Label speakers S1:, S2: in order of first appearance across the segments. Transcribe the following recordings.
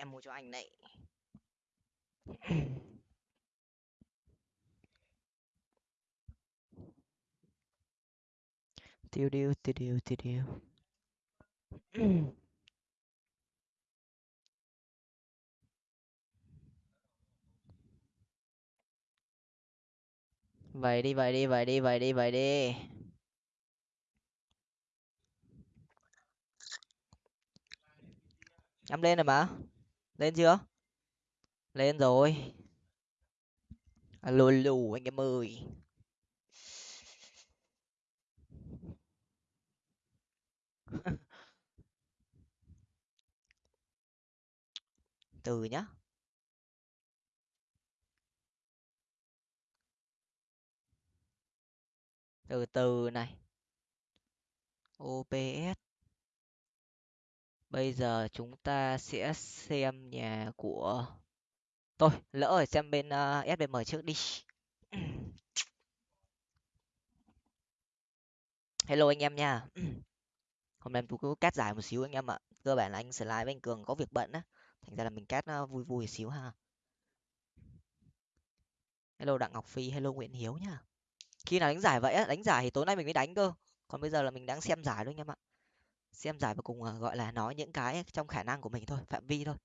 S1: em mua cho anh này tiêu điêu tiêu điêu tiêu điêu. Vậy đi vậy đi vậy đi vậy đi vậy đi. Nhắm lên rồi mà lên chưa? Lên rồi. À, Alo lù anh em ơi. Từ nhá. Từ từ này. Ops bây giờ chúng ta sẽ xem nhà của tôi lỡ rồi xem bên ờ, uh, sbm trước đi. Hello anh em nha. Hôm nay tôi cứ cắt giải một xíu anh em ạ. Cơ bản là anh slide với anh cường có việc bận á. Thành ra là mình cắt ờ, vui vui xíu ha. Hello đặng ngọc phi hello nguyễn hiếu nha. Khi nào đánh giải vậy á? Đánh giải thì tối nay mình mới đánh cơ. Còn bây giờ là mình đang xem giải thôi anh em ạ xem giải và cùng ờ, gọi là nói những cái trong khả năng của mình thôi phạm vi thôi.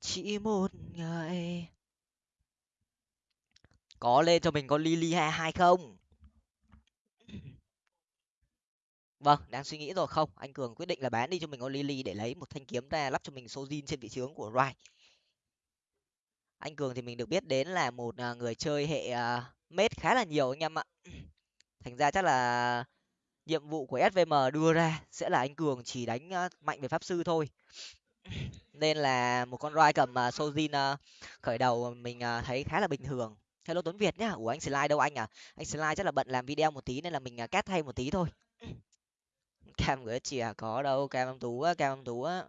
S1: Chỉ một ngày. Có lên cho mình có lily hai hai không? Vâng đang suy nghĩ rồi. Không anh cường quyết định là bán đi cho mình con lily để lấy một thanh kiếm ra lắp cho mình sojin trên vị trướng của rai. Anh cường thì mình được biết đến là một ờ, người chơi hệ uh, mết khá là nhiều anh em ạ thành ra chắc là nhiệm vụ của svm đưa ra sẽ là anh cường chỉ đánh mạnh về pháp sư thôi. Nên là một con roi cầm à, sojin à, khởi đầu mình à, thấy khá là bình thường. Hello tuấn việt nhá. Ủa anh slide đâu anh à? Anh slide chắc là bận làm video một tí nên là mình cắt thay một tí thôi. Cam gửi chìa có đâu cam âm tú á cam âm tú á.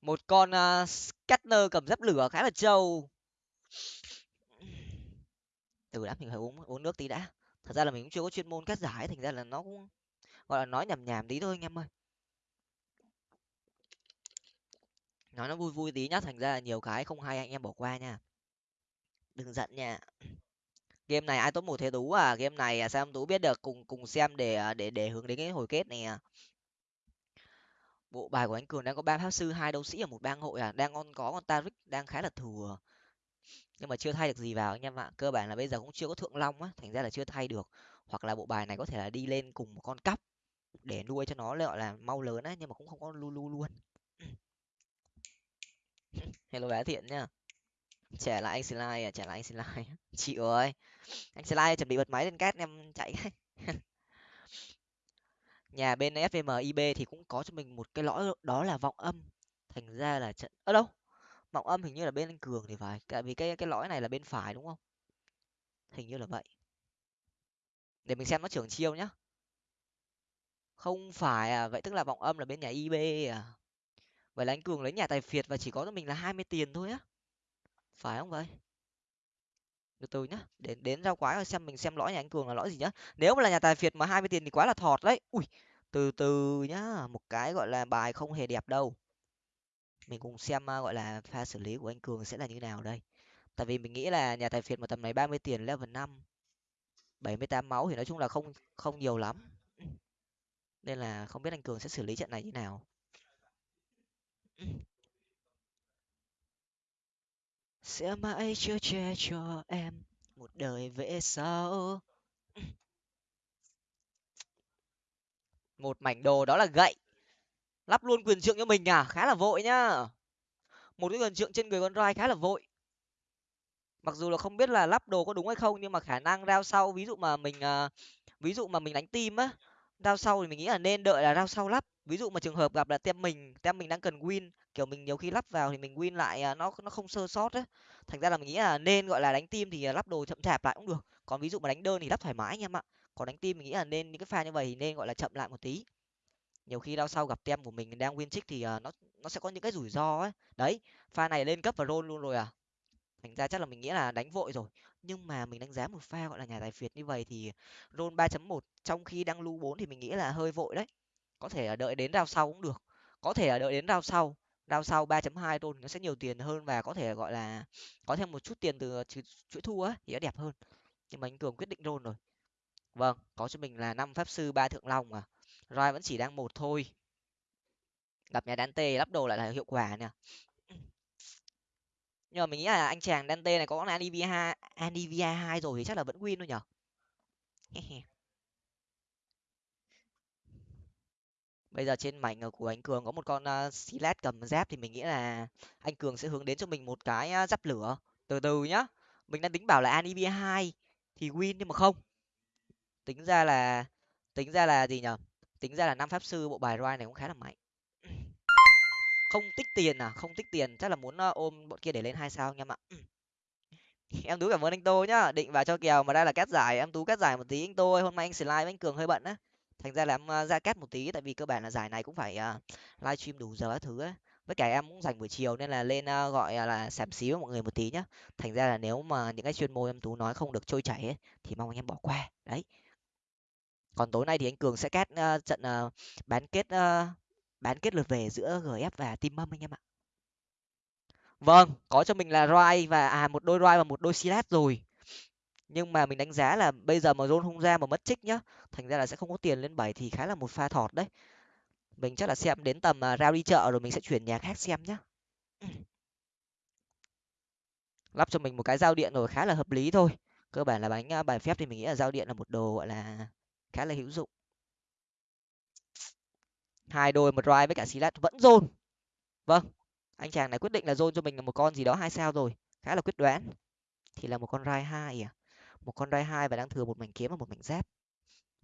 S1: Một con uh, scanner cầm dép lửa khá là trâu từ đã, mình phải uống uống nước tí đã. Thật ra là mình cũng chưa có chuyên môn cắt giải, thành ra là nó cũng, gọi là, nói nhảm nhảm tí thôi anh em ơi. Nói nó vui vui tí nhá, thành ra là nhiều cái không hay, anh em bỏ qua nha. Đừng giận nha. Game này ai tốt một thế tú à? Game này à, xem sao em tú biết được, cùng cùng xem để à, để để hướng đến cái hồi kết này à. Bộ bài của anh cường đang có ba pháp sư, hai đấu sĩ ở một bang hội à? Đang con có con tarik đang khá là thừa nhưng mà chưa thay được gì vào anh em ạ. Cơ bản là bây giờ cũng chưa có thượng long á, thành ra là chưa thay được. Hoặc là bộ bài này có thể là đi lên cùng một con cắp để nuôi cho nó gọi là mau lớn á, nhưng mà cũng không có lu lu luôn. Hello bé thiện nhá trẻ lại anh slide à trẻ lại anh slide chị ơi, anh slide chuẩn bị bật máy lên cát em chạy nhà bên fvm ib thì cũng có cho mình một cái lõi, đó là vọng âm. Thành ra là trận ở đâu? Vọng âm hình như là bên anh cường thì phải, tại vì cái cái lõi này là bên phải đúng không? Hình như là vậy. Để mình xem nó trưởng chiêu nhá. Không phải à vậy tức là vọng âm là bên nhà ib à. Vậy là anh cường lấy nhà tài phiệt và chỉ có cho mình là hai mươi tiền thôi á. Phải không vậy? Từ từ nhá đến đến rau quái rồi xem mình xem lõi nhà anh cường là lõi gì nhá. Nếu mà là nhà tài phiệt mà hai mươi tiền thì quá là thọt đấy. Ui, từ từ nhá, một cái gọi là bài không hề đẹp đâu mình cùng xem uh, gọi là pha xử lý của anh cường sẽ là như nào đây. Tại vì mình nghĩ là nhà tài phiệt mà tầm này ba mươi tiền level năm bảy mươi tám máu thì nói chung là không không nhiều lắm. Nên là không biết anh cường sẽ xử lý trận này như nào. Sẽ mãi chưa che cho em một đời về sau một mảnh đồ đó là gậy lắp luôn quyền trượng cho mình à? Khá là vội nhá. Một cái quyền trượng trên người con roi khá là vội. Mặc dù là không biết là lắp đồ có đúng hay không, nhưng mà khả năng rao sau, ví dụ mà mình à, ví dụ mà mình đánh tim á rao sau thì mình nghĩ là nên đợi là rao sau lắp. Ví dụ mà trường hợp gặp là tem mình tem mình đang cần win, kiểu mình nhiều khi lắp vào thì mình win lại à, nó nó không sơ sót á. Thành ra là mình nghĩ là nên, gọi là, đánh tim thì à, lắp đồ chậm chạp lại cũng được. Còn ví dụ mà đánh đơn thì lắp thoải mái anh em ạ. Còn đánh tim mình nghĩ là nên những cái pha như vậy thì nên, gọi là, chậm lại một tí nhiều khi đau sau gặp tem của mình đang win trích thì uh, nó nó sẽ có những cái rủi ro ấy. Đấy pha này lên cấp và roll luôn rồi à. Thành ra chắc là mình nghĩ là đánh vội rồi. Nhưng mà mình đánh giá một pha gọi là nhà tài phiệt như vậy thì roll ba chấm một trong khi đang lưu bốn thì mình nghĩ là hơi vội đấy. Có thể là đợi đến rao sau cũng được. Có thể là đợi đến rao sau. Rao sau ba chấm hai roll nó sẽ nhiều tiền hơn và có thể gọi là có thêm một chút tiền từ chuỗi thua á thì nó đẹp hơn. Nhưng mà anh cường quyết định roll rồi. Vâng có cho mình là năm pháp sư ba thượng long à roi vẫn chỉ đang một thôi. Gặp nhà Dante lắp đồ lại là hiệu quả nè nhưng mà mình nghĩ là anh chàng Dante này có con Anivia hai Anivia hai rồi thì chắc là vẫn win thôi nhở bây giờ trên mảnh của anh cường có một con ờ, uh, silat cầm giáp thì mình nghĩ là anh cường sẽ hướng đến cho mình một cái uh, giáp lửa. Từ từ nhá mình đang tính bảo là Anivia hai thì win nhưng mà không. Tính ra là tính ra là gì nhở tính ra là năm pháp sư bộ bài roi này cũng khá là mạnh. Không tích tiền à? Không tích tiền chắc là muốn ờ, ôm bọn kia để lên hai sao nha em ạ. Em tú cảm ơn anh tô nhá. Định vào cho kèo mà đây là cắt giải. Em tú cắt giải một tí anh tô ơi. Hôm nay anh slide với anh cường hơi bận á. Thành ra là em ờ, ra cắt một tí tại vì cơ bản là giải này cũng phải ờ, uh, live stream đủ giờ các thứ ấy với cả em cũng dành buổi chiều nên là lên uh, gọi là sảm xí với mọi người một tí nhá. Thành ra là nếu mà những cái chuyên môn em tú nói không được trôi chảy ấy, thì mong anh em bỏ qua. Đấy còn tối nay thì anh cường sẽ cắt uh, ờ, trận uh, bán kết uh, bán kết lượt về giữa gf và team mâm anh em ạ. Vâng có cho mình là roi và à một đôi roi và một đôi silat rồi. Nhưng mà mình đánh giá là bây giờ mà zone không ra mà mất trích nhá thành ra là sẽ không có tiền lên bảy thì khá là một pha thọt đấy. Mình chắc là xem đến tầm uh, rao đi chợ rồi mình sẽ chuyển nhà khác xem nhá. Lắp cho mình một cái giao điện rồi khá là hợp lý thôi. Cơ bản là bánh bài phép thì mình nghĩ là giao điện là một đồ gọi là khá là hữu dụng. Hai đôi một rai với cả silat vẫn dồn. Vâng anh chàng này quyết định là dồn cho mình là một con gì đó hai sao rồi khá là quyết đoán. Thì là một con rai hai à? Một con rai hai và đang thừa một mảnh kiếm và một mảnh giáp.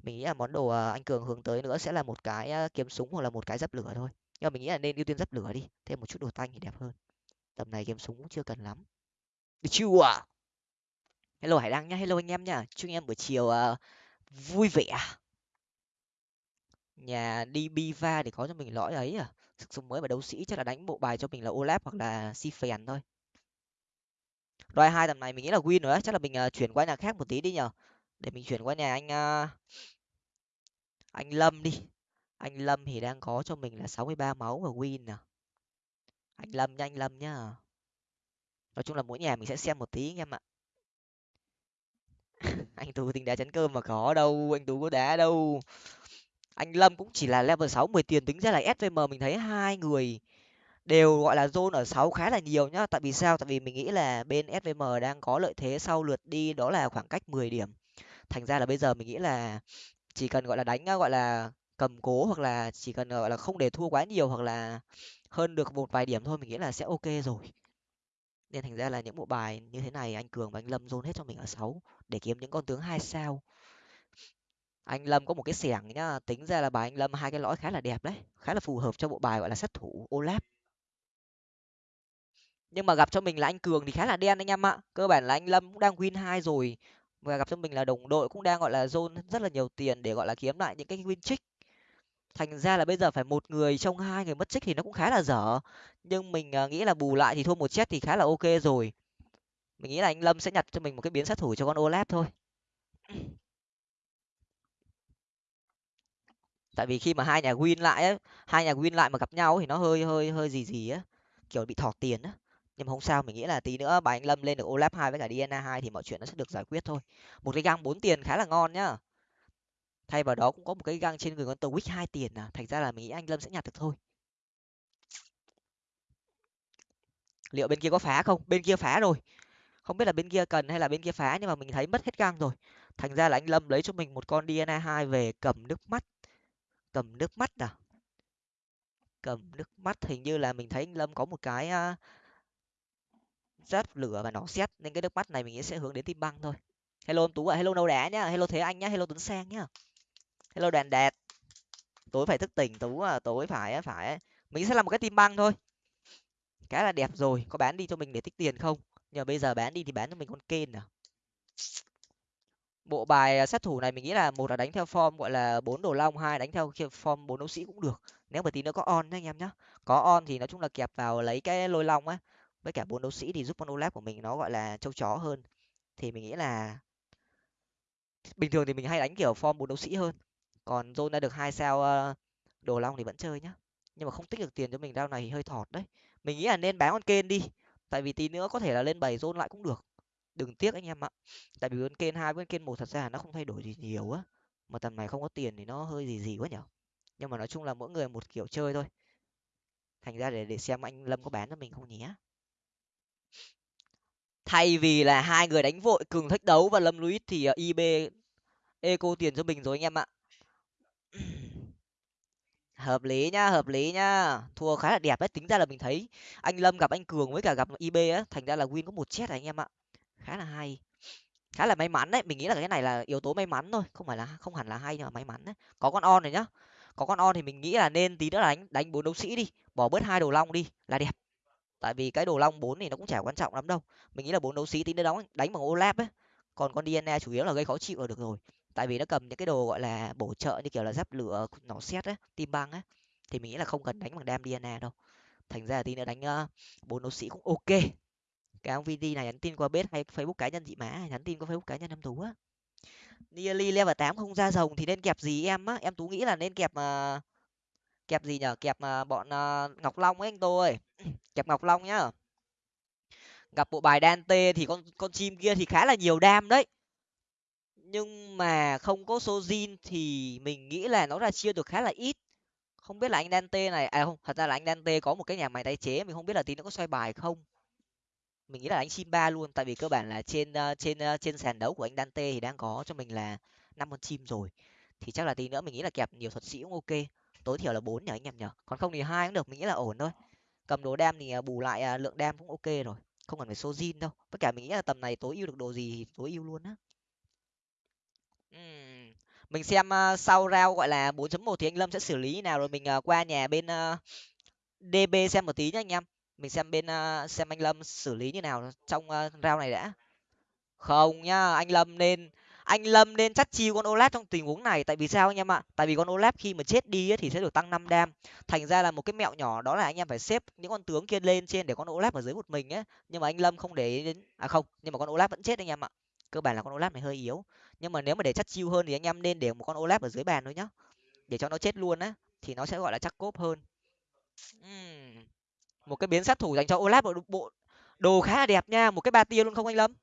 S1: Mình nghĩ là món đồ ờ, anh cường hướng tới nữa sẽ là một cái ờ, kiếm súng hoặc là một cái giáp lửa thôi. Nhưng mà mình nghĩ là nên ưu tiên giáp lửa đi thêm một chút đồ tanh thì đẹp hơn. Tầm này kiếm súng cũng chưa cần lắm. Được chưa hello hải đăng nhá hello anh em nhá. Chúc anh em buổi chiều uh, vui vẻ. Nhà đi biva để có cho mình lõi ấy à? Sức sống mới và đấu sĩ chắc là đánh bộ bài cho mình là olaf hoặc là si phèn thôi. Roi hai tầm này mình nghĩ là win rồi á chắc là mình uh, chuyển qua nhà khác một tí đi nhở để mình chuyển qua nhà anh uh, anh lâm đi. Anh lâm thì đang có cho mình là sáu mươi ba máu và win nè. Anh lâm nha anh lâm nhá nói chung là mỗi nhà mình sẽ xem một tí anh em ạ. anh tú tính đá chắn cơm mà có đâu, anh tú có đá đâu. Anh lâm cũng chỉ là level sáu, mười tiền tính ra là svm mình thấy hai người đều, gọi là, zone ở sáu khá là nhiều nhá. Tại vì sao? Tại vì mình nghĩ là bên svm đang có lợi thế sau lượt đi đó là khoảng cách mười điểm. Thành ra là bây giờ mình nghĩ là chỉ cần, gọi là, đánh, gọi là, cầm cố hoặc là chỉ cần, gọi là, không để thua quá nhiều hoặc là hơn được một vài điểm thôi, mình nghĩ là sẽ ok rồi nên thành ra là những bộ bài như thế này anh cường và anh lâm dồn hết cho mình ở sáu, để kiếm những con tướng hai sao. Anh lâm có một cái xẻng nhá, tính ra là bài anh lâm hai cái lõi khá là đẹp đấy, khá là phù hợp cho bộ bài gọi là sát thủ olap. Nhưng mà gặp cho mình là anh cường thì khá là đen anh em ạ, cơ bản là anh lâm cũng đang win hai rồi. Và gặp cho mình là đồng đội cũng đang, gọi là zone rất là nhiều tiền để, gọi là, kiếm lại những cái win trick thành ra là bây giờ phải một người trong hai người mất trích thì nó cũng khá là dở. Nhưng mình à, nghĩ là bù lại thì thua một chết thì khá là ok rồi. Mình nghĩ là anh lâm sẽ nhặt cho mình một cái biến sát thủ cho con olaf thôi. Tại vì khi mà hai nhà win lại ấy, hai nhà win lại mà gặp nhau thì nó hơi hơi hơi gì gì á kiểu bị thọt tiền á. Nhưng mà không sao mình nghĩ là tí nữa bà anh lâm lên được olaf hai với cả DNA hai thì mọi chuyện nó sẽ được giải quyết thôi. Một cái gang bốn tiền khá là ngon nhá thay vào đó cũng có một cái găng trên người con tàu witch hai tiền à thành ra là mình nghĩ anh lâm sẽ nhặt được thôi. Liệu bên kia có phá không? Bên kia phá rồi. Không biết là bên kia cần hay là bên kia phá nhưng mà mình thấy mất hết găng rồi. Thành ra là anh lâm lấy cho mình một con dna hai về cầm nước mắt. Cầm nước mắt à? Cầm nước mắt hình như là mình thấy anh lâm có một cái uh, giáp lửa và nó xét nên cái nước mắt này mình nghĩ sẽ hướng đến tim băng thôi. Hello ông tú ạ à. hello nâu đá nhá hello thế anh nhá hello tuấn sang nhá hello đàn đẹp tối phải thức tỉnh, tú à tối phải phải mình sẽ làm một cái tim băng thôi. Cái là đẹp rồi. Có bán đi cho mình để tích tiền không? Nhờ bây giờ bán đi thì bán cho mình con kên à? Bộ bài à, sát thủ này mình nghĩ là một là đánh theo form, gọi là bốn đồ long, hai đánh theo form bốn đấu sĩ cũng được. Nếu mà tí nữa có on nhá anh em nhá. Có on thì nói chung là kẹp vào lấy cái lôi long á. Với cả bốn đấu sĩ thì giúp con olap của mình nó, gọi là, châu chó hơn. Thì mình nghĩ là bình thường thì mình hay đánh kiểu form bốn đấu sĩ hơn còn zone đã được hai sao ờ, đồ long thì vẫn chơi nhá. Nhưng mà không tích được tiền cho mình rau này thì hơi thọt đấy. Mình nghĩ là nên bán con kên đi. Tại vì tí nữa có thể là lên bảy zone lại cũng được. Đừng tiếc anh em ạ. Tại vì con kên hai với con kên một thật ra nó không thay đổi gì nhiều á. Mà tầm này không có tiền thì nó hơi gì gì quá nhở. Nhưng mà nói chung là mỗi người một kiểu chơi thôi. Thành ra để để xem anh lâm có bán cho mình không nhé thay vì là hai người đánh vội, cường thách đấu và lâm luis thì ờ, ib eco tiền cho mình rồi anh em ạ hợp lý nhá, hợp lý nhá. Thua khá là đẹp đấy, tính ra là mình thấy anh lâm gặp anh cường với cả gặp ib á, thành ra là win có một chết anh em ạ. Khá là hay. Khá là may mắn đấy, mình nghĩ là cái này là yếu tố may mắn thôi, không phải là, không hẳn là hay nhưng mà may mắn đấy. Có con on này nhá. Có con on thì mình nghĩ là nên tí nữa là đánh đánh bốn đấu sĩ đi, bỏ bớt hai đồ long đi là đẹp. Tại vì cái đồ long bốn thì nó cũng chả quan trọng lắm đâu. Mình nghĩ là bốn đấu sĩ tí nữa đóng, đánh bằng olap ấy. Còn con dna chủ yếu là gây khó chịu là được rồi tại vì nó cầm những cái đồ gọi là bổ trợ như kiểu là giáp lửa nỏ xét á tim băng ấy thì mình nghĩ là không cần đánh bằng đam dna đâu. Thành ra là tí nữa đánh ờ, bốn uh, đấu sĩ cũng ok. Cái ông vd này nhắn tin qua bếp hay facebook cá nhân dị má nhắn tin qua facebook cá nhân em tú á. Nearly level tám không ra rồng thì nên kẹp gì em á? Em tú nghĩ là nên kẹp uh, kẹp gì nhở? Kẹp uh, bọn uh, ngọc long ấy anh tôi kẹp ngọc long nhá. Gặp bộ bài Dante thì con con chim kia thì khá là nhiều đam đấy nhưng mà không có Sojin thì mình nghĩ là nó ra chia được khá là ít. Không biết là anh Dante này à không, thật ra là anh Dante có một cái nhà máy tái chế mình không biết là tí nó có xoay bài không. Mình nghĩ là anh chim ba luôn, tại vì cơ bản là trên ờ, trên ờ, trên sàn đấu của anh Dante thì đang có cho mình là năm con chim rồi. Thì chắc là tí nữa mình nghĩ là kẹp nhiều thuật sĩ cũng ok. Tối thiểu là bốn nhỉ anh em nhở còn không thì hai cũng được, mình nghĩ là ổn thôi. Cầm đồ đam thì ờ, bù lại lượng đam cũng ok rồi. Không cần phải số zin đâu. Tất cả mình nghĩ là tầm này tối ưu được đồ gì thì tối ưu luôn á mình xem uh, sau rao gọi là 4.1 thì anh lâm sẽ xử lý như nào rồi mình uh, qua nhà bên ờ, uh, db xem một tí nhá anh em. Mình xem bên uh, xem anh lâm xử lý như nào trong uh, rao này đã. Không nhá anh lâm nên anh lâm nên chắc chi con olaf trong tình huống này. Tại vì sao anh em ạ? Tại vì con olaf khi mà chết đi ấy, thì sẽ được tăng năm đam. Thành ra là một cái mẹo nhỏ đó là anh em phải xếp những con tướng kia lên trên để con olaf ở dưới một mình ấy. Nhưng mà anh lâm không để đến à không nhưng mà con olaf vẫn chết anh em ạ. Cơ bản là con olaf này hơi yếu nhưng mà nếu mà để chắc chiêu hơn thì anh em nên để một con olap ở dưới bàn thôi nhá. Để cho nó chết luôn á thì nó sẽ gọi là chắc cốp hơn. Uhm. một cái biến sát thủ dành cho olap bộ, bộ. Đồ khá là đẹp nha một cái ba tia luôn không anh lâm?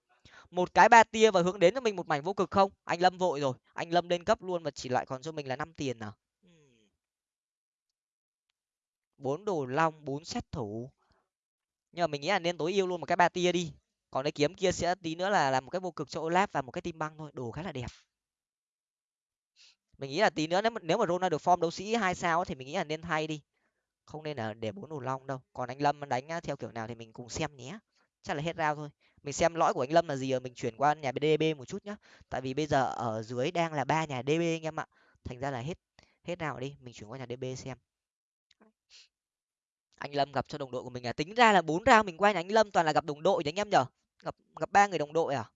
S1: Một cái ba tia và hướng đến cho mình một mảnh vô cực không? Anh lâm vội rồi anh lâm lên cấp luôn và chỉ lại còn cho mình là năm tiền nào bốn đồ long bốn sát thủ. Nhưng mà mình nghĩ là nên tối ưu luôn một cái ba tia đi còn cái kiếm kia sẽ tí nữa là làm một cái vô cực cho olaf và một cái tim băng thôi, đồ khá là đẹp. Mình nghĩ là tí nữa nếu mà nếu mà Ronaldo được form đấu sĩ hai sao thì mình nghĩ là nên thay đi. Không nên là để bốn đồ long đâu. Còn anh lâm đánh theo kiểu nào thì mình cùng xem nhé. Chắc là hết rao thôi. Mình xem lõi của anh lâm là gì rồi, mình chuyển qua nhà db một chút nhá. Tại vì bây giờ ở dưới đang là ba nhà db anh em ạ. Thành ra là hết hết nào đi. Mình chuyển qua nhà db xem. Anh lâm gặp cho đồng đội của mình à. Tính ra là bốn rao mình qua nhà anh lâm toàn là gặp đồng đội đấy anh em nhở? Gặp gặp ba người đồng đội à?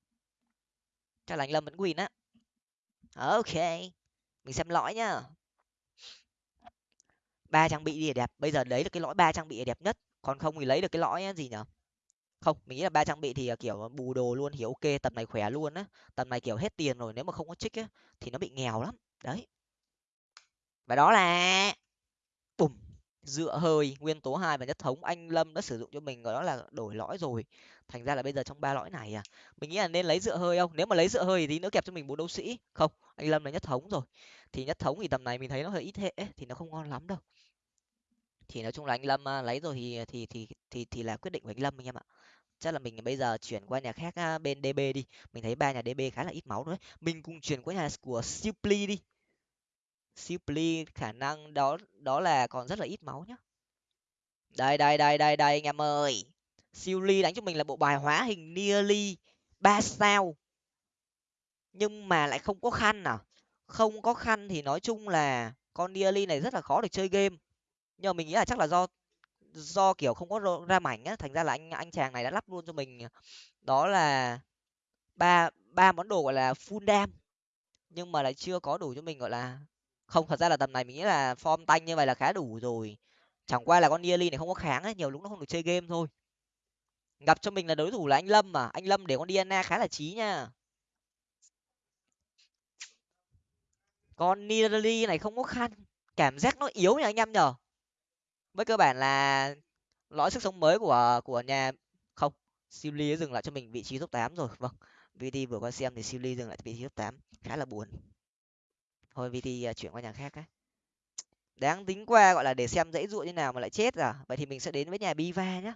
S1: Chắc là anh lâm vẫn win á. Ờ, ok. Mình xem lõi nhá. Ba trang bị đi đẹp. Bây giờ lấy được cái lõi ba trang bị đẹp nhất. Còn không thì lấy được cái lõi gì nhở? Không, mình nghĩ là ba trang bị thì à, kiểu à, bù đồ luôn thì ok, tầm này khỏe luôn á. Tầm này, kiểu, hết tiền rồi, nếu mà không có trích á, thì nó bị nghèo lắm. Đấy. Và đó là bùm dựa hơi, nguyên tố hai và nhất thống, anh lâm đã sử dụng cho mình đó là đổi lõi rồi. Thành ra là bây giờ trong ba lõi này à mình nghĩ là nên lấy dựa hơi không? Nếu mà lấy dựa hơi thì tí nữa kẹp cho mình bốn đấu sĩ. Không, anh lâm là nhất thống rồi. Thì nhất thống thì tầm này mình thấy nó hơi ít hệ thì nó không ngon lắm đâu. Thì nói chung là anh lâm à, lấy rồi thì thì thì thì thì là quyết định của anh lâm anh em ạ. Chắc là mình bây giờ chuyển qua nhà khác à, bên db đi. Mình thấy ba nhà db khá là ít máu đấy mình cùng chuyển qua nhà của Supli đi. Supli khả năng đó đó là còn rất là ít máu nhá. Đây đây đây đây đây anh em ơi. Supli đánh cho mình là bộ bài hóa hình nearly ba sao. Nhưng mà lại không có khăn à? Không có khăn thì nói chung là con nearly này rất là khó để chơi game. Nhưng mà mình nghĩ là chắc là do do kiểu không có ra mảnh á, thành ra là anh anh chàng này đã lắp luôn cho mình, đó là ba ba món đồ, gọi là full dam. Nhưng mà lại chưa có đủ cho mình, gọi là không, thật ra là tầm này mình nghĩ là form tanh như vậy là khá đủ rồi. Chẳng qua là con nearly này không có kháng ấy, nhiều lúc nó không được chơi game thôi. Gặp cho mình là đối thủ là anh lâm mà, anh lâm để con diana khá là trí nha. Con nidali này không có khăn, cảm giác nó yếu nhỉ anh em nhở với cơ bản là lõi sức sống mới của của nhà, không Silly dừng lại cho mình vị trí top tám rồi. Vâng VT vừa qua xem thì Silly dừng lại vị trí top tám, khá là buồn thôi VT à, chuyển qua nhà khác á. Đáng tính qua gọi là để xem dãy dụ như nào mà lại chết à? Vậy thì mình sẽ đến với nhà Biva nhá.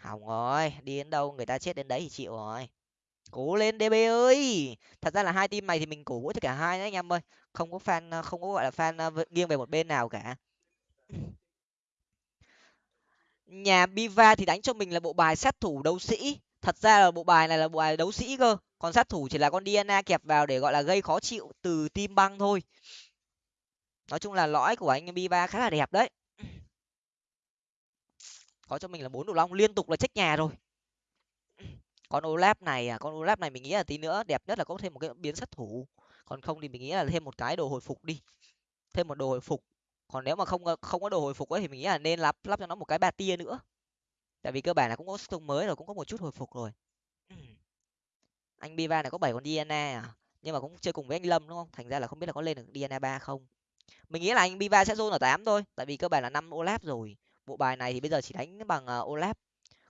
S1: Hỏng rồi, đi đến đâu người ta chết đến đấy thì chịu rồi. Cố lên db ơi! Thật ra là hai team này thì mình cổ vũ cho cả hai đấy anh em ơi. Không có fan à, không có, gọi là fan à, nghiêng về một bên nào cả. Nhà biva thì đánh cho mình là bộ bài sát thủ đấu sĩ thật ra là bộ bài này là bộ bài đấu sĩ cơ, còn sát thủ chỉ là con DNA kẹp vào để gọi là gây khó chịu từ tim băng thôi. Nói chung là lõi của anh biva khá là đẹp đấy. Có cho mình là bốn đồ long, liên tục là trách nhà rồi con olap này à con olap này mình nghĩ là tí nữa đẹp nhất là có thêm một cái biến sát thủ. Còn không thì mình nghĩ là thêm một cái đồ hồi phục đi. Thêm một đồ hồi phục. Còn nếu mà không không có đồ hồi phục ấy thì mình nghĩ là nên lắp lắp cho nó một cái ba tia nữa tại vì cơ bản là cũng có sông mới rồi cũng có một chút hồi phục rồi. Anh biva này có bảy con diana à? Nhưng mà cũng chơi cùng với anh lâm đúng không? Thành ra là không biết là có lên được diana ba không. Mình nghĩ là anh biva sẽ zone ở tám thôi tại vì cơ bản là năm olaf rồi. Bộ bài này thì bây giờ chỉ đánh bằng uh, olaf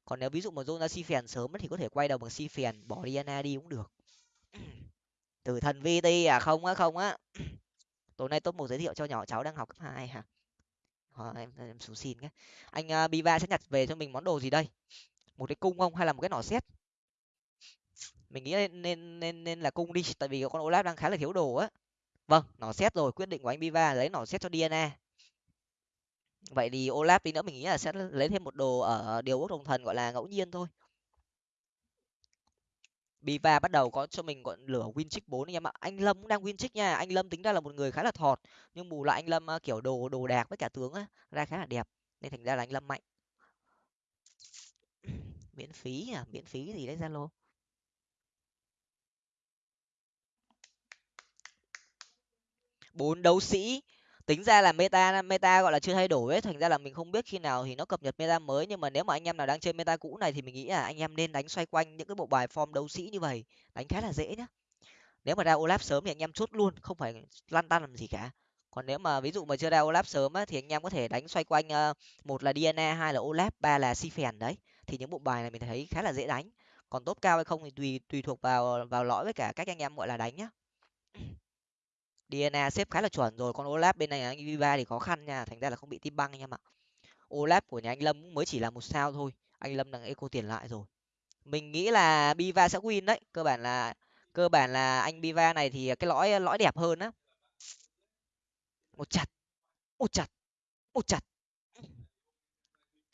S1: còn nếu ví dụ mà zone ra si phèn sớm thì có thể quay đầu bằng si phèn bỏ diana đi cũng được. Từ thần vt à? Không á không á. Tối nay top một giới thiệu cho nhỏ cháu đang học cấp hai hả ờ, em em xuống xin nhé anh uh, biva sẽ nhặt về cho mình món đồ gì đây? Một cái cung không hay là một cái nỏ xét mình nghĩ nên nên nên, nên là cung đi tại vì con olaf đang khá là thiếu đồ á. Vâng nỏ xét rồi quyết định của anh biva lấy nỏ xét cho DNA vậy thì olaf tí nữa mình nghĩ là sẽ lấy thêm một đồ ở điều ước đồng thần gọi là ngẫu nhiên thôi. Biva bắt đầu có cho mình gọi lửa win trick bốn anh em ạ. Anh Lâm cũng đang win trick nha. Anh Lâm tính ra là một người khá là thọt, nhưng bù lại anh Lâm kiểu đồ đồ đạc với cả tướng á, ra khá là đẹp, nên thành ra là anh Lâm mạnh. miễn phí à, miễn phí gì đấy Zalo. bốn đấu sĩ tính ra là meta meta gọi là chưa thay đổi ấy thành ra là mình không biết khi nào thì nó cập nhật meta mới. Nhưng mà nếu mà anh em nào đang chơi meta cũ này thì mình nghĩ là anh em nên đánh xoay quanh những cái bộ bài form đấu sĩ như vậy đánh khá là dễ nhá. Nếu mà ra olaf sớm thì anh em chốt luôn không phải lăn tăn làm gì cả. Còn nếu mà ví dụ mà chưa ra olaf sớm á, thì anh em có thể đánh xoay quanh uh, một là diana hai là olaf ba là si phèn đấy. Thì những bộ bài này mình thấy khá là dễ đánh. Còn tốt cao hay không thì tùy tùy thuộc vào vào lõi với cả cách anh em gọi là đánh nhá. DNA xếp khá là chuẩn rồi, còn Olaf bên này anh Viva thì khó khăn nha, thành ra là không bị tim băng anh em ạ. Olaf của nhà anh Lâm mới chỉ là một sao thôi, anh Lâm đang eco tiền lại rồi. Mình nghĩ là Biva sẽ win đấy, cơ bản là, cơ bản là anh Biva này thì cái lõi lõi đẹp hơn á. Một chặt một chặt một chặt.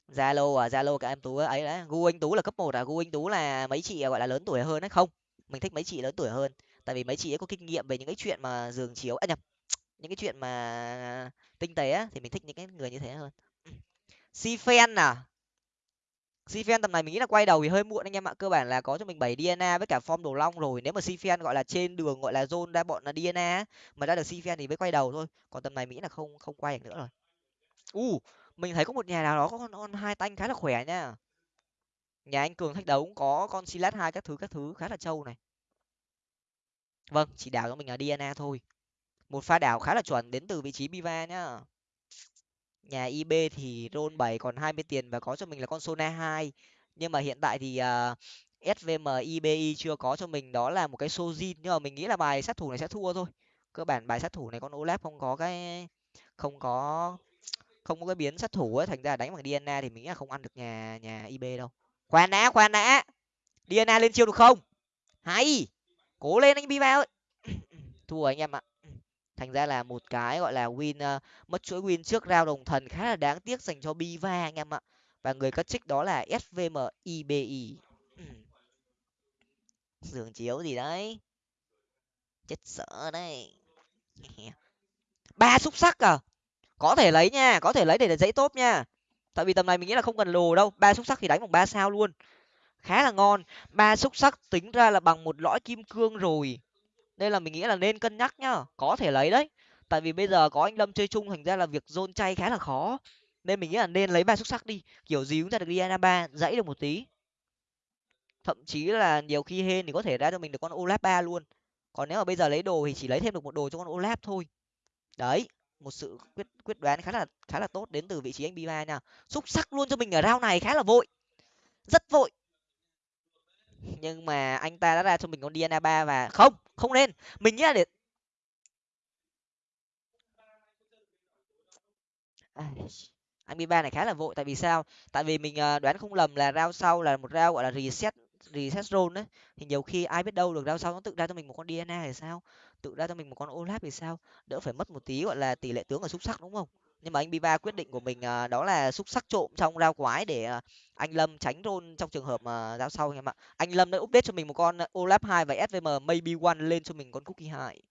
S1: Zalo à Zalo cả em Tú ấy đấy, gu anh Tú là cấp một à gu anh Tú là mấy chị gọi là lớn tuổi hơn đấy, không? Mình thích mấy chị lớn tuổi hơn tại vì mấy chị ấy có kinh nghiệm về những cái chuyện mà giường chiếu à nhầm những cái chuyện mà tinh tế á thì mình thích những cái người như thế hơn. Ừ. Si fan à? Si fan tầm này mình nghĩ là quay đầu thì hơi muộn anh em ạ cơ bản là có cho mình bảy dna với cả form đồ long rồi. Nếu mà si fan gọi là trên đường gọi là zone ra bọn là dna mà ra được si fan thì mới quay đầu thôi. Còn tầm này mỹ là không không quay được nữa rồi. U uh, mình thấy có một nhà nào đó có con, con hai tanh khá là khỏe nha. Nhà anh cường thách đấu cũng có con silat hai các thứ các thứ khá là trâu này vâng chỉ đảo cho mình là dna thôi. Một pha đảo khá là chuẩn đến từ vị trí biva nhá. Nhà ib thì roll bảy còn hai mươi tiền và có cho mình là con sona hai. Nhưng mà hiện tại thì à, uh, svm ibi chưa có cho mình đó là một cái sojin. Nhưng mà mình nghĩ là bài sát thủ này sẽ thua thôi. Cơ bản bài sát thủ này con olaf không có cái không có không có cái biến sát thủ ấy thành ra đánh bằng dna thì mình nghĩ là không ăn được nhà nhà ib đâu. Khoan đã khoan đã. Dna lên chiêu được không? Hay! Cố lên anh biva ơi. Thua anh em ạ. Thành ra là một cái gọi là win uh, mất chuỗi win trước rao đồng thần khá là đáng tiếc dành cho biva anh em ạ. Và người cất trích đó là svm ibi giường chiếu gì đấy? Chết sợ đấy. Ba xúc sắc à? Có thể lấy nha có thể lấy để dãy tốt nha. Tại vì tầm này mình nghĩ là không cần lồ đâu. Ba xúc sắc thì đánh bằng ba sao luôn khá là ngon. Ba xúc sắc tính ra là bằng một lõi kim cương rồi. Nên là mình nghĩ là nên cân nhắc nhá. Có thể lấy đấy. Tại vì bây giờ có anh lâm chơi chung, thành ra là việc dôn chay khá là khó. Nên mình nghĩ là nên lấy ba xuất sắc đi. Kiểu gì cũng ra được Diana ba, dãy được một tí. Thậm chí là nhiều khi hên thì có thể ra cho mình được con olap ba luôn. Còn nếu mà bây giờ lấy đồ thì chỉ lấy thêm được một đồ cho con olap thôi. Đấy, một sự quyết quyết đoán khá là khá là tốt đến từ vị trí anh bima nha. Xúc sắc luôn cho mình ở rau này khá là vội. Rất vội nhưng mà anh ta đã ra cho mình con Diana ba và không không nên. Mình nghĩ là để à, anh Biba này khá là vội, tại vì sao? Tại vì mình ờ, đoán không lầm là rao sau là một rao gọi là reset reset zone đấy. Thì nhiều khi ai biết đâu được rao sau nó tự ra cho mình một con DNA thì sao? Tự ra cho mình một con Olaf thì sao? Đỡ phải mất một tí, gọi là, tỷ lệ tướng ở xúc sắc, đúng không? Nhưng mà anh Biva quyết định của mình à, đó là xúc sắc trộm trong rau quái để à, anh Lâm tránh rôn trong trường hợp mà round sau anh em ạ. Anh Lâm đã update cho mình một con à, Olaf hai và SVM maybe one lên cho mình con cookie hai.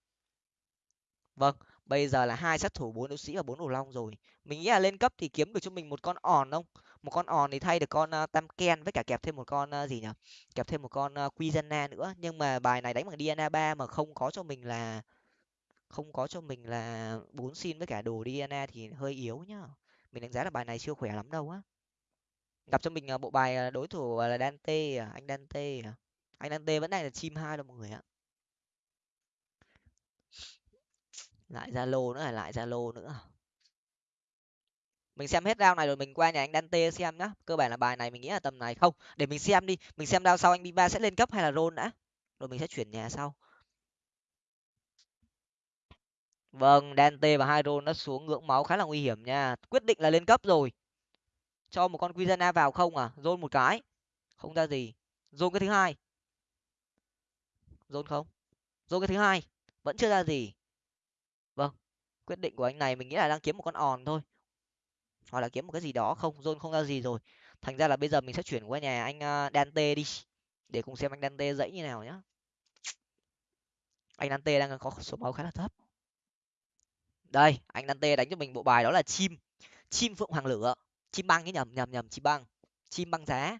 S1: Vâng bây giờ là hai sát thủ bốn đấu sĩ và bốn đồ long rồi. Mình nghĩ là lên cấp thì kiếm được cho mình một con òn không? Một con òn thì thay được con uh, tam ken với cả kẹp thêm một con uh, gì nhỉ kẹp thêm một con uh, quizana nữa. Nhưng mà bài này đánh bằng DNA ba mà không có cho mình là không có cho mình là bốn xin với cả đồ diana thì hơi yếu nhá. Mình đánh giá là bài này chưa khỏe lắm đâu á. Gặp cho mình à, bộ bài à, đối thủ à, là dante à, anh dante à. anh dante vẫn đang là chim hai đâu mọi người ạ. Lại zalo nữa là lại zalo nữa mình xem hết round này rồi mình qua nhà anh Dante xem nhá. Cơ bản là bài này mình nghĩ là tầm này không. Để mình xem đi. Mình xem round sau anh Biba sẽ lên cấp hay là roll đã. Rồi mình sẽ chuyển nhà sau. Vâng Dante và Hydro nó xuống ngưỡng máu khá là nguy hiểm nha. Quyết định là lên cấp rồi. Cho một con Quizana vào không à? Roll một cái. Không ra gì. Roll cái thứ hai. Roll không? Roll cái thứ hai. Vẫn chưa ra gì. Vâng quyết định của anh này mình nghĩ là đang kiếm một con òn thôi. Hoặc là kiếm một cái gì đó không? Zone không ra gì rồi. Thành ra là bây giờ mình sẽ chuyển qua nhà anh à, dante đi. Để cùng xem anh dante dãy như nào nhá. Anh dante đang có số máu khá là thấp đây anh dante đánh cho mình bộ bài đó là chim chim phượng hoàng lửa chim băng cái nhầm nhầm nhầm chim băng chim băng giá.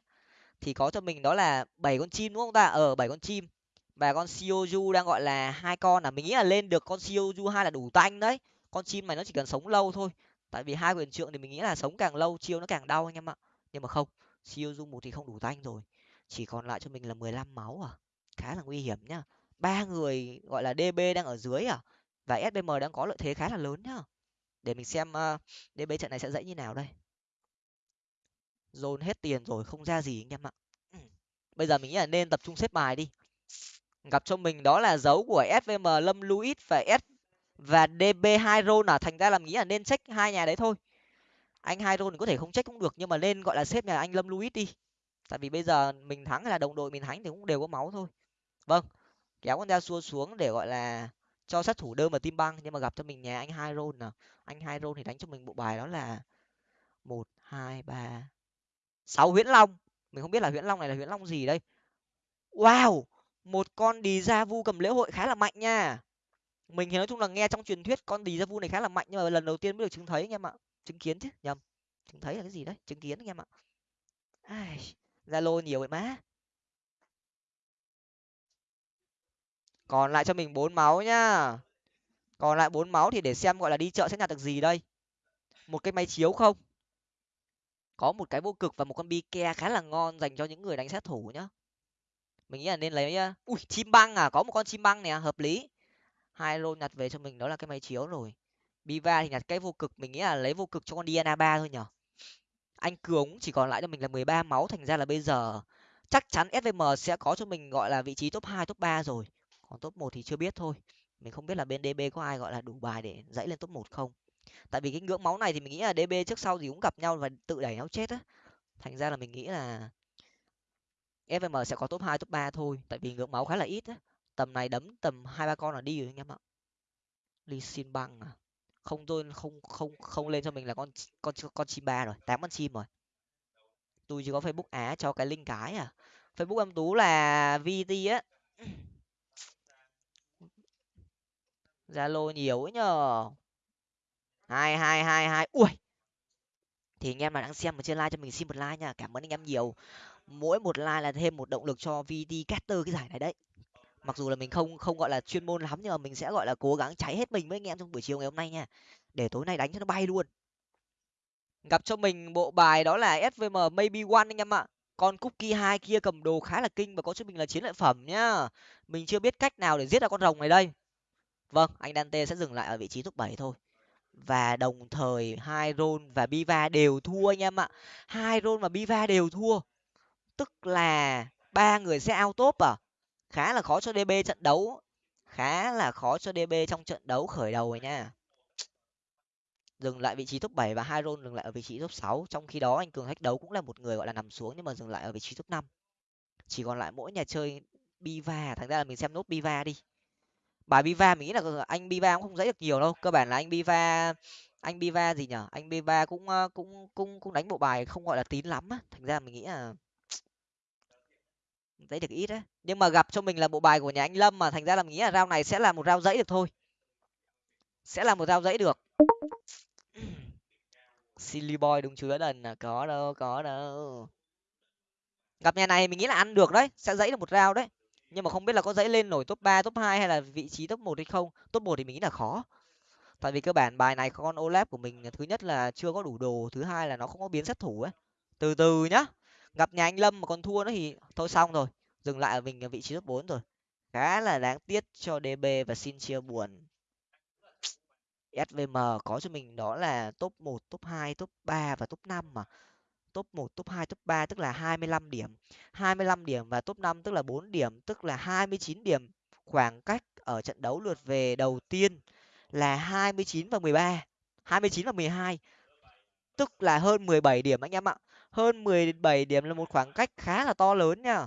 S1: Thì có cho mình đó là bảy con chim đúng không ta? Ở ờ, bảy con chim. Và con Shioju đang gọi là hai con là mình nghĩ là lên được con Shioju hai là đủ tanh đấy. Con chim này nó chỉ cần sống lâu thôi. Tại vì hai quyền trượng thì mình nghĩ là sống càng lâu chiêu nó càng đau anh em ạ. Nhưng mà không Shioju một thì không đủ tanh rồi. Chỉ còn lại cho mình là mười lăm máu à? Khá là nguy hiểm nhá. Ba người gọi là db đang ở dưới à? Và sbm đang có lợi thế khá là lớn nhá. Để mình xem ờ, uh, db trận này sẽ dãy như nào đây. Dồn hết tiền rồi không ra gì anh em ạ. Bây giờ mình nghĩ là nên tập trung xếp bài đi. Gặp cho mình đó là dấu của svm lâm luis và s và db hai roll à? Thành ra là nghĩ là nên check hai nhà đấy thôi. Anh hai roll có thể không check cũng được nhưng mà nên gọi là xếp nhà anh lâm luis đi. Tại vì bây giờ mình thắng hay là đồng đội mình thắng thì cũng đều có máu thôi. Vâng kéo con ra xua xuống để gọi là cho sát thủ đơn mà tim băng, nhưng mà gặp cho mình nhà anh hai rôn nào anh hai rôn thì đánh cho mình bộ bài đó là một, hai, ba, sáu. Huyễn long. Mình không biết là huyễn long này là huyễn long gì đây. Wow! Một con đi ra vu cầm lễ hội khá là mạnh nha. Mình thì nói chung là nghe trong truyền thuyết con đi ra vu này khá là mạnh, nhưng mà lần đầu tiên mới được chứng thấy anh em ạ. Chứng kiến chứ, nhầm. Chứng thấy là cái gì đấy? Chứng kiến anh em ạ. Zalo nhiều vậy má. Còn lại cho mình bốn máu nhá. Còn lại bốn máu thì để xem gọi là đi chợ sẽ nhặt được gì đây. Một cái máy chiếu không? Có một cái vô cực và một con bi ke khá là ngon dành cho những người đánh sát thủ nhá. Mình nghĩ là nên lấy ui, chim băng à? Có một con chim băng nè, hợp lý. Hai lô nhặt về cho mình, đó là cái máy chiếu rồi. Biva thì nhặt cái vô cực, mình nghĩ là lấy vô cực cho con diana ba thôi nhở. Anh cường chỉ còn lại cho mình là mười ba máu, thành ra là bây giờ chắc chắn svm sẽ có cho mình gọi là vị trí top hai, top ba rồi còn top một thì chưa biết thôi. Mình không biết là bên db có ai, gọi là, đủ bài để dãy lên top một không. Tại vì cái ngưỡng máu này thì mình nghĩ là db trước sau gì cũng gặp nhau và tự đẩy nhau chết á. Thành ra là mình nghĩ là fm sẽ có top hai, top ba thôi, tại vì ngưỡng máu khá là ít á. Tầm này đấm tầm hai, ba con là đi rồi anh em ạ. Ly xin băng à. Không tôi không không không lên cho mình là con con con chim ba rồi, tám con chim rồi. Tôi chỉ có facebook á, cho cái link cái à. Facebook em tú là vt á zalo nhiều ấy nhờ. Hai hai hai hai. Ui! Thì anh em nào đang xem ở trên like cho mình xin một like nha. Cảm ơn anh em nhiều. Mỗi một like là thêm một động lực cho vt caster cái giải này đấy. Mặc dù là mình không không gọi là chuyên môn lắm nhưng mà mình sẽ gọi là cố gắng cháy hết mình với anh em trong buổi chiều ngày hôm nay nha. Để tối nay đánh cho nó bay luôn. Gặp cho mình bộ bài đó là svm maybe one anh em ạ. Con cookie hai kia cầm đồ khá là kinh và có cho mình là chiến lợi phẩm nhá. Mình chưa biết cách nào để giết ra con rồng này đây vâng anh dante sẽ dừng lại ở vị trí top bảy thôi. Và đồng thời hai Ron và biva đều thua anh em ạ. Hai Ron và biva đều thua, tức là ba người sẽ out top à? Khá là khó cho db trận đấu, khá là khó cho db trong trận đấu khởi đầu rồi nha. Dừng lại vị trí top bảy và hai Ron dừng lại ở vị trí top sáu. Trong khi đó anh cường thách đấu cũng là một người gọi là nằm xuống nhưng mà dừng lại ở vị trí top năm. Chỉ còn lại mỗi nhà chơi biva. Thành ra là mình xem nốt biva đi bài biva mình nghĩ là ờ, anh biva cũng không dễ được nhiều đâu, cơ bản là anh biva anh biva gì nhở anh biva cũng ờ, cũng cũng cũng đánh bộ bài không, gọi là, tín lắm á. Thành ra mình nghĩ là dãy được ít á. Nhưng mà gặp cho mình là bộ bài của nhà anh lâm mà, thành ra là mình nghĩ là rau này sẽ là một rau dãy được thôi. Sẽ là một rau dãy được. Silly boy đúng chứa đần là có đâu có đâu. Gặp nhà này mình nghĩ là ăn được đấy, sẽ dãy được một rau đấy nhưng mà không biết là có dãy lên nổi top ba, top hai hay là vị trí top một hay không? Top một thì mình nghĩ là khó. Tại vì cơ bản bài này con olap của mình thứ nhất là chưa có đủ đồ, thứ hai là nó không có biến sát thủ ấy. Từ từ nhá. Gặp nhà anh lâm mà còn thua nữa thì thôi xong rồi. Dừng lại ở mình ở vị trí top bốn rồi. Khá là đáng tiếc cho db và xin chia buồn. Svm có cho mình đó là top một, top hai, top ba và top năm mà top một, top hai, top ba, tức là hai mươi lăm điểm. hai mươi lăm điểm và top năm, tức là bốn điểm, tức là hai mươi chín điểm khoảng cách ở trận đấu lượt về đầu tiên là hai mươi chín và mười ba. hai mươi chín và mười hai, tức là hơn mười bảy điểm anh em ạ. Hơn mười bảy điểm là một khoảng cách khá là to lớn nha.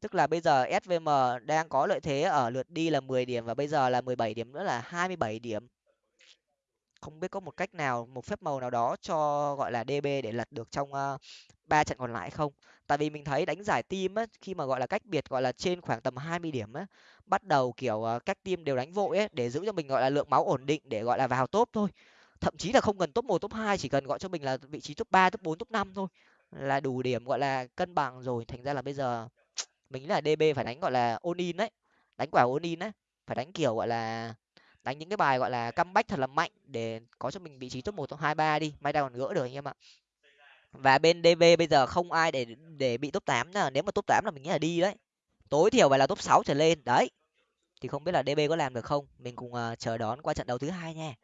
S1: Tức là bây giờ svm đang có lợi thế ở lượt đi là mười điểm và bây giờ là mười bảy điểm nữa là hai mươi bảy điểm không biết có một cách nào, một phép màu nào đó cho, gọi là db để lật được trong ờ, ba trận còn lại không? Tại vì mình thấy đánh giải team á, khi mà, gọi là, cách biệt, gọi là, trên khoảng tầm hai mươi điểm á, bắt đầu, kiểu ờ, các team đều đánh vội ấy, để giữ cho mình, gọi là, lượng máu ổn định để, gọi là, vào top thôi. Thậm chí là không cần top một, top hai, chỉ cần gọi cho mình là vị trí top ba, top bốn, top năm thôi, là đủ điểm, gọi là, cân bằng rồi. Thành ra là bây giờ mình là db phải đánh, gọi là onin in đấy đánh quả onin in đấy phải đánh kiểu, gọi là đánh những cái bài gọi là comeback thật là mạnh để có cho mình vị trí top một top hai ba đi. May ra còn gỡ được anh em ạ. Và bên db bây giờ không ai để để bị top tám nữa. Nếu mà top tám là mình nghĩ là đi đấy. Tối thiểu phải là top sáu trở lên. Đấy. Thì không biết là db có làm được không? Mình cùng uh, chờ đón qua trận đấu thứ hai nha.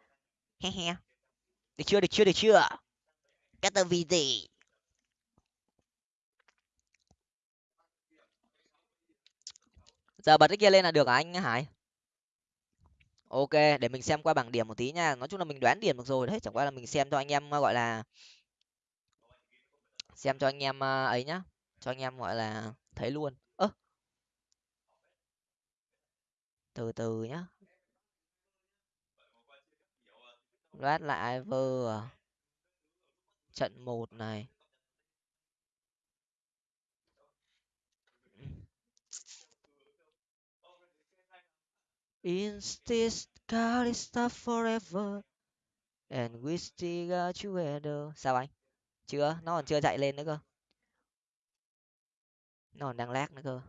S1: He he. Được chưa được chưa được chưa? Cái tờ vì gì? Giờ bật cái kia lên là được à anh hải? Ok, để mình xem qua bảng điểm một tí nha. Nói chung là mình đoán điểm được rồi đấy, chẳng qua là mình xem cho anh em, gọi là, xem cho anh em à, ấy nhá. Cho anh em, gọi là, thấy luôn. Ơ! Từ từ nhá. Loát lại vơ à. trận một này. In this God is forever. And we still got together uh, sao anh? Chưa? Nó còn chưa chạy lên nữa cơ. Nó còn đang lag nữa cơ.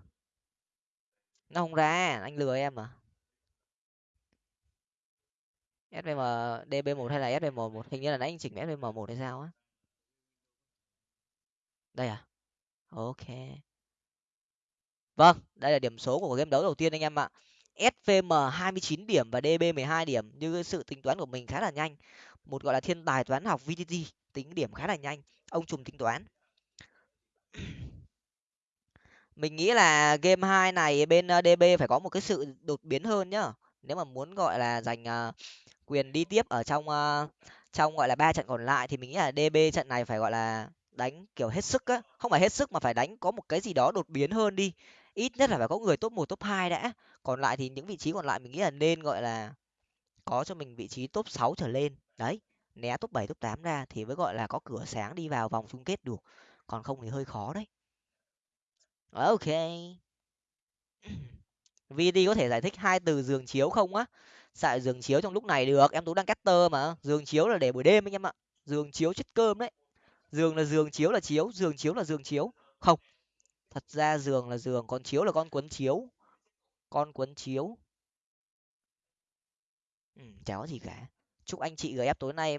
S1: Nó không ra, anh lừa em à? Svm DB1 hay là svm một? Hình như là nãy anh chỉnh svm một hay sao á. Đây à? Ok. Vâng đây là điểm số của game đấu đầu tiên anh em ạ svm 29 điểm và db 12 điểm như sự tính toán của mình khá là nhanh. Một gọi là thiên tài toán học vtt tính điểm khá là nhanh, ông trùm tính toán. Mình nghĩ là game hai này bên ờ, db phải có một cái sự đột biến hơn nhá. Nếu mà muốn gọi là giành ờ, quyền đi tiếp ở trong ờ, trong gọi là ba trận còn lại thì mình nghĩ là db trận này phải gọi là đánh kiểu hết sức á. Không phải hết sức mà phải đánh có một cái gì đó đột biến hơn đi. Ít nhất là phải có người top một, top hai đã còn lại thì những vị trí còn lại mình nghĩ là nên, gọi là, có cho mình vị trí top sáu trở lên. Đấy, né top bảy, top tám ra thì mới, gọi là, có cửa sáng đi vào vòng chung kết được còn không thì hơi khó đấy. Ok. Vd có thể giải thích hai từ giường chiếu không á? Xài giường chiếu trong lúc này được, em tú đang tơ mà. Giường chiếu là để buổi đêm anh em ạ. Giường chiếu chất cơm đấy. Giường là giường, chiếu là chiếu, giường chiếu là giường chiếu. Không, thật ra giường là giường, còn chiếu là con quấn chiếu con cuốn chiếu. Ừ, chả có gì cả. Chúc anh chị gf tối nay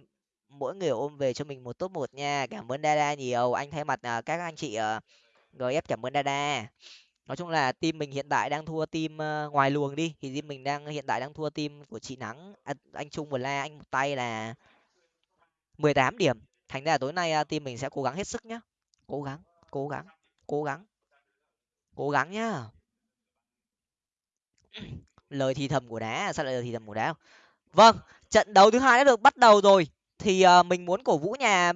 S1: mỗi người ôm về cho mình một top một nha. Cảm ơn dada nhiều. Anh thay mặt à, các anh chị ờ, gf cảm ơn dada. Nói chung là team mình hiện tại đang thua team ờ, ngoài luồng đi. Thì team mình đang hiện tại đang thua team của chị nắng. À, anh trung và la anh một tay là mười tám điểm. Thành ra là tối nay à, team mình sẽ cố gắng hết sức nhá. Cố gắng cố gắng cố gắng cố gắng nhá lời thì thầm của đá sao lại lời thì thầm của đá không? Vâng trận đấu thứ hai đã được bắt đầu rồi. Thì uh, mình muốn cổ vũ nhà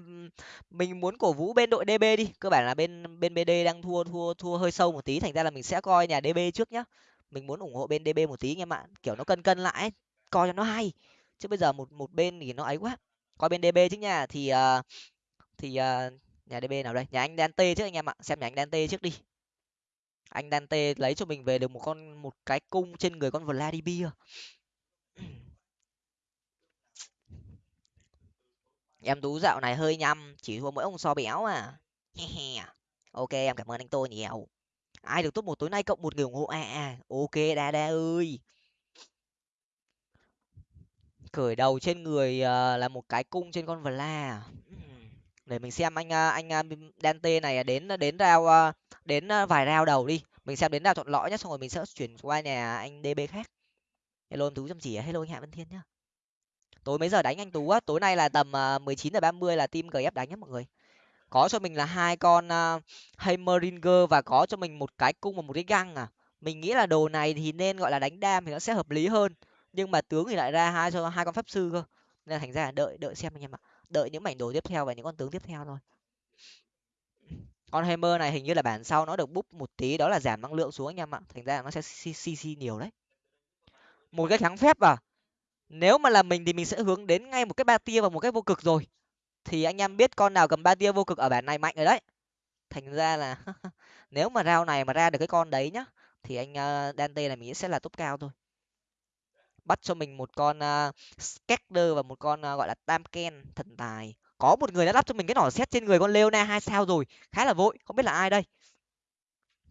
S1: mình muốn cổ vũ bên đội db đi. Cơ bản là bên bên bd đang thua thua thua hơi sâu một tí thành ra là mình sẽ coi nhà db trước nhá. Mình muốn ủng hộ bên db một tí anh em ạ kiểu nó cân cân lại coi cho nó hay. Chứ bây giờ một một bên thì nó ấy quá. Coi bên db trước nha. Thì uh, thì uh, nhà db nào đây? Nhà anh dante trước anh em ạ. Xem nhà anh dante trước đi anh dante lấy cho mình về được một con một cái cung trên người con vladimir. Em tú dạo này hơi nhăm chỉ thua mỗi ông so béo à. Ok em cảm ơn anh tôi nhiều. Ai được top một tối nay cộng một người ủng hộ à, à ok đa đa ơi. Cởi đầu trên người ờ, là một cái cung trên con vla để mình xem anh à, anh à, dante này đến đến rao à, đến vài rao đầu đi. Mình xem đến rao thuận lõi nhất, xong rồi mình sẽ chuyển qua nhà anh db khác. Hello anh tú chăm chỉ hello anh hạ văn thiên nhá. Tối mấy giờ đánh anh tú á? Tối nay là tầm mười chín giờ ba mươi là team gf đánh nhá mọi người. Có cho mình là hai con uh, Heimeringer và có cho mình một cái cung và một cái găng à. Mình nghĩ là đồ này thì nên gọi là đánh đam thì nó sẽ hợp lý hơn. Nhưng mà tướng thì lại ra hai cho hai con pháp sư cơ. Nên là thành ra là đợi đợi xem anh em ạ đợi những mảnh đồ tiếp theo và những con tướng tiếp theo thôi. Con Hammer này hình như là bản sau nó được búp một tí đó là giảm năng lượng xuống anh em ạ. Thành ra nó sẽ cc nhiều đấy. Một cái kháng phép à? Nếu mà là mình thì mình sẽ hướng đến ngay một cái ba tia và một cái vô cực rồi. Thì anh em biết con nào cầm ba tia vô cực ở bản này mạnh rồi đấy. Thành ra là nếu mà rau này mà ra được cái con đấy nhá thì anh uh, dante này mình sẽ là top cao thôi bắt cho mình một con à, uh, Skekder và một con uh, gọi là Tamken thần tài. Có một người đã lắp cho mình cái nỏ xét trên người con Leona hai sao rồi khá là vội không biết là ai đây.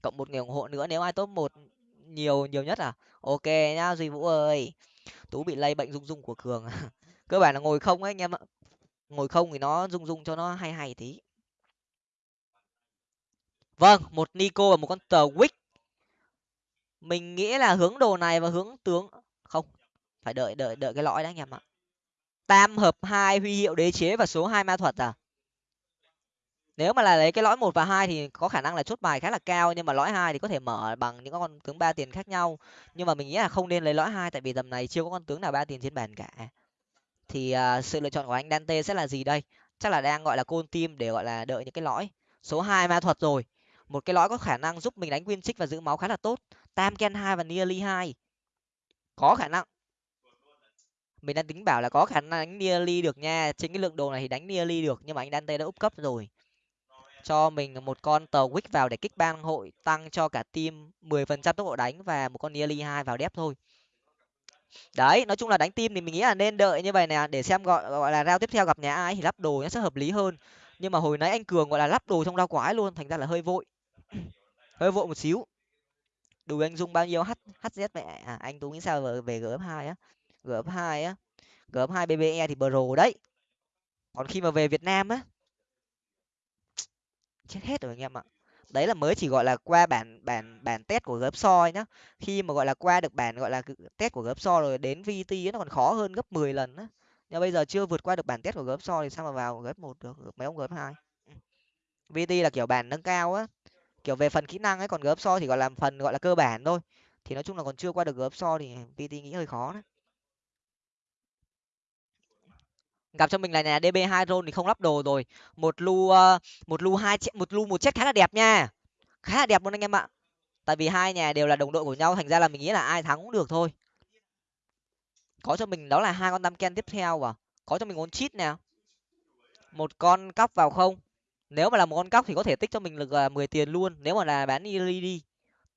S1: Cộng một người ủng hộ nữa nếu ai top một nhiều nhiều nhất à? Ok nhá duy vũ ơi. Tú bị lây bệnh rung rung của cường à? cơ bản là ngồi không ấy anh em ạ. Ngồi không thì nó rung rung cho nó hay hay tí. Vâng một nico và một con tờ wick mình nghĩ là hướng đồ này và hướng tướng phải đợi đợi đợi cái lõi đã anh em ạ. Tam hợp hai huy hiệu đế chế và số hai ma thuật à? Nếu mà là lấy cái lõi một và hai thì có khả năng là chốt bài khá là cao nhưng mà lõi hai thì có thể mở bằng những con tướng ba tiền khác nhau. Nhưng mà mình nghĩ là không nên lấy lõi hai tại vì tầm này chưa có con tướng nào ba tiền trên bàn cả. Thì uh, sự lựa chọn của anh dante sẽ là gì đây? Chắc là đang gọi là côn tim để gọi là đợi những cái lõi. Số hai ma thuật rồi. Một cái lõi có khả năng giúp mình đánh win trích và giữ máu khá là tốt. Tam ken hai và nearly hai. Có khả năng mình đang tính bảo là có khả năng đánh nearly được nha. Trên cái lượng đồ này thì đánh nearly được nhưng mà anh dante đã úp cấp rồi. Cho mình một con tờ wick vào để kích bang hội tăng cho cả team mười phần trăm tốc độ đánh và một con nearly hai vào đép thôi. Đấy nói chung là đánh team thì mình nghĩ là nên đợi như vậy nè để xem gọi gọi là rao tiếp theo gặp nhà ai thì lắp đồ nó sẽ hợp lý hơn. Nhưng mà hồi nãy anh cường gọi là lắp đồ trong rau quái luôn thành ra là hơi vội. Hơi vội một xíu. Đủ anh dung bao nhiêu? H hz mẹ. À, anh tú nghĩ sao về, về gf hai á? Gf hai á gf hai bbe thì pro đấy còn khi mà về việt nam á chết hết rồi anh em ạ đấy là mới chỉ gọi là qua bản bản bản test của gấp soi nhá khi mà gọi là qua được bản gọi là test của gấp soi rồi đến vt nó còn khó hơn gấp 10 lần á nhưng bây giờ chưa vượt qua được bản test của gấp soi thì sao mà vào gấp một được mấy ông gấp hai vt là kiểu bản nâng cao á kiểu về phần kỹ năng ấy còn gấp soi thì gọi là phần gọi là cơ bản thôi thì nói chung là còn chưa qua được gấp soi thì vt nghĩ hơi khó đấy gặp cho mình là nhà db hai roll thì không lắp đồ rồi. Một lu uh, một lu hai một lu một chết khá là đẹp nha. Khá là đẹp luôn anh em ạ. Tại vì hai nhà đều là đồng đội của nhau thành ra là mình nghĩ là ai thắng cũng được thôi. Có cho mình đó là hai con tam ken tiếp theo và có cho mình con cheat nè. Một con cóc vào không? Nếu mà là một con cóc thì có thể tích cho mình được uh, mười tiền luôn. Nếu mà là bán đi đi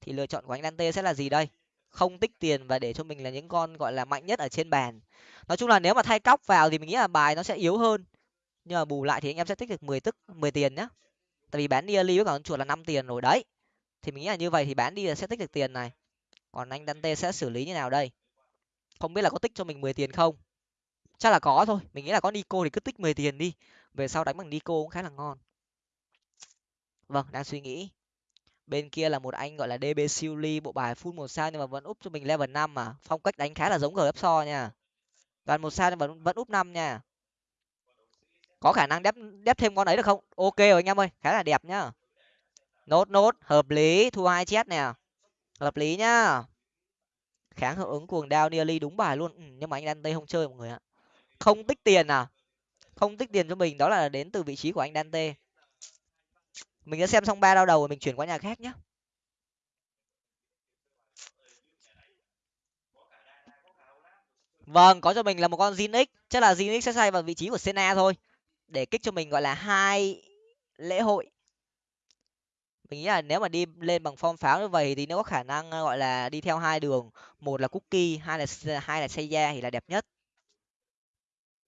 S1: thì lựa chọn của anh dante sẽ là gì đây? Không tích tiền và để cho mình là những con, gọi là, mạnh nhất ở trên bàn. Nói chung là nếu mà thay cóc vào thì mình nghĩ là bài nó sẽ yếu hơn. Nhưng mà bù lại thì anh em sẽ tích được mười tức, mười tiền nhá. Tại vì bán đi với cả con chuột là năm tiền rồi đấy. Thì mình nghĩ là như vậy thì bán đi là sẽ tích được tiền này. Còn anh dante sẽ xử lý như nào đây? Không biết là có tích cho mình mười tiền không? Chắc là có thôi. Mình nghĩ là có nico thì cứ tích mười tiền đi. Về sau đánh bằng nico cũng khá là ngon. Vâng đang suy nghĩ bên kia là một anh gọi là db siêu bộ bài full một sao nhưng mà vẫn úp cho mình level năm mà. Phong cách đánh khá là giống gf so nha. Toàn một sao nhưng vẫn vẫn úp năm nha. Có khả năng đép đép thêm con ấy được không? Ok rồi anh em ơi khá là đẹp nhá. Nốt nốt hợp lý thu hai chết nè. Hợp lý nhá. Kháng hiệu ứng cuồng đao nearly đúng bài luôn. Ừ, nhưng mà anh đang tây không chơi mọi người ạ. Không tích tiền à? Không tích tiền cho mình đó là đến từ vị trí của anh Dante mình sẽ xem xong ba đau đầu rồi mình chuyển qua nhà khác nhé vâng có cho mình là một con Zinix chắc là Zinix sẽ xoay vào vị trí của sena thôi. Để kích cho mình gọi là hai lễ hội. Mình nghĩ là nếu mà đi lên bằng form pháo như vậy thì nó có khả năng ờ, gọi là đi theo hai đường. Một là cookie hai là hai là Seiya thì là đẹp nhất.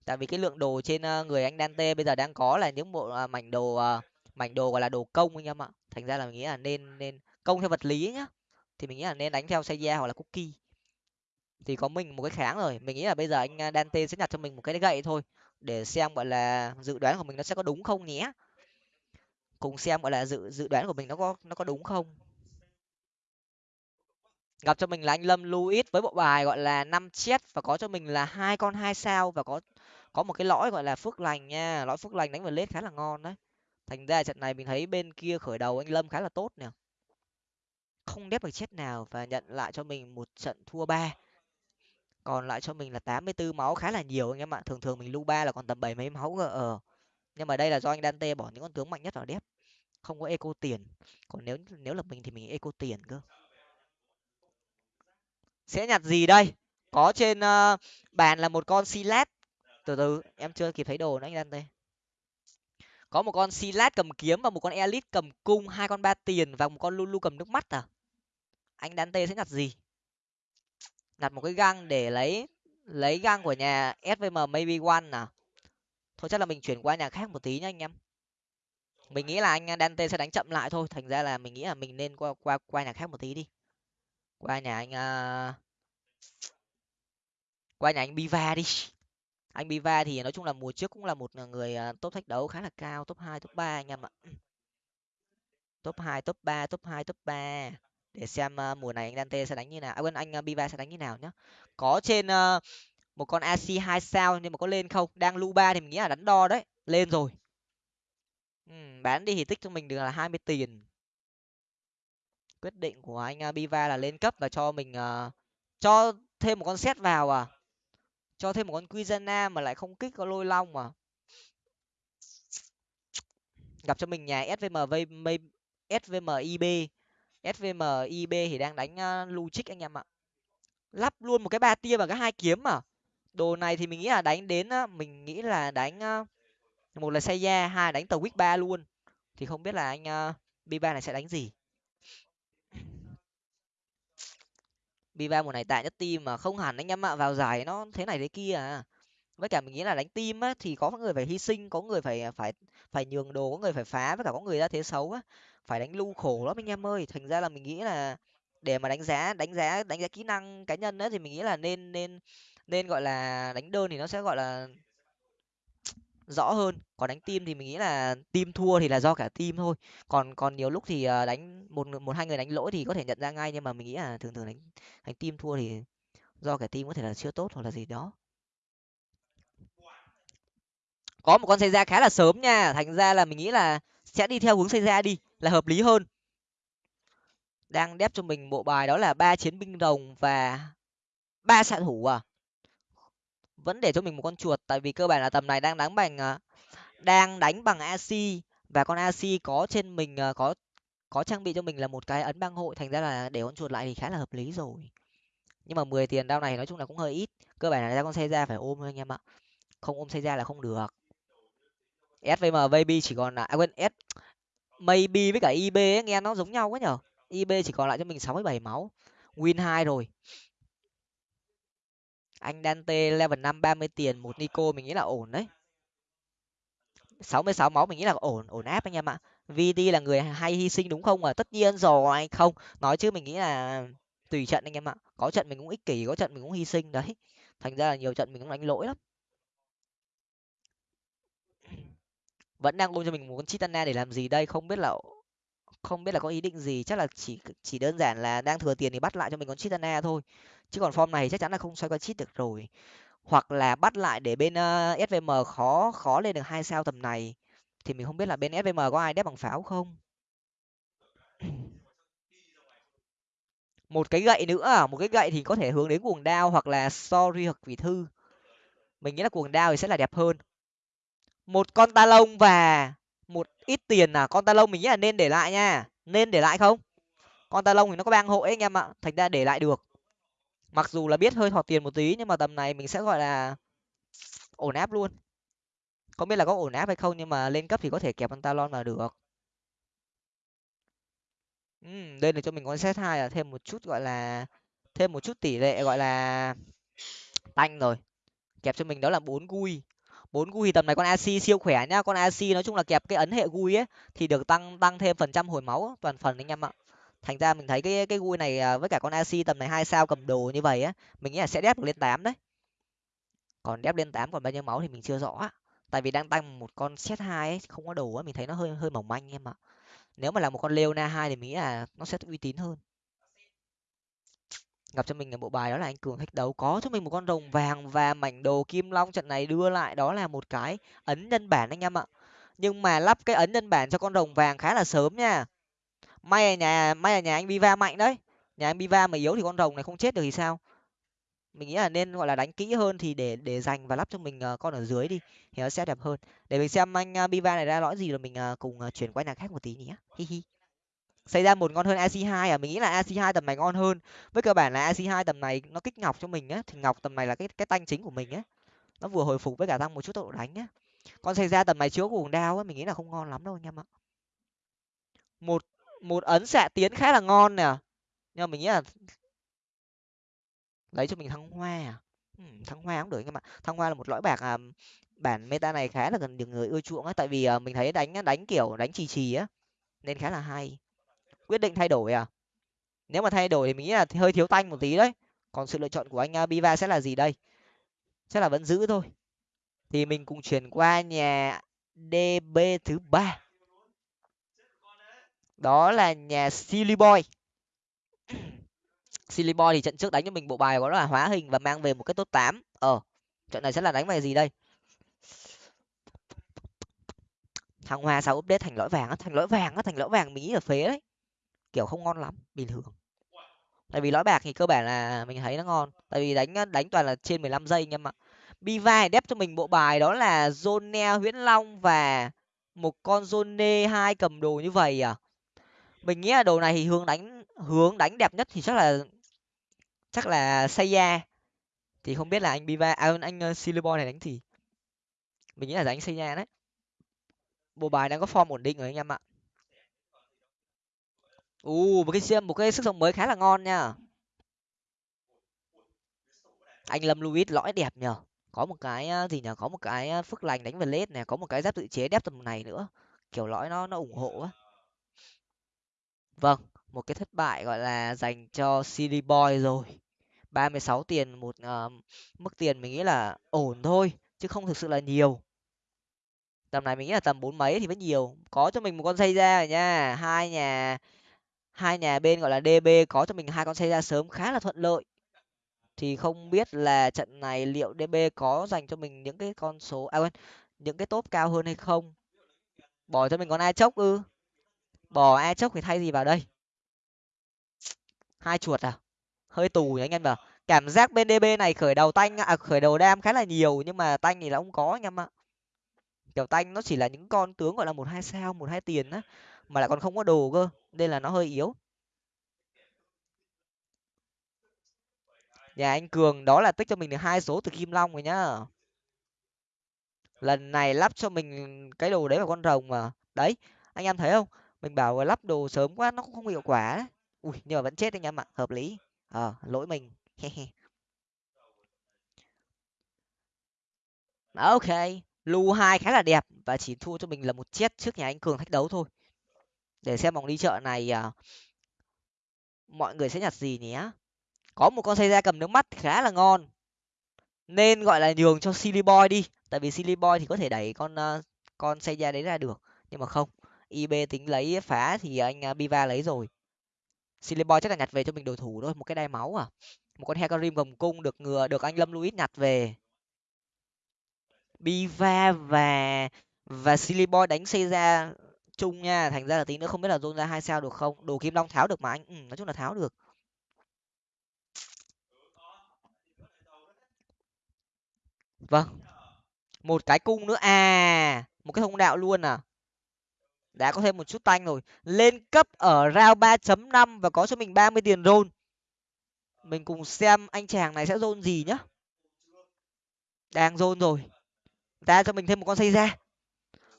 S1: Tại vì cái lượng đồ trên ờ, người anh Dante bây giờ đang có là những bộ ờ, mảnh đồ uh, mảnh đồ gọi là đồ công anh em ạ. Thành ra là mình nghĩ là nên nên công theo vật lý nhá. Thì mình nghĩ là nên đánh theo Seiya hoặc là cookie. Thì có mình một cái kháng rồi, mình nghĩ là bây giờ anh à, Dante sẽ nhặt cho mình một cái gậy thôi, để xem gọi là dự đoán của mình nó sẽ có đúng không nhé. Cùng xem gọi là dự dự đoán của mình nó có nó có đúng không. Gặp cho mình là anh lâm luis với bộ bài gọi là năm chết và có cho mình là hai con hai sao và có có một cái lõi gọi là phước lành nha. Lõi phước lành đánh vào lết khá là ngon đấy thành ra trận này mình thấy bên kia khởi đầu anh lâm khá là tốt nè. Không đép được chết nào và nhận lại cho mình một trận thua ba. Còn lại cho mình là tám mươi 84 máu khá là nhiều anh em ạ. Thường thường mình lưu ba là còn tầm bảy mấy máu ờ. Nhưng mà đây là do anh Dante bỏ những con tướng mạnh nhất vào đép. Không có eco tiền. Còn nếu nếu là mình thì mình eco tiền cơ. Sẽ nhặt gì đây? Có trên uh, bàn là một con silat từ từ em chưa kịp thấy đồ nữa anh Dante có một con silat cầm kiếm và một con elite cầm cung, hai con ba tiền và một con lulu cầm nước mắt à? Anh Dante sẽ nhặt gì? Nhặt một cái găng để lấy lấy găng của nhà svm maybe one à? Thôi chắc là mình chuyển qua nhà khác một tí nha anh em. Mình nghĩ là anh Dante sẽ đánh chậm lại thôi, thành ra là mình nghĩ là mình nên qua qua qua nhà khác một tí đi. Qua nhà anh uh... qua nhà anh Biva đi anh Biva thì nói chung là mùa trước cũng là một à, người à, top thách đấu khá là cao top hai top ba anh em ạ. Top hai top ba top hai top ba. Để xem uh, mùa này anh Dante sẽ đánh như nào à quên anh uh, Biva sẽ đánh như nào nhá. Có trên uh, một con AC hai sao nhưng mà có lên không? Đang lu ba thì mình nghĩ là đánh đo đấy lên rồi. Ừ, bán đi thì tích cho mình được là hai mươi tiền. Quyết định của anh uh, Biva là lên cấp và cho mình uh, cho thêm một con set vào à cho thêm một con Quizana mà lại không kích có lôi long mà. Gặp cho mình nhà svm svm ib svm ib thì đang đánh uh, luchik anh em ạ. Lắp luôn một cái ba tia và cái hai kiếm mà. Đồ này thì mình nghĩ là đánh đến mình nghĩ là đánh ờ, một là Seiya hai đánh tàu quýt ba luôn. Thì không biết là anh ờ, b ba này sẽ đánh gì. B ba mùa này tại nhất team mà không hẳn anh em ạ, vào giải nó thế này thế kia à. Với cả mình nghĩ là đánh team á, thì có người phải hy sinh, có người phải à, phải phải nhường đồ, có người phải phá, với cả có người ra thế xấu á. Phải đánh lưu khổ lắm anh em ơi. Thành ra là mình nghĩ là để mà đánh giá đánh giá đánh giá kỹ năng cá nhân á, thì mình nghĩ là nên nên nên gọi là đánh đơn thì nó sẽ gọi là rõ hơn. Còn đánh team thì mình nghĩ là team thua thì là do cả team thôi. Còn còn nhiều lúc thì ờ, đánh một một hai người đánh lỗi thì có thể nhận ra ngay, nhưng mà mình nghĩ là thường thường đánh đánh team thua thì do cả team có thể là chưa tốt hoặc là gì đó. Có một con xây ra khá là sớm nha. Thành ra là mình nghĩ là sẽ đi theo hướng xây ra đi, là hợp lý hơn. Đang đép cho mình bộ bài đó là ba chiến binh rồng và ba xạ thủ à vẫn để cho mình một con chuột tại vì cơ bản là tầm này đang đánh bằng ờ, đang đánh bằng ac và con ac có trên mình ờ, có có trang bị cho mình là một cái ấn băng hội thành ra là để con chuột lại thì khá là hợp lý rồi. Nhưng mà mười tiền đao này nói chung là cũng hơi ít cơ bản là ra con xe ra phải ôm thôi anh em ạ. Không ôm xe ra là không được. Svm baby chỉ còn là à quên s maybe với cả ib ấy, nghe nó giống nhau quá nhở? Ib chỉ còn lại cho mình sáu mươi bảy máu. Win hai rồi anh Dante level năm ba mươi tiền, một Nico mình nghĩ là ổn đấy. sáu mươi sáu máu mình nghĩ là ổn ổn áp anh em ạ. VD là người hay hy sinh đúng không ạ? tất nhiên rồi, anh không. Nói chứ mình nghĩ là tùy trận anh em ạ. Có trận mình cũng ích kỷ, có trận mình cũng hy sinh đấy. Thành ra là nhiều trận mình cũng đánh lỗi lắm. Vẫn đang ôm cho mình một con chitana để làm gì đây? Không biết là, không biết là có ý định gì. Chắc là chỉ chỉ đơn giản là đang thừa tiền thì bắt lại cho mình con chitana thôi chứ còn form này chắc chắn là không xoay qua chít được rồi. Hoặc là bắt lại để bên ờ, uh, svm khó khó lên được hai sao tầm này. Thì mình không biết là bên svm có ai đép bằng pháo không? Một cái gậy nữa à? một cái gậy thì có thể hướng đến cuồng đao hoặc là sorry hoặc quỷ thư. Mình nghĩ là cuồng đao thì sẽ là đẹp hơn. Một con ta lông và một ít tiền à? Con ta lông mình nghĩ là nên để lại nha. Nên để lại không? Con ta lông thì nó có bang hộ ấy anh em ạ. Thành ra để lại được mặc dù là biết hơi thọt tiền một tí nhưng mà tầm này mình sẽ gọi là ổn áp luôn. Không biết là có ổn áp hay không nhưng mà lên cấp thì có thể kẹp pantalon vào được. Ừ, đây là cho mình con set hai là thêm một chút gọi là thêm một chút tỷ lệ gọi là tanh rồi. Kẹp cho mình đó là bốn gui. Bốn gui tầm này con ac siêu khỏe nhá. Con ac nói chung là kẹp cái ấn hệ gui ấy thì được tăng tăng thêm phần trăm hồi máu toàn phần anh em ạ thành ra mình thấy cái cái gui này à, với cả con ac tầm này hai sao cầm đồ như vậy á, mình nghĩ là sẽ đép được lên tám đấy. Còn đép lên tám còn bao nhiêu máu thì mình chưa rõ tại vì đang tăng một con set hai ấy, không có đồ á, mình thấy nó hơi hơi mỏng manh em ạ. Nếu mà là một con leona hai thì mình nghĩ là nó sẽ uy tín hơn. Gặp cho mình là bộ bài đó là anh cường thách đấu. Có cho mình một con rồng vàng và mảnh đồ kim long trận này đưa lại, đó là một cái ấn nhân bản anh em ạ. Nhưng mà lắp cái ấn nhân bản cho con rồng vàng khá là sớm nha may là nhà may là nhà anh biva mạnh đấy. Nhà anh biva mà yếu thì con rồng này không chết được thì sao? Mình nghĩ là nên gọi là đánh kỹ hơn thì để để dành và lắp cho mình ờ, con ở dưới đi thì nó sẽ đẹp hơn. Để mình xem anh ờ, uh, biva này ra lõi gì rồi mình ờ, cùng chuyển qua nhà khác một tí nhé hi hi. Xây ra một ngon hơn ac 2 à? Mình nghĩ là ac 2 tầm này ngon hơn. Với cơ bản là ac 2 tầm này nó kích ngọc cho mình á thì ngọc tầm này là cái cái tanh chính của mình á nó vừa hồi phục với cả tăng một chút tốc độ đánh á con xây ra tầm này chứa cuồng đao á mình nghĩ là không ngon lắm đâu anh em ạ. Một một ấn xạ tiến khá là ngon nè. Nhưng mà mình nghĩ là lấy cho mình thăng hoa à? Ừ, thăng hoa cũng được các bạn, thăng hoa là một lõi bạc à, bản meta này khá là gần được người ưa chuộng á. Tại vì à, mình thấy đánh đánh kiểu đánh trì trì á nên khá là hay. Quyết định thay đổi à? Nếu mà thay đổi thì mình nghĩ là hơi thiếu tanh một tí đấy. Còn sự lựa chọn của anh à, biva sẽ là gì đây? Chắc là vẫn giữ thôi. Thì mình cùng chuyển qua nhà db thứ ba đó là nhà silly boy. Silly boy thì trận trước đánh cho mình bộ bài đó là hóa hình và mang về một cái tốt tám. Ờ trận này sẽ là đánh về gì đây? Thằng hoa sao update thành lõi vàng á? Thành lõi vàng á, thành lõi vàng mình nghĩ là phế đấy. Kiểu không ngon lắm, bình thường. Tại vì lõi bạc thì cơ bản là mình thấy nó ngon. Tại vì đánh đánh toàn là trên 15 giây anh em ạ. Biva đép cho mình bộ bài đó là zone Nguyễn long và một con zone hai cầm đồ như vậy à? Mình nghĩ là đồ này thì hướng đánh hướng đánh đẹp nhất thì chắc là chắc là Seiya. Thì không biết là anh Biva à, anh ờ, Silibor này đánh gì mình nghĩ là đánh Seiya đấy. Bộ bài đang có form ổn định rồi anh em ạ. U một cái xiêm một cái sức sống mới khá là ngon nha. Anh lâm louis lõi đẹp nhờ. Có một cái ờ, gì nhờ? Có một cái ờ, phước lành đánh về lết này có một cái giáp tự chế đép tầm này nữa. Kiểu lõi nó nó ủng hộ á vâng một cái thất bại gọi là dành cho cd boy rồi. Ba mươi sáu tiền một uh, mức tiền mình nghĩ là ổn thôi chứ không thực sự là nhiều. Tầm này mình nghĩ là tầm bốn mấy thì vẫn nhiều. Có cho mình một con xây ra rồi nha. Hai nhà hai nhà bên gọi là db có cho mình hai con xây ra sớm khá là thuận lợi. Thì không biết là trận này liệu db có dành cho mình những cái con số à quên những cái top cao hơn hay không? Bỏ cho mình con ai chốc ư? Bỏ e chốc thì thay gì vào đây? Hai chuột à? Hơi tù nhỉ anh em ạ cảm giác bên db này khởi đầu tanh à khởi đầu đam khá là nhiều, nhưng mà tanh thì là không có anh em ạ. Kiểu tanh nó chỉ là những con tướng gọi là một hai sao, một hai tiền á, mà lại còn không có đồ cơ, nên là nó hơi yếu. Nhà anh cường đó là tích cho mình được hai số từ kim long rồi nhá. Lần này lắp cho mình cái đồ đấy vào con rồng mà. Đấy, anh em thấy không? Mình bảo lắp đồ sớm quá nó cũng không hiệu quả đấy ui nhưng mà vẫn chết anh em ạ hợp lý. Ờ lỗi mình. Ok lu hai khá là đẹp và chỉ thua cho mình là một chết trước nhà anh cường thách đấu thôi. Để xem vòng đi chợ này à, mọi người sẽ nhặt gì nhé có một con xây ra cầm nước mắt khá là ngon. Nên gọi là nhường cho silly boy đi tại vì silly boy thì có thể đẩy con uh, con ra đấy ra được nhưng mà không ib tính lấy phá thì anh à, biva lấy rồi. Sillyboy chắc là nhặt về cho mình đồ thủ thôi một cái đai máu à? Một con hecarim gồng cung được ngừa được anh lâm luis nhặt về. Biva và và Sillyboy đánh xây ra chung nha thành ra là tí nữa không biết là dôn ra hai sao được không? Đồ kim long tháo được mà anh. Ừ, nói chung là tháo được. Vâng. Một cái cung nữa. À một cái thông đạo luôn à? Đã có thêm một chút tanh rồi. Lên cấp ở round ba chấm năm và có cho mình ba mươi tiền rôn mình cùng xem anh chàng này sẽ rôn gì nhá. Đang rôn rồi. Ta cho mình thêm một con xây ra.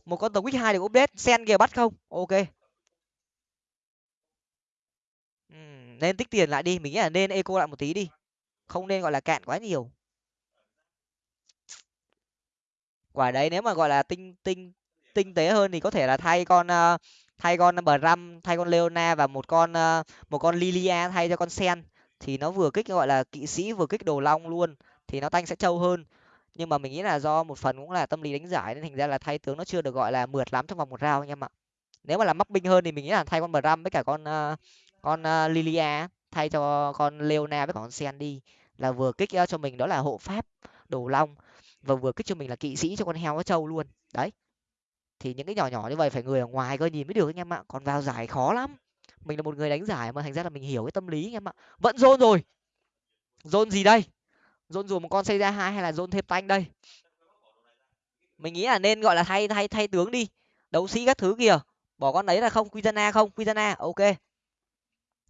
S1: Một con tàu quýt hai để update. Sen kìa bắt không? Ok. Nên tích tiền lại đi. Mình nghĩ là nên eco lại một tí đi. Không nên gọi là cạn quá nhiều. Quả đấy, nếu mà gọi là tinh tinh tinh tế hơn thì có thể là thay con uh, thay con Bram, thay con Leona và một con uh, một con Lilia thay cho con Sen. Thì nó vừa kích gọi là kỵ sĩ vừa kích đồ long luôn thì nó tanh sẽ trâu hơn. Nhưng mà mình nghĩ là do một phần cũng là tâm lý đánh giải nên thành ra là thay tướng nó chưa được gọi là mượt lắm trong vòng một round anh em ạ. Nếu mà làm mắc binh hơn thì mình nghĩ là thay con Bram với cả con uh, con uh, Lilia thay cho con Leona với cả con Sen đi. Là vừa kích cho mình đó là hộ pháp đồ long và vừa kích cho mình là kỵ sĩ cho con heo nó trâu luôn. Đấy thì những cái nhỏ nhỏ như vậy phải người ở ngoài coi nhìn mới được anh em ạ. Còn vào giải khó lắm. Mình là một người đánh giải mà thành ra là mình hiểu cái tâm lý anh em ạ. Vẫn dôn rồi. Dôn gì đây? Dôn dù một con xây ra hai hay là dôn thêm tanh đây? Mình nghĩ là nên gọi là thay thay thay tướng đi. Đấu sĩ các thứ kìa. Bỏ con đấy là không. Quizana không? Quizana ok.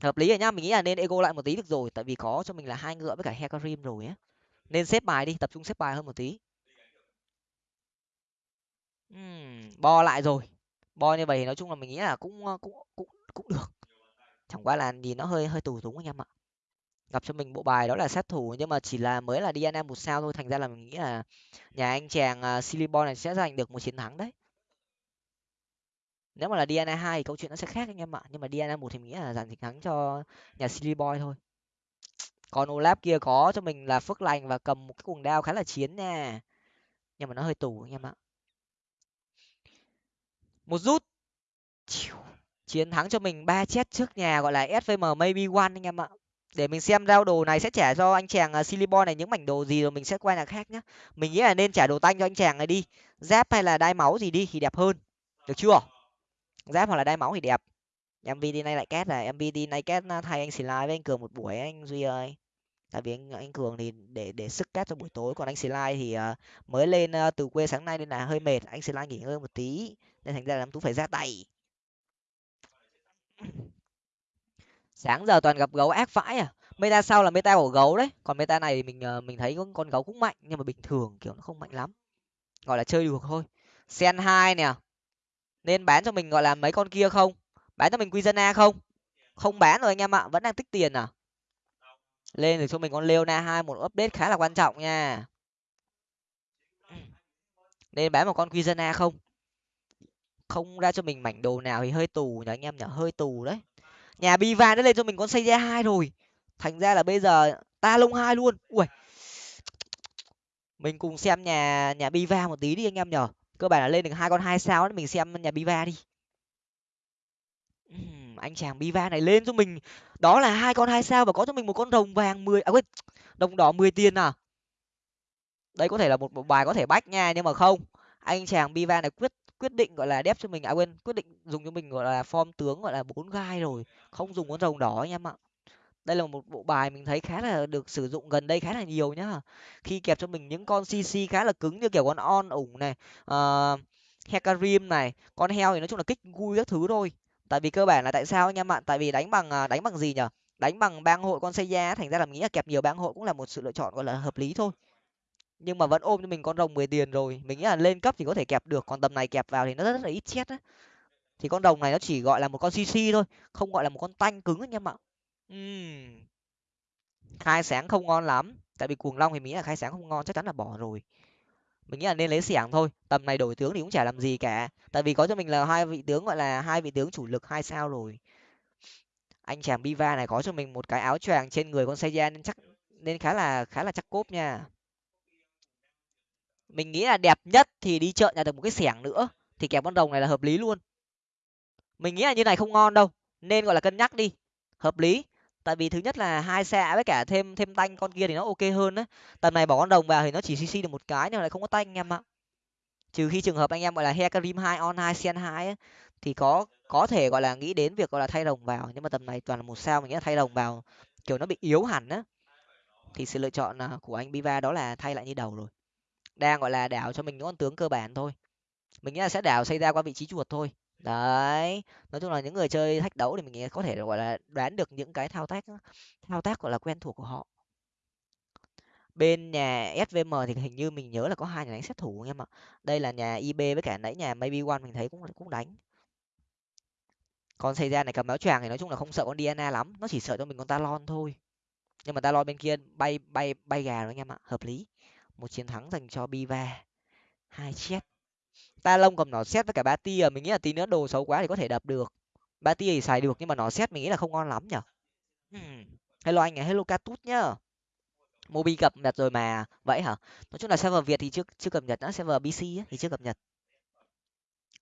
S1: Hợp lý rồi nhá. Mình nghĩ là nên ego lại một tí được rồi. Tại vì có cho mình là hai ngựa với cả hecarim rồi á. Nên xếp bài đi, tập trung xếp bài hơn một tí bo lại rồi. Bo như vậy thì nói chung là mình nghĩ là cũng cũng cũng cũng được. Chẳng qua là nhìn nó hơi hơi tù túng anh em ạ. Gặp cho mình bộ bài đó là sát thủ nhưng mà chỉ là mới là Diana một sao thôi. Thành ra là mình nghĩ là nhà anh chàng à, uh, Silibon này sẽ giành được một chiến thắng đấy. Nếu mà là Diana hai thì câu chuyện nó sẽ khác anh em ạ. Nhưng mà Diana một thì mình nghĩ là giành chiến thắng cho nhà Silibon thôi. Còn Olaf kia có cho mình là phước lành và cầm một cái cuồng đao khá là chiến nha. Nhưng mà nó hơi tù anh em ạ một rút. Chiến thắng cho mình ba chết trước nhà gọi là svm maybe one anh em ạ. Để mình xem rao đồ này sẽ trả cho anh chàng à, uh, Silibon này những mảnh đồ gì rồi mình sẽ qua nhà khác nhá. Mình nghĩ là nên trả đồ tanh cho anh chàng này đi. Giáp hay là đai máu gì đi thì đẹp hơn. Được chưa? Giáp hoặc là đai máu thì đẹp. Mvd này lại két là mvd này két à, thay anh slide với anh cường một buổi anh duy ơi. Tại vì anh anh cường thì để để sức két cho buổi tối. Còn anh slide thì uh, mới lên uh, từ quê sáng nay nên là hơi mệt. Anh slide nghỉ ngơi một tí nên thành ra là tú phải ra tay. Sáng giờ toàn gặp gấu ác vãi à? Meta sau là meta của gấu đấy? Còn meta này thì mình ờ, mình thấy con gấu cũng mạnh, nhưng mà bình thường, kiểu, nó không mạnh lắm. Gọi là chơi được thôi. Sen hai nè. Nên bán cho mình, gọi là, mấy con kia không? Bán cho mình quy dân a không? Không bán rồi anh em ạ, vẫn đang tích tiền à? Lên rồi cho mình con leona hai, một update khá là quan trọng nha. Nên bán một con quy dân a không? Không ra cho mình mảnh đồ nào thì hơi tù nhở anh em nhở hơi tù đấy. Nhà biva đã lên cho mình con xây ra hai rồi. Thành ra là bây giờ ta lông hai luôn. Ui. Mình cùng xem nhà nhà biva một tí đi anh em nhở cơ bản là lên được hai con hai sao đấy mình xem nhà biva đi. Anh chàng biva này lên cho mình. Đó là hai con hai sao và có cho mình một con rồng vàng mười à quên, đồng đỏ mười tiền à. Đây có thể là một một bài có thể bách nha, nhưng mà không. Anh chàng biva này quyết quyết định gọi là đép cho mình à quên quyết định dùng cho mình gọi là form tướng gọi là bốn gai rồi không dùng con rồng đỏ anh em ạ. Đây là một bộ bài mình thấy khá là được sử dụng gần đây khá là nhiều nhá. Khi kẹp cho mình những con cc khá là cứng như kiểu con on ủng này ờ, uh, hecarim này con heo thì nói chung là kích vui các thứ thôi. Tại vì cơ bản là tại sao anh em ạ? Tại vì đánh bằng à, đánh bằng gì nhở? Đánh bằng bang hội con xây da thành ra là mình nghĩ là kẹp nhiều bang hội cũng là một sự lựa chọn gọi là hợp lý thôi nhưng mà vẫn ôm cho mình con rồng mười tiền rồi. Mình nghĩ là lên cấp thì có thể kẹp được còn tầm này kẹp vào thì nó rất, là ít chết á. Thì con rồng này nó chỉ gọi là một con cc thôi không gọi là một con tanh cứng anh em ạ uhm. khai sáng không ngon lắm tại vì cuồng long thì nghĩ là khai sáng không ngon chắc chắn là bỏ rồi. Mình nghĩ là nên lấy xẻng thôi tầm này đổi tướng thì cũng chả làm gì cả. Tại vì có cho mình là hai vị tướng gọi là hai vị tướng chủ lực hai sao rồi. Anh chàng biva này có cho mình một cái áo choàng trên người con Seiya nên chắc nên khá là khá là chắc cốp nha mình nghĩ là đẹp nhất thì đi chợ nhà được một cái xẻng nữa, thì kẹp con rồng này là hợp lý luôn. Mình nghĩ là như này không ngon đâu, nên gọi là cân nhắc đi, hợp lý. Tại vì thứ nhất là hai xe với cả thêm thêm tanh con kia thì nó ok hơn đấy tầm này bỏ con đồng vào thì nó chỉ cc được một cái nhưng lại không có tanh em ạ. Trừ khi trường hợp anh em gọi là hecarim hai, on hai, sen hai thì có có thể gọi là nghĩ đến việc gọi là thay đồng vào. Nhưng mà tầm này toàn là một sao, mình nghĩ là thay đồng vào kiểu nó bị yếu hẳn á, thì sự lựa chọn à, của anh biva đó là thay lại như đầu rồi đang gọi là đảo cho mình những con tướng cơ bản thôi. Mình nghĩ là sẽ đảo xây ra qua vị trí chuột thôi. Đấy, nói chung là những người chơi thách đấu thì mình nghĩ có thể, gọi là, đoán được những cái thao tác thao tác, gọi là, quen thuộc của họ. Bên nhà svm thì hình như mình nhớ là có hai nhà đánh sát thủ anh em ạ. Đây là nhà ib với cả nãy nhà maybe one mình thấy cũng cũng đánh. Con xây ra này cầm áo choàng thì nói chung là không sợ con diana lắm, nó chỉ sợ cho mình con talon thôi. Nhưng mà talon bên kia bay bay bay gà rồi anh em ạ, hợp lý một chiến thắng dành cho biva. Hai chết. Ta lông cầm nó xét với cả ba tia mình nghĩ là tí nữa đồ xấu quá thì có thể đập được. Ba tia thì xài được nhưng mà nó xét mình nghĩ là không ngon lắm nhở? Hmm. hello anh à hello catut nhá. Mobi cập nhật rồi mà. Vậy hả? Nói chung là server việt thì chưa chưa cập nhật nữa server bc ấy, thì chưa cập nhật.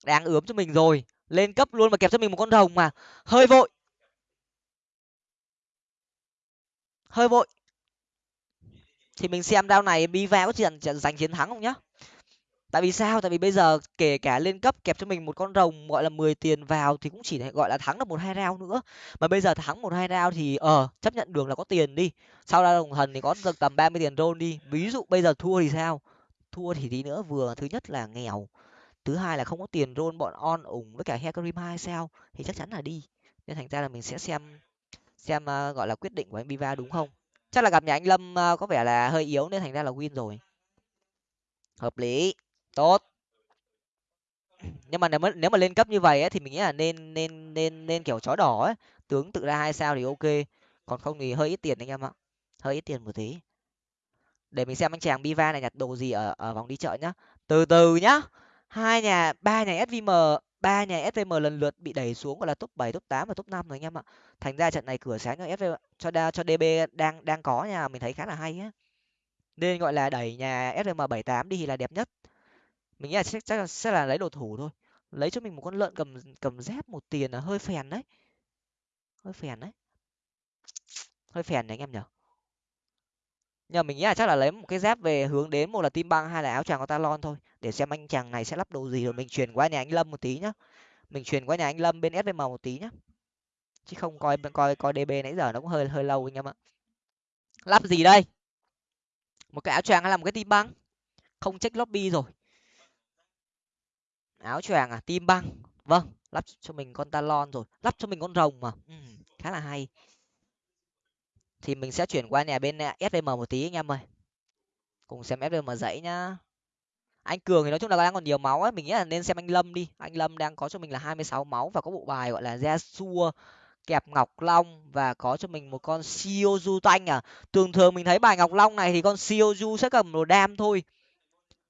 S1: Đang ướm cho mình rồi. Lên cấp luôn mà kẹp cho mình một con rồng mà. Hơi vội. Hơi vội thì mình xem đao này biva có giành giành chiến thắng không nhá? Tại vì sao? Tại vì bây giờ kể cả lên cấp kẹp cho mình một con rồng gọi là mười tiền vào thì cũng chỉ gọi là thắng được một hai round nữa. Mà bây giờ thắng một hai round thì ờ chấp nhận đường là có tiền đi. Sau ra đồng thần thì có được tầm ba mươi tiền rôn đi. Ví dụ bây giờ thua thì sao? Thua thì tí nữa vừa thứ nhất là nghèo thứ hai là không có tiền rôn bọn on ủng với cả hecarim hai sao? Thì chắc chắn là đi. Nên thành ra là mình sẽ xem xem uh, gọi là quyết định của anh biva đúng không? Chắc là gặp nhà anh lâm ờ, có vẻ là hơi yếu nên thành ra là win rồi. Hợp lý tốt. Nhưng mà nếu mà nếu mà lên cấp như vậy ấy, thì mình nghĩ là nên nên nên nên kiểu chó đỏ ấy. Tướng tự ra hai sao thì ok còn không thì hơi ít tiền anh em ạ. Hơi ít tiền một tí. Để mình xem anh chàng biva này nhặt đồ gì ở ở vòng đi chợ nhá. Từ từ nhá. Hai nhà ba nhà svm ba nhà svm lần lượt bị đẩy xuống gọi là top bảy top tám và top năm rồi anh em ạ. Thành ra trận này cửa sáng cho svm cho đa cho db đang đang có nha mình thấy khá là hay á. Nên gọi là đẩy nhà svm bảy tám đi thì là đẹp nhất. Mình nghĩ là chắc, chắc sẽ là lấy đồ thủ thôi. Lấy cho mình một con lợn cầm cầm dép một tiền là hơi phèn đấy. Hơi phèn đấy. Hơi phèn đấy anh em nhở nhưng mình nghĩ là chắc là lấy một cái dép về hướng đến một là tim băng hay là áo choàng của talon thôi để xem anh chàng này sẽ lắp đồ gì rồi mình chuyển qua nhà anh lâm một tí nhá. Mình chuyển qua nhà anh lâm bên svm một tí nhá. Chứ không coi coi coi db nãy giờ nó cũng hơi hơi lâu anh em ạ. Lắp gì đây? Một cái áo choàng hay là một cái tim băng? Không check lobby rồi. Áo choàng à? Tim băng. Vâng lắp cho mình con talon rồi. Lắp cho mình con rồng mà. Ừ, khá là hay thì mình sẽ chuyển qua nhà bên à, svm một tí anh em ơi. Cùng xem svm dãy nhá. Anh cường thì nói chung là đang còn nhiều máu ấy, mình nghĩ là nên xem anh lâm đi. Anh lâm đang có cho mình là hai mươi sáu máu và có bộ bài gọi là gia xua kẹp ngọc long và có cho mình một con siêu du tanh à. Thường thường mình thấy bài ngọc long này thì con siêu du sẽ cầm đồ đam thôi.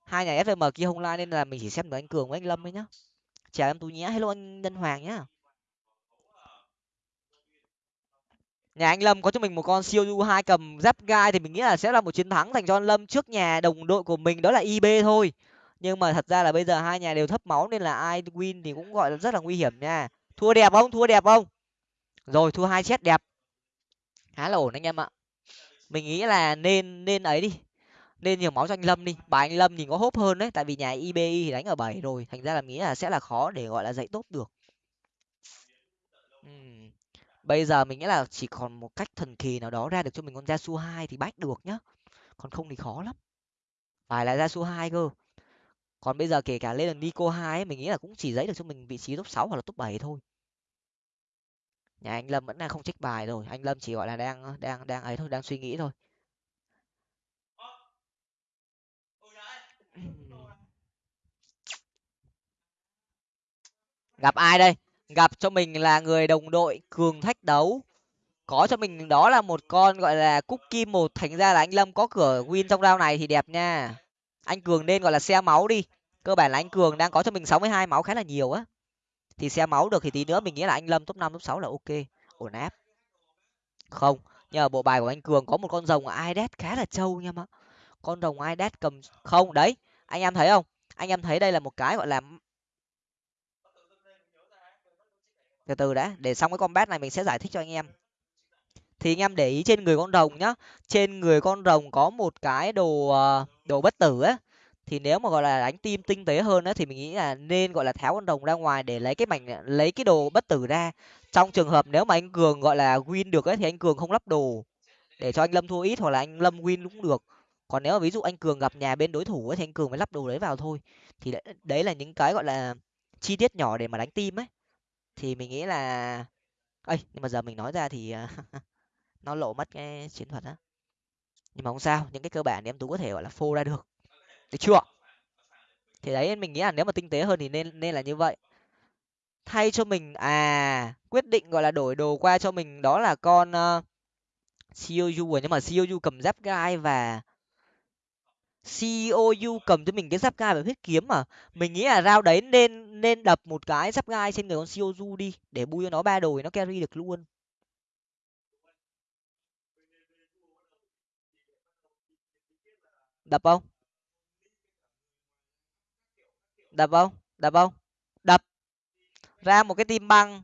S1: Hai nhà sm kia không like nên là mình chỉ xem được anh cường với anh lâm ấy nhá. Chào em tú nhé. Hello anh nhân hoàng nhá. Nhà anh lâm có cho mình một con siêu du hai cầm giáp gai thì mình nghĩ là sẽ là một chiến thắng dành cho anh lâm trước nhà đồng đội của mình, đó là ib thôi. Nhưng mà thật ra là bây giờ hai nhà đều thấp máu nên là ai win thì cũng gọi là rất là nguy hiểm nha. Thua đẹp không? Thua đẹp không? Rồi, thua hai chết đẹp. Khá là ổn anh em ạ. Mình nghĩ là nên nên ấy đi. Nên nhiều máu cho anh lâm đi. Bà anh lâm thì có hốp hơn đấy, tại vì nhà ibi thì đánh ở bảy rồi. Thành ra là nghĩ là sẽ là khó để gọi là dạy tốt được. Uhm bây giờ mình nghĩ là chỉ còn một cách thần kỳ nào đó ra được cho mình con ra su hai thì bách được nhá. Còn không thì khó lắm. Phải là ra su hai cơ. Còn bây giờ kể cả lên là nico hai mình nghĩ là cũng chỉ giấy được cho mình vị trí top sáu hoặc là top bảy thôi. Nhà anh lâm vẫn đang không check bài rồi. Anh lâm chỉ gọi là đang đang đang ấy thôi, đang suy nghĩ thôi. Gặp ai đây? Gặp cho mình là người đồng đội cường thách đấu. Có cho mình đó là một con, gọi là, cookie một. Thành ra là anh lâm có cửa win trong round này thì đẹp nha. Anh cường nên gọi là xe máu đi. Cơ bản là anh cường đang có cho mình sáu mươi hai máu khá là nhiều á. Thì xe máu được thì tí nữa mình nghĩ là anh lâm top năm, top sáu là ok. Ổn áp. Không, nhờ bộ bài của anh cường có một con rồng ides khá là trâu nha mà con rồng ides cầm, không, đấy, anh em thấy không? Anh em thấy đây là một cái gọi là từ từ đã, để xong cái combat này mình sẽ giải thích cho anh em. Thì anh em để ý trên người con rồng nhá. Trên người con rồng có một cái đồ ờ, đồ bất tử á. Thì nếu mà gọi là đánh tim tinh tế hơn á, thì mình nghĩ là nên gọi là tháo con rồng ra ngoài để lấy cái mảnh, lấy cái đồ bất tử ra. Trong trường hợp nếu mà anh cường gọi là win được ấy thì anh cường không lắp đồ. Để cho anh lâm thua ít hoặc là anh lâm win cũng được. Còn nếu mà ví dụ anh cường gặp nhà bên đối thủ ấy thì anh cường mới lắp đồ đấy vào thôi. Thì đấy là những cái gọi là chi tiết nhỏ để mà đánh tim ấy thì mình nghĩ là ấy nhưng mà giờ mình nói ra thì à, nó lộ mất cái chiến thuật á. Nhưng mà không sao những cái cơ bản thì em tú có thể gọi là phô ra được. Được chưa? Thì đấy mình nghĩ là nếu mà tinh tế hơn thì nên nên là như vậy. Thay cho mình à quyết định gọi là đổi đồ qua cho mình đó là con uh, COU rồi nhưng mà COU cầm giáp gai và COU cầm cho mình cái giáp gai và huyết kiếm mà. Mình nghĩ là rao đấy nên nên đập một cái giáp gai trên người con COU đi, để bui cho nó ba đồi nó carry được luôn. Đập không? Đập không? Đập không? Đập. Ra một cái tim băng.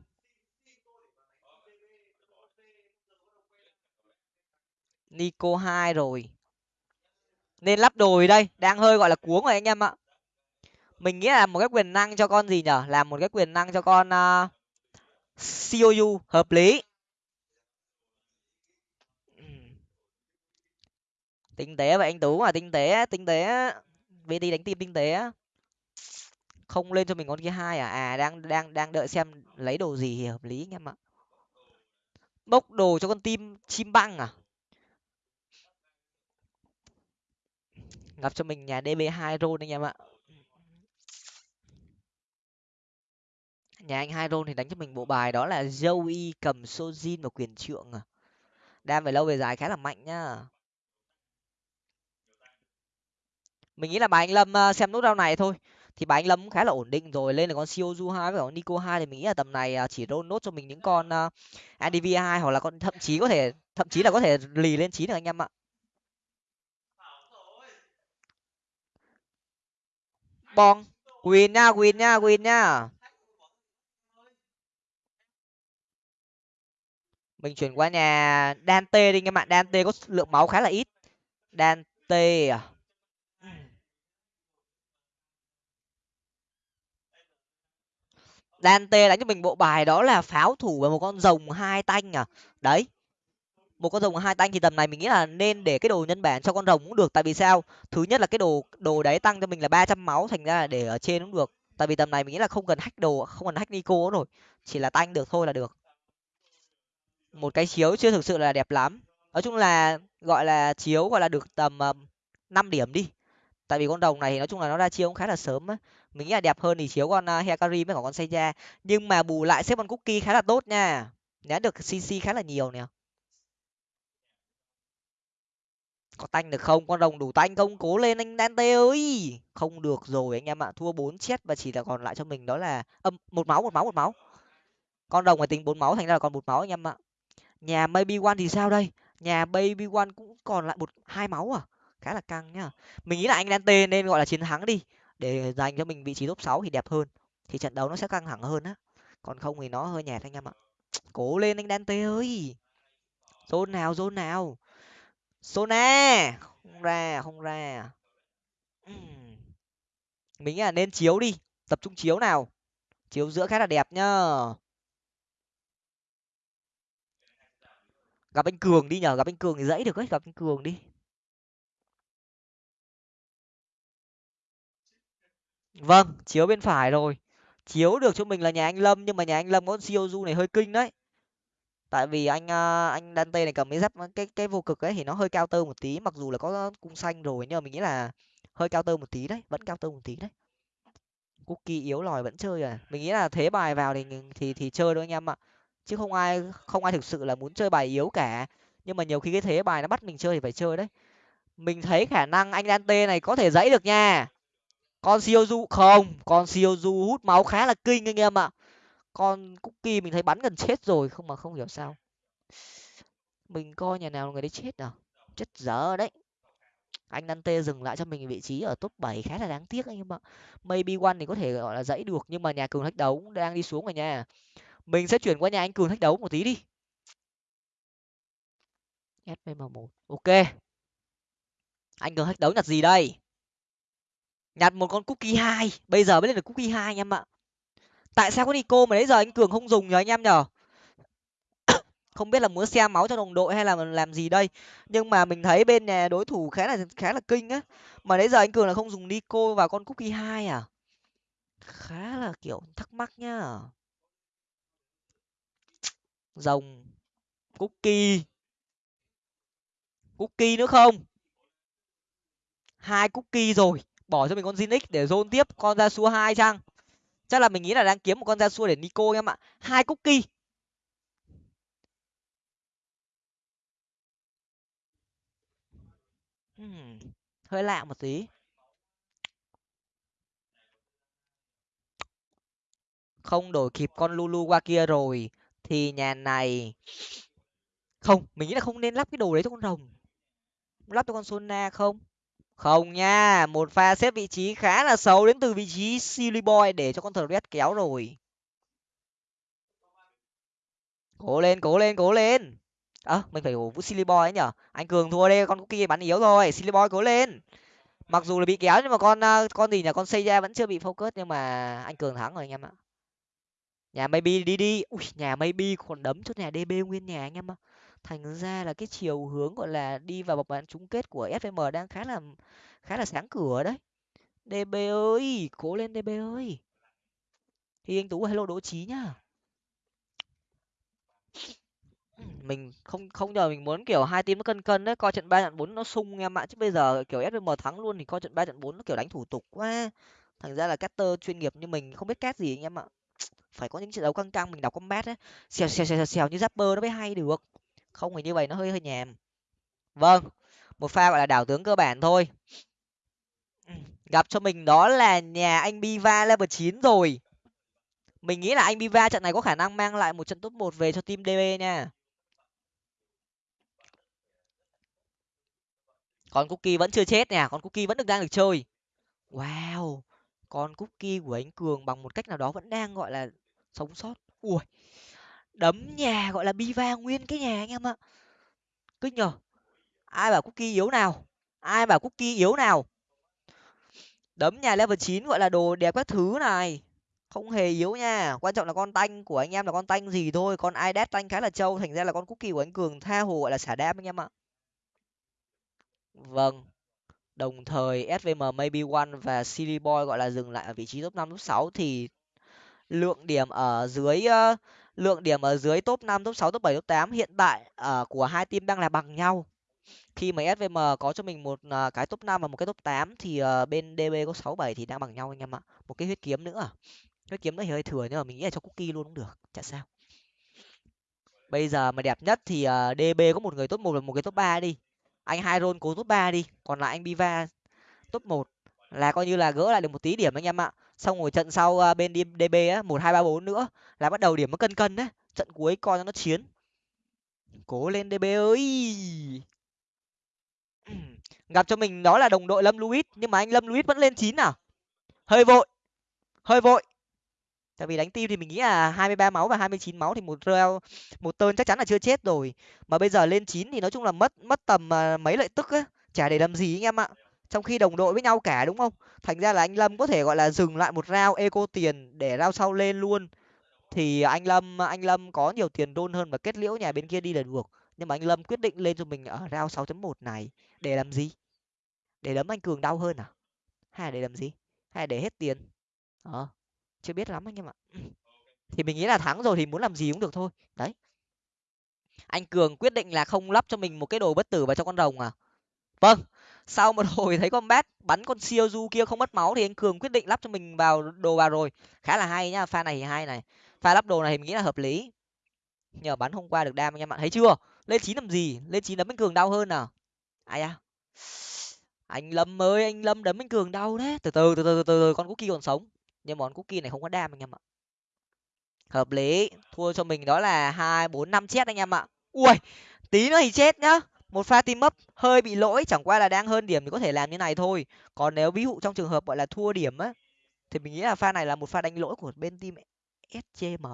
S1: Nico hai rồi nên lắp đồi đây đang hơi gọi là cuống rồi anh em ạ. Mình nghĩ là một cái quyền năng cho con gì nhở? Làm một cái quyền năng cho con à, uh, cou hợp lý. Tinh tế vậy anh tú mà tinh tế tinh tế. Vt đánh tim tinh tế. Không lên cho mình con kia hai à? À đang đang đang đợi xem lấy đồ gì thì hợp lý anh em ạ. Bốc đồ cho con tim chim băng à? Gặp cho mình nhà db hai roll anh em ạ nhà anh hai roll thì đánh cho mình bộ bài đó là joey cầm sojin và quyền trượng à. Đam về lâu về dài khá là mạnh nhá. Mình nghĩ là bài anh lâm ờ, xem nút rau này thôi. Thì bài anh lâm cũng khá là ổn định rồi lên là con Siozu hai với con Nico hai thì mình nghĩ là tầm này ờ, chỉ roll nốt cho mình những con ờ, uh, ADV hai hoặc là con thậm chí có thể thậm chí là có thể lì lên chín được anh em ạ. Bong. Win nha win nha win nha. Mình chuyển qua nhà Dante đi anh bạn. Dante có lượng máu khá là ít. Dante à. Dante đánh cho mình bộ bài đó là pháo thủ và một con rồng hai tanh à. Đấy một con rồng hai tanh thì tầm này mình nghĩ là nên để cái đồ nhân bản cho con rồng cũng được. Tại vì sao? Thứ nhất là cái đồ đồ đấy tăng cho mình là ba trăm máu thành ra là để ở trên cũng được. Tại vì tầm này mình nghĩ là không cần hack đồ không cần hack nico rồi. Chỉ là tanh được thôi là được. Một cái chiếu chưa thực sự là đẹp lắm. Nói chung là gọi là chiếu gọi là được tầm năm điểm đi. Tại vì con đồng này thì nói chung là nó ra chiếu cũng khá là sớm á. Mình nghĩ là đẹp hơn thì chiếu con ờ, uh, hekari với cả con seiya. Nhưng mà bù lại xếp con cookie khá là tốt nha. Nhá được cc khá là nhiều nè. Có tanh được không? Con rồng đủ tanh không? Cố lên anh dante ơi! Không được rồi, anh em ạ. Thua bốn chết và chỉ là còn lại cho mình đó là âm, một máu một máu một máu. Con rồng phải tính bốn máu thành ra là còn một máu, anh em ạ. Nhà maybe one thì sao đây? Nhà baby one cũng còn lại một, hai máu à? Khá là căng nhá. Mình nghĩ là anh dante nên gọi là chiến thắng đi. Để dành cho mình vị trí top sáu thì đẹp hơn. Thì trận đấu nó sẽ căng thẳng hơn á. Còn không thì nó hơi nhạt anh em ạ. Cố lên anh dante ơi! Zone nào zone nào? Sona không ra không ra. Mình nghĩ là nên chiếu đi, tập trung chiếu nào. Chiếu giữa khá là đẹp nhá. Gặp anh cường đi nhờ gặp anh cường thì dãy được ấy, gặp anh cường đi. Vâng chiếu bên phải rồi. Chiếu được cho mình là nhà anh lâm, nhưng mà nhà anh lâm có siêu du này hơi kinh đấy tại vì anh à, anh Dante này cầm cái giáp, cái cái vô cực ấy thì nó hơi cao tơ một tí, mặc dù là có cung xanh rồi, nhưng mà mình nghĩ là hơi cao tơ một tí đấy, vẫn cao tơ một tí đấy. Cookie yếu lòi vẫn chơi à. Mình nghĩ là thế bài vào thì thì thì chơi thôi anh em ạ. Chứ không ai không ai thực sự là muốn chơi bài yếu cả. Nhưng mà nhiều khi cái thế bài nó bắt mình chơi thì phải chơi đấy. Mình thấy khả năng anh Dante này có thể dãy được nha. Con siêu du không, con siêu du hút máu khá là kinh anh em ạ con cookie mình thấy bắn gần chết rồi, không mà không hiểu sao. Mình coi nhà nào người đấy chết à? Chết dở đấy. Anh nante dừng lại cho mình vị trí ở top bảy khá là đáng tiếc anh em ạ. Maybe one thì có thể, gọi là, dãy được, nhưng mà nhà cường thách đấu đang đi xuống rồi nha. Mình sẽ chuyển qua nhà anh cường thách đấu một tí đi. Svm một, ok. Anh cường thách đấu nhặt gì đây? Nhặt một con cookie hai, bây giờ mới lên được cookie hai anh em ạ tại sao có nico mà đấy giờ anh cường không dùng nhờ anh em nhở không biết là muốn xem máu cho đồng đội hay là làm gì đây. Nhưng mà mình thấy bên nhà đối thủ khá là khá là kinh á. Mà đấy giờ anh cường là không dùng nico vào con cookie hai à? Khá là, kiểu, thắc mắc nhá. Rồng, cookie. Cookie nữa không? Hai cookie rồi. Bỏ cho mình con Zinix để zone tiếp. Con ra xua hai chăng? Chắc là mình nghĩ là đang kiếm một con ra xua để nico em ạ. Hai cookie. Hmm, hơi lạ một tí. Không đổi kịp con lulu qua kia rồi thì nhà này không mình nghĩ là không nên lắp cái đồ đấy cho con rồng. Lắp cho con sona không? Không nha, một pha xếp vị trí khá là xấu đến từ vị trí silly boy để cho con thờ kéo rồi. Cố lên cố lên cố lên. Ơ, mình phải vũ silly boy ấy nhở? Anh cường thua đây, con cookie bắn yếu rồi. Silly boy cố lên. Mặc dù là bị kéo nhưng mà con ờ, con gì nhỉ con xây ra vẫn chưa bị focus nhưng mà anh cường thắng rồi anh em ạ. Nhà maybe đi đi. Ui, nhà maybe còn đấm cho nhà db nguyên nhà anh em ạ thành ra là cái chiều hướng, gọi là, đi vào vòng bán chung kết của fm đang khá là khá là sáng cửa đấy. Db ơi, cố lên db ơi. Thì anh tú, hello đỗ trí nhá. Mình không không nhờ mình muốn, kiểu, hai team nó cân cân đấy, coi trận ba trận bốn nó sung em ạ. Chứ bây giờ, kiểu fm thắng luôn thì coi trận ba trận bốn nó, kiểu, đánh thủ tục quá. Thành ra là caster chuyên nghiệp như mình không biết cát gì anh em ạ. Phải có những trận đấu căng căng, mình đọc combat ấy xèo xèo xèo xèo như zapper nó mới hay được không thì như vậy, nó hơi hơi nhèm. vâng một pha gọi là đảo tướng cơ bản thôi. Gặp cho mình đó là nhà anh biva level chín rồi. Mình nghĩ là anh biva trận này có khả năng mang lại một trận top một về cho team db nha. Con cookie vẫn chưa chết nè, con cookie vẫn được đang được chơi. Wow, con cookie của anh cường bằng một cách nào đó vẫn đang gọi là sống sót. Ui đấm nhà gọi là biva nguyên cái nhà anh em ạ. Cứ nhờ. ai bảo cookie yếu nào ai bảo cookie yếu nào. Đấm nhà level chín gọi là đồ đẹp các thứ này không hề yếu nha. Quan trọng là con tanh của anh em là con tanh gì thôi con ai đét tanh khá là trâu thành ra là con cookie của anh cường tha hồ gọi là xả đam anh em ạ. Vâng đồng thời svm maybe one và silly boy gọi là dừng lại ở vị trí top năm top sáu thì lượng điểm ở dưới uh, lượng điểm ở dưới top năm top sáu top bảy top tám hiện tại uh, của hai team đang là bằng nhau. Khi mà svm có cho mình một uh, cái top năm và một cái top tám thì uh, bên db có sáu bảy thì đang bằng nhau anh em ạ. Một cái huyết kiếm nữa. Huyết kiếm nó thì hơi thừa nhưng mà mình nghĩ là cho cookie luôn cũng được chả sao. Bây giờ mà đẹp nhất thì uh, db có một người top một và một người top ba đi. Anh hai cố top ba đi còn lại anh biva top một là coi như là gỡ lại được một tí điểm anh em ạ xong rồi trận sau à, bên db á, một, hai, ba, bốn nữa là bắt đầu điểm nó cân cân đấy trận cuối coi cho nó chiến. Cố lên db ơi! Gặp cho mình đó là đồng đội lâm luis, nhưng mà anh lâm luis vẫn lên chín à? Hơi vội hơi vội. Tại vì đánh tim thì mình nghĩ là hai mươi ba máu và hai mươi chín máu thì một reo, một tơn chắc chắn là chưa chết rồi. Mà bây giờ lên chín thì nói chung là mất mất tầm à, mấy lợi tức á. Chả để làm gì anh em ạ trong khi đồng đội với nhau cả, đúng không? Thành ra là anh lâm có thể, gọi là, dừng lại một rau eco tiền để rau sau lên luôn. Thì anh lâm anh lâm có nhiều tiền đôn hơn và kết liễu nhà bên kia đi là được. Nhưng mà anh lâm quyết định lên cho mình ở rau sáu chấm một này. Để làm gì? Để đấm anh cường đau hơn à? Hay là để làm gì? Hay là để hết tiền? Ờ chưa biết lắm anh em ạ thì mình nghĩ là thắng rồi thì muốn làm gì cũng được thôi. Đấy. Anh cường quyết định là không lắp cho mình một cái đồ bất tử vào trong con rồng à? Vâng sau một hồi thấy con bát bắn con siêu du kia không mất máu thì anh cường quyết định lắp cho mình vào đồ vào rồi. Khá là hay nhá, pha này thì hay này. Pha lắp đồ này thì mình nghĩ là hợp lý. Nhờ bắn hôm qua được đam anh em bạn. Thấy chưa? Lên chín làm gì? Lên chín đấm anh cường đau hơn à? Ai à anh lâm ơi, anh lâm đấm anh cường đau đấy. Từ từ từ từ từ từ con cookie còn sống. Nhưng món cookie này không có đam anh em ạ. Hợp lý. Thua cho mình đó là hai, bốn, năm chết anh em ạ. Ui, tí nữa thì chết nhá một pha team up hơi bị lỗi chẳng qua là đang hơn điểm thì có thể làm như này thôi. Còn nếu ví dụ trong trường hợp gọi là thua điểm á thì mình nghĩ là pha này là một pha đánh lỗi của bên team scm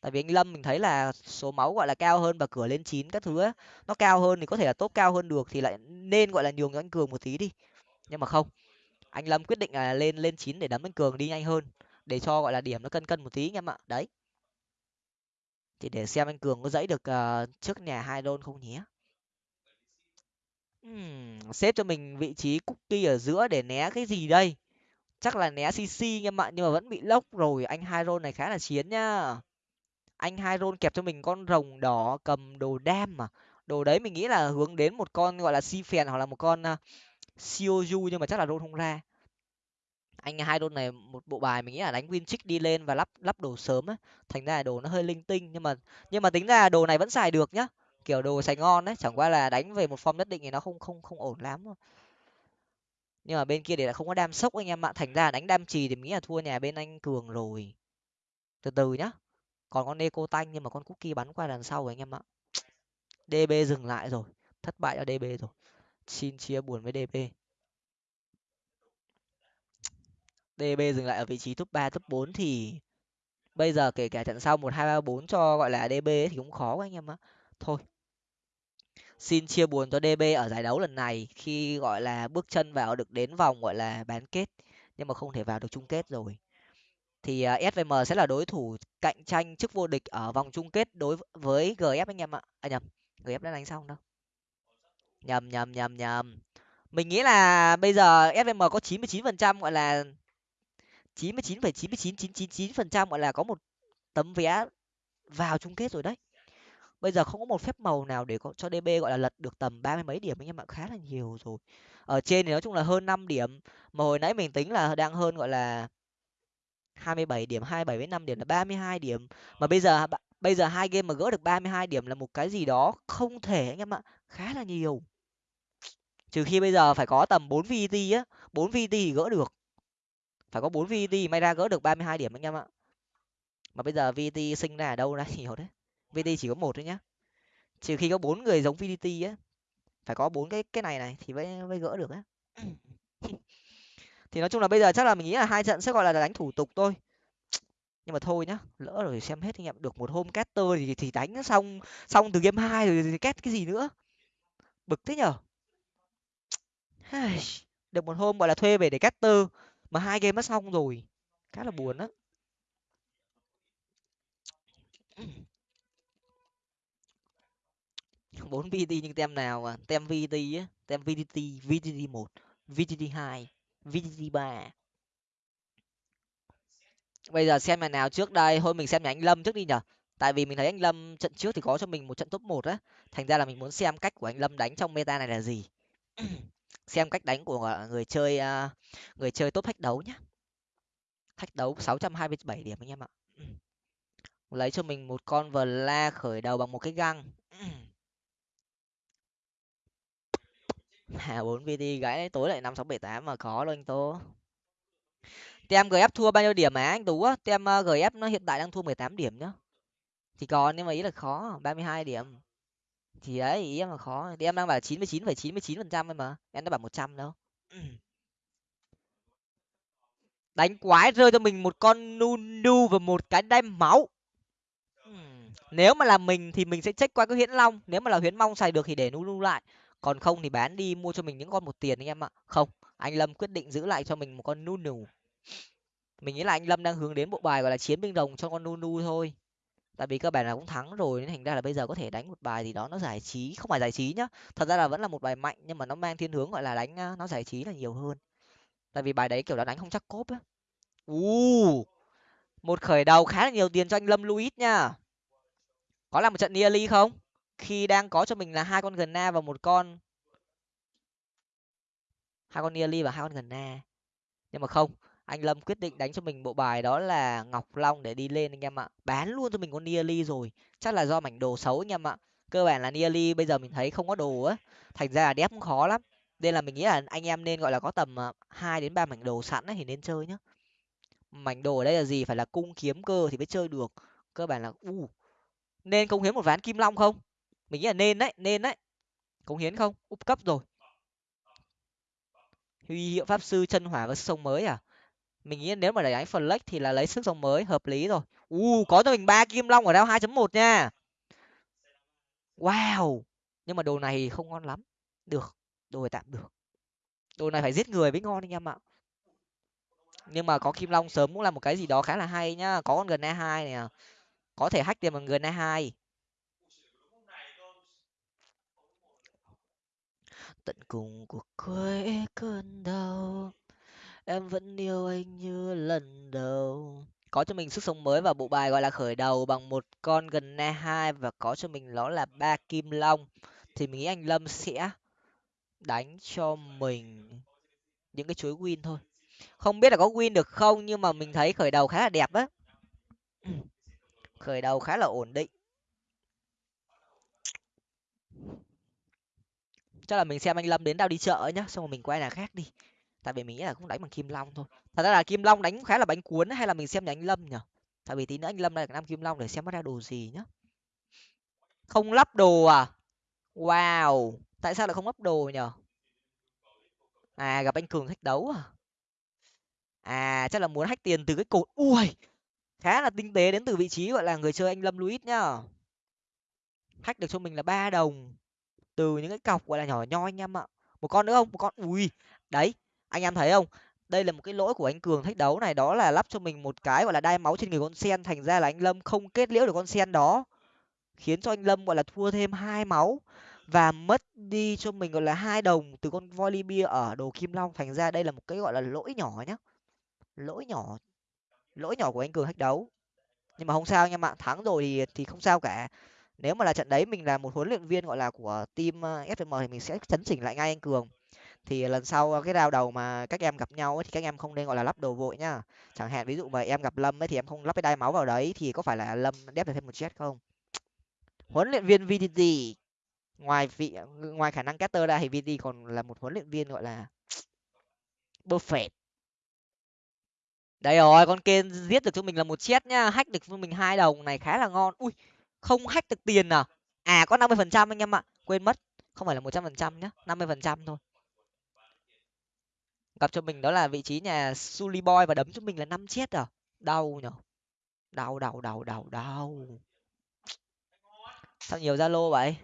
S1: tại vì anh lâm mình thấy là số máu gọi là cao hơn và cửa lên chín các thứ á nó cao hơn thì có thể là tốt cao hơn được thì lại nên gọi là nhường cho anh cường một tí đi. Nhưng mà không anh lâm quyết định là lên lên chín để đấm anh cường đi nhanh hơn để cho gọi là điểm nó cân cân một tí anh em ạ. Đấy. Thì để xem anh cường có dãy được uh, trước nhà hai đôn không nhé xếp cho mình vị trí cookie ở giữa để né cái gì đây? Chắc là né cc nha mọi nhưng mà vẫn bị lốc rồi anh hai rôn này khá là chiến nhá. Anh hai rôn kẹp cho mình con rồng đỏ cầm đồ đam mà đồ đấy mình nghĩ là hướng đến một con gọi là si phèn hoặc là một con uh, nhưng mà chắc là rôn không ra. Anh hai đôn này một bộ bài mình nghĩ là đánh win trick đi lên và lắp lắp đồ sớm á. Thành ra là đồ nó hơi linh tinh nhưng mà nhưng mà tính ra đồ này vẫn xài được nhá kiểu đồ sài ngon đấy, chẳng qua là đánh về một form nhất định thì nó không không không ổn lắm nhưng mà bên kia để là không có đam sốc anh em ạ, thành ra đánh đam trì thì mình nghĩ là thua nhà bên anh cường rồi. Từ từ nhá, còn con eco tanh nhưng mà con cookie bắn qua đằng sau rồi anh em ạ. Db dừng lại rồi, thất bại cho db rồi. Xin chia buồn với db db dừng lại ở vị trí top ba, top bốn thì bây giờ kể cả trận sau một hai ba bốn cho, gọi là db thì cũng khó quá anh em ạ. Thôi xin chia buồn cho db ở giải đấu lần này khi, gọi là, bước chân vào được đến vòng, gọi là, bán kết. Nhưng mà không thể vào được chung kết rồi. Thì à, svm sẽ là đối thủ cạnh tranh chức vô địch ở vòng chung kết đối với gf anh em ạ. À nhầm gf đã đánh xong đâu. Nhầm nhầm nhầm nhầm. Mình nghĩ là bây giờ svm có chín mươi chín phần trăm, gọi là, chín mươi chín phẩy chín mươi chín chín chín chín phần trăm, gọi là có một tấm vé vào chung kết rồi đấy bây giờ không có một phép màu nào để cho db gọi là, lật được tầm ba mươi mấy điểm anh em ạ khá là nhiều rồi. Ở trên thì nói chung là hơn năm điểm, mà hồi nãy mình tính là đang hơn, gọi là, hai mươi bảy điểm, hai bảy với năm điểm là ba mươi hai điểm. Mà bây giờ bây giờ hai game mà gỡ được ba mươi hai điểm là một cái gì đó không thể anh em ạ khá là nhiều. Trừ khi bây giờ phải có tầm bốn vt á, bốn vt thì gỡ được. Phải có bốn vt may ra gỡ được ba mươi hai điểm anh em ạ mà bây giờ vt sinh ra ở đâu ra nhiều đấy vd chỉ có một thôi nhá. Trừ khi có bốn người giống VDT á, phải có bốn cái cái này này thì mới mới gỡ được á. Thì nói chung là bây giờ chắc là mình nghĩ là hai trận sẽ gọi là đánh thủ tục thôi. Nhưng mà thôi nhá, lỡ rồi xem hết anh em, được một hôm caster thì thì đánh xong xong từ game hai rồi thì cái gì nữa. Bực thế nhở? Được một hôm gọi là thuê về để caster mà hai game đã xong rồi, khá là buồn á. Bốn vt nhưng tem nào mà? Tem vt á, tem vtt vtt một vtt hai vtt ba. Bây giờ xem nhà nào trước đây. Thôi mình xem nhà anh lâm trước đi nhở. Tại vì mình thấy anh lâm trận trước thì có cho mình một trận top một á. Thành ra là mình muốn xem cách của anh lâm đánh trong meta này là gì. Xem cách đánh của người chơi à, người chơi top thách đấu nhá. Thách đấu sáu trăm hai mươi bảy điểm anh em ạ. Lấy cho mình một con vờ la khởi đầu bằng một cái găng. hà bốn vt gãy tối lại năm sáu bảy tám mà khó luôn anh tố tem gf thua bao nhiêu điểm mà anh tú á? Tem ờ, gf nó hiện tại đang thua mười tám điểm nhá. Thì còn nhưng mà ý là khó, ba mươi hai điểm. Thì ấy ý em là khó. Thì em đang bảo chín mươi chín phẩy chín mươi chín phần trăm mà, em đã bảo một trăm đâu. Đánh quái rơi cho mình một con nu nu và một cái đai máu. Nếu mà là mình thì mình sẽ check qua cái huyễn long, nếu mà là huyễn mong xài được thì để nu nu lại còn không thì bán đi mua cho mình những con một tiền anh em ạ. Không anh lâm quyết định giữ lại cho mình một con Nunu, mình nghĩ là anh lâm đang hướng đến bộ bài gọi là chiến binh đồng cho con Nunu thôi. Tại vì các bạn là cũng thắng rồi nên thành ra là bây giờ có thể đánh một bài gì đó nó giải trí không phải giải trí nhá. Thật ra là vẫn là một bài mạnh nhưng mà nó mang thiên hướng gọi là đánh nó giải trí là nhiều hơn. Tại vì bài đấy kiểu là đánh không chắc cốp á. U một khởi đầu khá là nhiều tiền cho anh lâm luis nha. Có làm một trận nearly không? Khi đang có cho mình là hai con gần na và một con, hai con nearly và hai con gần na nhưng mà không, anh lâm quyết định đánh cho mình bộ bài đó là ngọc long để đi lên anh em ạ. Bán luôn cho mình con nearly rồi. Chắc là do mảnh đồ xấu anh em ạ. Cơ bản là nearly bây giờ mình thấy không có đồ á. Thành ra là đép cũng khó lắm. Nên là mình nghĩ là anh em nên gọi là có tầm ờ, hai đến ba mảnh đồ sẵn ấy thì nên chơi nhá. Mảnh đồ ở đây là gì? Phải là cung kiếm cơ thì mới chơi được. Cơ bản là, u, nên công hiến một ván kim long không? Mình nghĩ là nên đấy nên đấy. Cống hiến không? Úp cấp rồi. Huy hiệu pháp sư chân hỏa và sông mới à? Mình nghĩ nếu mà để đánh flex thì là lấy sức sống mới, hợp lý rồi. U, có cho mình ba kim long ở đao hai chấm một nha. Wow! Nhưng mà đồ này không ngon lắm. Được, đồ này tạm được. Đồ này phải giết người mới ngon anh em ạ. Nhưng mà có kim long sớm cũng là một cái gì đó khá là hay nhá. Có con gần e hai nè à. có thể hack tiền bằng gần e hai. Tận cùng của quê cơn đau. Em vẫn yêu anh như lần đầu. Có cho mình sức sống mới và bộ bài gọi là khởi đầu bằng một con gần e hai và có cho mình nó là ba kim long. Thì mình nghĩ anh lâm sẽ đánh cho mình những cái chuối win thôi. Không biết là có win được không, nhưng mà mình thấy khởi đầu khá là đẹp á. Khởi đầu khá là ổn định. Chắc là mình xem anh lâm đến đâu đi chợ nhá, xong rồi mình quay là khác đi. Tại vì mình nghĩ là cũng đánh bằng kim long thôi. Thật ra là kim long đánh khá là bánh cuốn hay là mình xem nhà anh lâm nhở tại vì tí nữa anh lâm đây là năm kim long để xem nó ra đồ gì nhá. Không lắp đồ à? Wow! Tại sao lại không lắp đồ nhở à gặp anh cường thách đấu à? À chắc là muốn hách tiền từ cái cột. Ui! Khá là tinh tế đến từ vị trí gọi là người chơi anh lâm luis nhá. Hack được cho mình là ba đồng từ những cái cọc, gọi là, nhỏ nhoi anh em ạ. Một con nữa không? Một con. Ui, đấy, anh em thấy không? Đây là một cái lỗi của anh cường thách đấu này, đó là lắp cho mình một cái, gọi là, đai máu trên người con sen, thành ra là anh lâm không kết liễu được con sen đó. Khiến cho anh lâm, gọi là, thua thêm hai máu và mất đi cho mình, gọi là, hai đồng từ con Volibear ở đồ kim long. Thành ra đây là một cái, gọi là, lỗi nhỏ nhá. Lỗi nhỏ lỗi nhỏ của anh cường thách đấu. Nhưng mà không sao anh em ạ, thắng rồi thì thì không sao cả nếu mà là trận đấy mình là một huấn luyện viên gọi là của team ờ, fm thì mình sẽ chấn chỉnh lại ngay anh cường. Thì lần sau ờ, cái rào đầu mà các em gặp nhau ấy, thì các em không nên gọi là lắp đồ vội nhá. Chẳng hạn ví dụ mà em gặp lâm ấy thì em không lắp cái đai máu vào đấy thì có phải là lâm đép được thêm một chết không? Huấn luyện viên vtt ngoài vị ngoài khả năng caster ra thì vt còn là một huấn luyện viên gọi là buffet. Đây rồi con kên giết được cho mình là một chết nhá. Hack được cho mình hai đồng này khá là ngon. Ui không hack được tiền à? À có năm mươi phần trăm anh em ạ. Quên mất. Không phải là một trăm phần trăm nhá, năm mươi phần trăm thôi. Gặp cho mình đó là vị trí nhà Sully Boy và đấm cho mình là năm chết à? Đau nhở? Đau đau đau đau đau. Sao nhiều zalo vậy?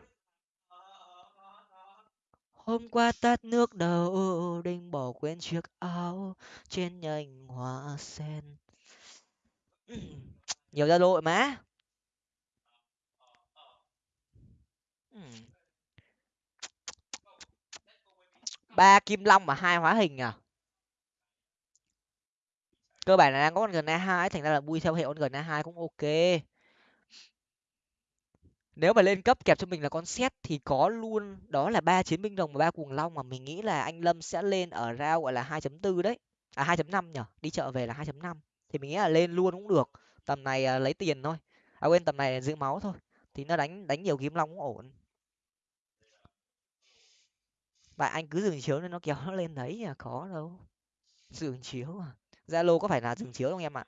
S1: Hôm qua tắt nước đầu đinh bỏ quên chiếc áo trên nhành hoa sen. Nhiều zalo má. Ba kim long mà hai hóa hình à? Cơ bản là đang có con gần a hai thành ra là bui theo hệ con gần a hai cũng ok. Nếu mà lên cấp kẹp cho mình là con xét thì có luôn. Đó là ba chiến binh rồng và ba cuồng long mà mình nghĩ là anh lâm sẽ lên ở rao gọi là hai chấm tư đấy. À hai chấm năm nhở? Đi chợ về là hai chấm năm. Thì mình nghĩ là lên luôn cũng được. Tầm này à, lấy tiền thôi. À quên, tầm này giữ máu thôi. Thì nó đánh đánh nhiều kiếm long cũng ổn và anh cứ dừng chiếu nên nó kéo nó lên đấy à có đâu. Dừng chiếu à? Zalo có phải là dừng chiếu không em ạ?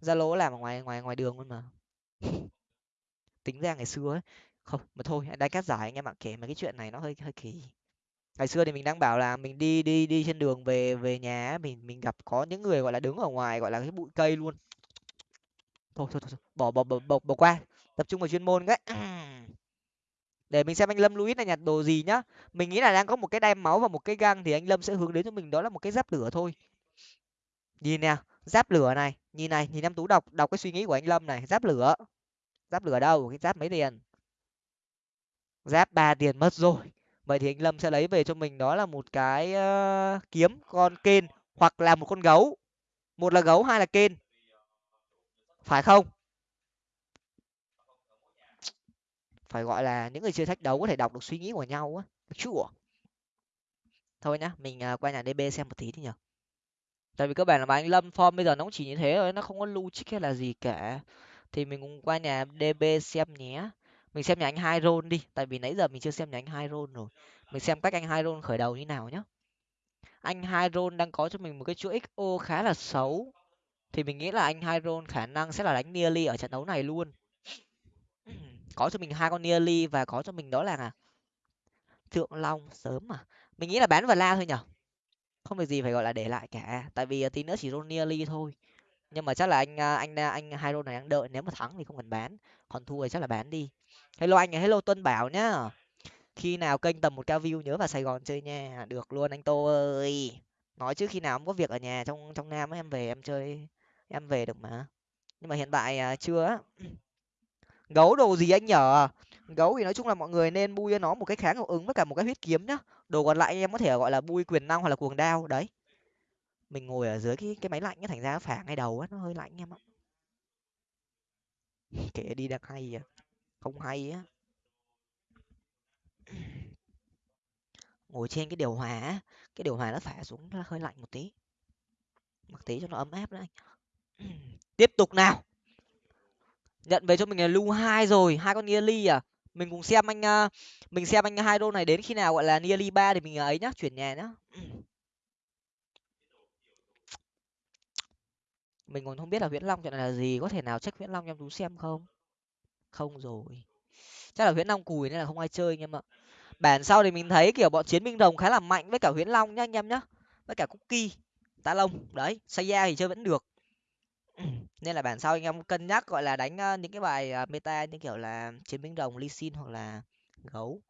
S1: Zalo làm ở ngoài ngoài ngoài đường luôn mà. Tính ra ngày xưa ấy. Không mà thôi anh đánh cắt giải anh em ạ. Kể mà cái chuyện này nó hơi hơi kỳ. Ngày xưa thì mình đang bảo là mình đi đi đi trên đường về về nhà mình mình gặp có những người gọi là đứng ở ngoài gọi là cái bụi cây luôn. Thôi thôi thôi, bỏ bỏ bỏ bỏ, bỏ qua. Tập trung vào chuyên môn cái. để mình xem anh lâm luis này nhặt đồ gì nhá. Mình nghĩ là đang có một cái đai máu và một cái găng thì anh lâm sẽ hướng đến cho mình đó là một cái giáp lửa thôi. Nhìn nè giáp lửa này nhìn này nhìn em tú đọc đọc cái suy nghĩ của anh lâm này giáp lửa. Giáp lửa đâu? Cái giáp mấy tiền? Giáp ba tiền mất rồi. Vậy thì anh lâm sẽ lấy về cho mình đó là một cái uh, kiếm con kên hoặc là một con gấu. Một là gấu hai là kên phải không? Phải gọi là những người chơi thách đấu có thể đọc được suy nghĩ của nhau á chua thôi nhá, mình à, qua nhà db xem một tí đi nhở. Tại vì cơ bản là mà anh lâm form bây giờ nó cũng chỉ như thế rồi nó không có lưu trích hay là gì cả. Thì mình cũng qua nhà db xem nhé. Mình xem nhà anh hai rôn đi, tại vì nãy giờ mình chưa xem nhà anh hai rôn rồi. Mình xem cách anh hai rôn khởi đầu như nào nhá. Anh hai rôn đang có cho mình một cái chuỗi xo khá là xấu. Thì mình nghĩ là anh hai rôn khả năng sẽ là đánh nearly ở trận đấu này luôn có cho mình hai con nearly và có cho mình đó là thượng long sớm mà. Mình nghĩ là bán và la thôi nhở? Không việc gì phải gọi là để lại cả. Tại vì à, tí nữa chỉ roll nearly thôi. Nhưng mà chắc là anh à, anh à, anh hai roll này đang đợi nếu mà thắng thì không cần bán. Còn thua thì chắc là bán đi. Hello anh hello tuân bảo nhá. Khi nào kênh tầm một cao view nhớ vào sài gòn chơi nha. Được luôn anh tô ơi. Nói chứ khi nào không có việc ở nhà trong trong nam ấy, em về em chơi em về được mà. Nhưng mà hiện tại chưa á gấu đồ gì anh nhở? Gấu thì nói chung là mọi người nên bui cho nó một cái kháng hiệu ứng với cả một cái huyết kiếm nhá. Đồ còn lại em có thể gọi là bui quyền năng hoặc là cuồng đao, đấy. Mình ngồi ở dưới cái cái máy lạnh á thành ra phả ngay đầu á, nó hơi lạnh em ạ. Kể đi đang hay à. Không hay á. Ngồi trên cái điều hòa cái điều hòa nó phả xuống, nó hơi lạnh một tí. Mặc tí cho nó ấm áp đấy tiếp tục nào nhận về cho mình là lu hai rồi, hai con nearly à. Mình cùng xem anh ờ, mình xem anh hai đô này đến khi nào gọi là nearly ba thì mình ờ, ấy nhá, chuyển nhà nhá. Mình còn không biết là nguyễn long chuyện này là gì, có thể nào check nguyễn long em tú xem không? Không rồi. Chắc là huyễn long cùi nên là không ai chơi anh em ạ. Bản sau thì mình thấy kiểu bọn chiến binh đồng khá là mạnh với cả huyễn long nhá anh em nhá. Với cả cookie ta lông, đấy saya thì chơi vẫn được. nên là bản sau anh em cân nhắc, gọi là, đánh những cái bài ờ, meta như kiểu là chiến binh đồng ly xin hoặc là gấu,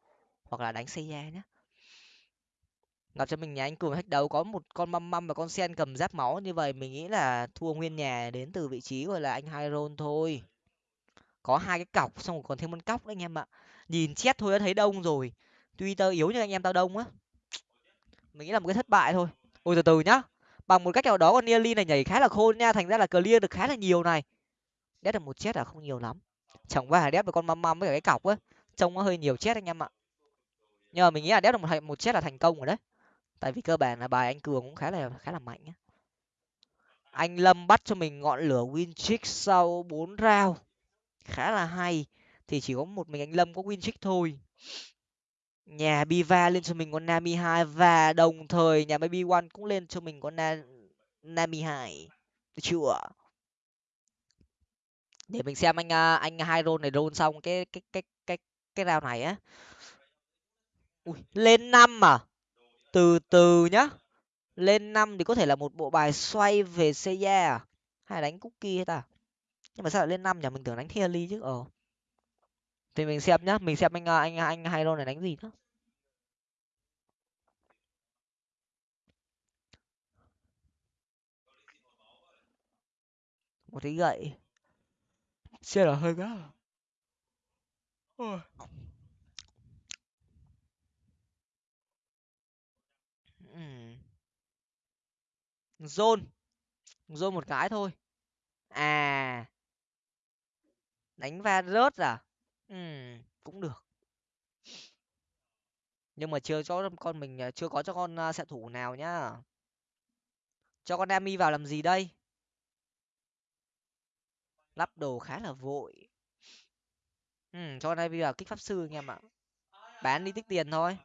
S1: hoặc là đánh saya nhé gặp cho mình nhà anh cường thách đấu có một con măm măm và con sen cầm giáp máu, như vậy mình nghĩ là thua nguyên nhà đến từ vị trí gọi là anh hai rôn thôi. Có hai cái cọc, xong rồi còn thêm con cóc đấy anh em ạ. Nhìn chết thôi đã thấy đông rồi. Tuy tơ yếu như anh em tao đông á. Mình nghĩ là một cái thất bại thôi. Ôi, từ từ nhá bằng một cách nào đó con nearly này nhảy khá là khôn nha, thành ra là clear được khá là nhiều này. Đét được một chết là không nhiều lắm. Chẳng qua là đét với con măm măm với cả cái cọc á, trông nó hơi nhiều chết anh em ạ. Nhưng mà mình nghĩ là đét được một một chết là thành công rồi đấy. Tại vì cơ bản là bài anh cường cũng khá là khá là mạnh á. Anh lâm bắt cho mình ngọn lửa win trick sau bốn round. Khá là hay. Thì chỉ có một mình anh lâm có win trick thôi nhà biva lên cho mình con nami hai và đồng thời nhà baby one cũng lên cho mình con Na... nami hai được chưa? Để mình xem anh à, anh hai roll này roll xong cái cái cái cái cái round này á. Ui, lên năm à? Từ từ nhá. Lên năm thì có thể là một bộ bài xoay về Seiya à? hay đánh cookie hay ta? Nhưng mà sao lại lên năm nhỉ? Mình tưởng đánh thierry chứ ờ thì mình xem nhá mình xem anh à, anh anh hai lô này đánh gì nữa một cái gậy. Xe là hơi gắt zone. Zone một cái thôi. À. Đánh va rớt à cũng được. Nhưng mà chưa cho con mình à, chưa có cho con sẽ xạ thủ nào nhá. Cho con Ami vào làm gì đây? Lắp đồ khá là vội. Ừ cho con Ami vào kích pháp sư anh em ạ. Bán đi tích tiền thôi.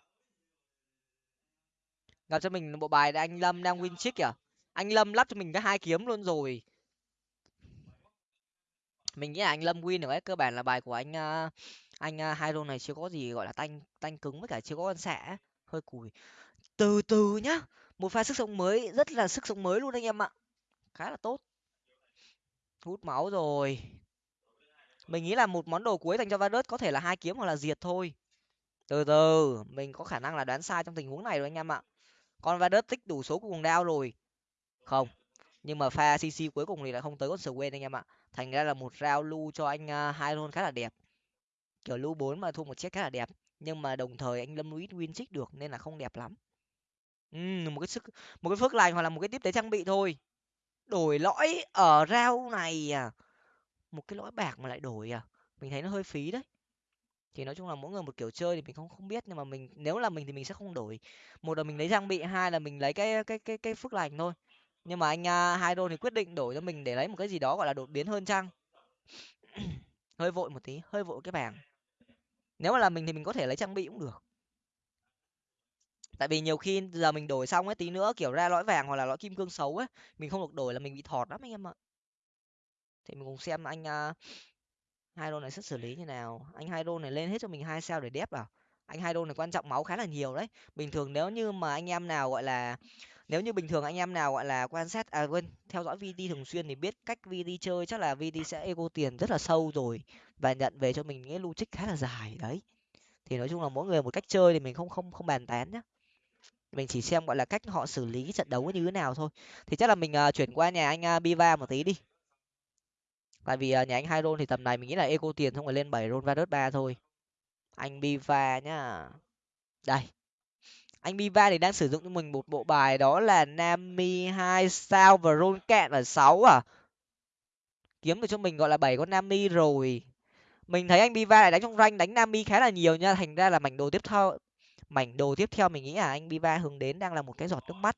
S1: Gặp cho mình bộ bài anh lâm đang win chick kìa. Anh lâm lắp cho mình cái hai kiếm luôn rồi mình nghĩ là anh lâm win được ấy cơ bản là bài của anh uh, anh uh, hai này chưa có gì gọi là tanh tanh cứng với cả chưa có con xạ hơi cùi. Từ từ nhá một pha sức sống mới rất là sức sống mới luôn anh em ạ. Khá là tốt. Hút máu rồi. Mình nghĩ là một món đồ cuối dành cho Varus có thể là hai kiếm hoặc là diệt thôi. Từ từ mình có khả năng là đoán sai trong tình huống này rồi anh em ạ. Con Varus tích đủ số cùng đao rồi. Không nhưng mà pha cc cuối cùng thì lại không tới con quên anh em ạ. Thành ra là một rao lưu cho anh uh, hai luôn khá là đẹp. Kiểu lưu bốn mà thua một chiếc khá là đẹp. Nhưng mà đồng thời anh lâm luis win trích được nên là không đẹp lắm. Uhm, một cái sức một cái phước lành hoặc là một cái tiếp tế trang bị thôi. Đổi lõi ở rao này à? Một cái lõi bạc mà lại đổi à? Mình thấy nó hơi phí đấy. Thì nói chung là mỗi người một kiểu chơi thì mình không không biết. Nhưng mà mình nếu là mình thì mình sẽ không đổi. Một là mình lấy trang bị hai là mình lấy cái cái cái cái phước lành thôi nhưng mà anh uh, hai đô thì quyết định đổi cho mình để lấy một cái gì đó gọi là đột biến hơn chăng? Hơi vội một tí hơi vội cái bảng. Nếu mà là mình thì mình có thể lấy trang bị cũng được. Tại vì nhiều khi giờ mình đổi xong ấy tí nữa kiểu ra lõi vàng hoặc là lõi kim cương xấu ấy mình không được đổi là mình bị thọt lắm anh em ạ. Thì mình cùng xem anh uh, hai đô này sẽ xử lý như nào. Anh hai đô này lên hết cho mình hai sao để đép vào anh hai đô này quan trọng máu khá là nhiều đấy. Bình thường nếu như mà anh em nào gọi là nếu như bình thường anh em nào gọi là quan sát à quên theo dõi vd thường xuyên thì biết cách vd chơi chắc là vd sẽ ego tiền rất là sâu rồi và nhận về cho mình những logic khá là dài đấy. Thì nói chung là mỗi người một cách chơi thì mình không không không bàn tán nhá. Mình chỉ xem gọi là cách họ xử lý trận đấu như thế nào thôi. Thì chắc là mình uh, chuyển qua nhà anh uh, biva một tí đi. Tại vì uh, nhà anh hai rôn thì tầm này mình nghĩ là eco tiền không phải lên bảy rôn va đớt ba thôi. Anh biva nhá. Đây anh biva thì đang sử dụng cho mình một bộ bài đó là nami hai sao và Ron cạn ở sáu à? Kiếm được cho mình gọi là bảy con nami rồi. Mình thấy anh biva lại đánh trong ranh đánh nami khá là nhiều nha, thành ra là mảnh đồ tiếp theo, mảnh đồ tiếp theo mình nghĩ là anh biva hướng đến đang là một cái giọt nước mắt,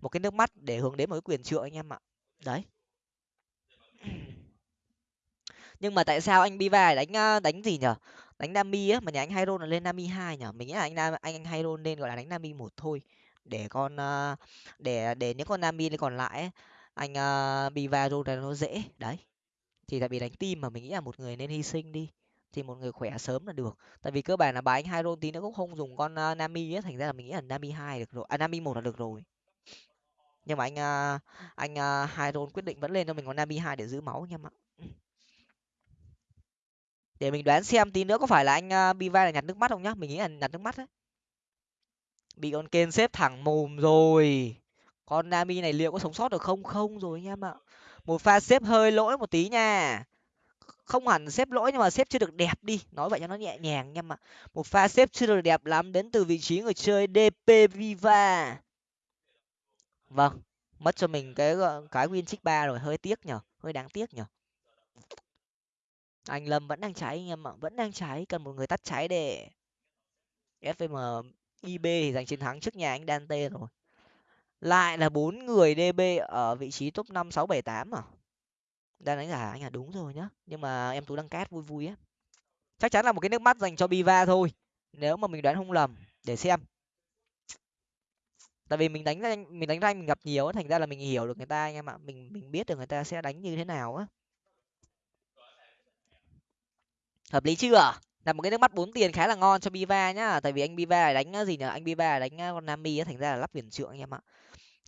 S1: một cái nước mắt để hướng đến một cái quyền trượng anh em ạ. Đấy. Nhưng mà tại sao anh biva đánh ờ, đánh gì nhở? Đánh nami á mà nhà anh Hyron là lên nami hai nhở mình nghĩ là anh nam anh anh Hyron nên gọi là đánh nami một thôi. Để con ờ, để để những con nami còn lại ấy, anh uh, biva rôn nó dễ. Đấy. Thì tại vì đánh team mà mình nghĩ là một người nên hy sinh đi. Thì một người khỏe sớm là được. Tại vì cơ bản là bài anh hai rôn tí nữa cũng không dùng con uh, nami á thành ra là mình nghĩ là nami hai được rồi à nami một là được rồi. Nhưng mà anh uh, anh uh, rôn quyết định vẫn lên cho mình con nami hai để giữ máu anh em ạ để mình đoán xem tí nữa có phải là anh à, biva là nhặt nước mắt không nhá? Mình nghĩ là nhặt nước mắt đấy. Bị con kên xếp thẳng mồm rồi. Con nami này liệu có sống sót được không? Không rồi anh em ạ. Một pha xếp hơi lỗi một tí nha. Không hẳn xếp lỗi nhưng mà xếp chưa được đẹp đi. Nói vậy cho nó nhẹ nhàng anh em ạ. Một pha xếp chưa được đẹp lắm đến từ vị trí người chơi dp viva. Vâng mất cho mình cái cái win trích ba rồi. Hơi tiếc nhở hơi đáng tiếc nhở anh lâm vẫn đang cháy anh em ạ, vẫn đang cháy cần một người tắt cháy để fm ib thì giành chiến thắng trước nhà anh dante rồi. Lại là bốn người db ở vị trí top năm sáu bảy tám à? Đang đánh giả anh à? Đúng rồi nhá, nhưng mà em tú đang cát vui vui á chắc chắn là một cái nước mắt dành cho biva thôi, nếu mà mình đoán không lầm, để xem. Tại vì mình đánh anh mình đánh anh mình gặp nhiều thành ra là mình hiểu được người ta anh em ạ, mình mình biết được người ta sẽ đánh như thế nào á. Hợp lý chưa? Là một cái nước mắt bốn tiền khá là ngon cho biva nhá. Tại vì anh biva đánh ờ, gì nhở anh biva đánh ờ, con nami á, thành ra là lắp quyền trượng anh em ạ.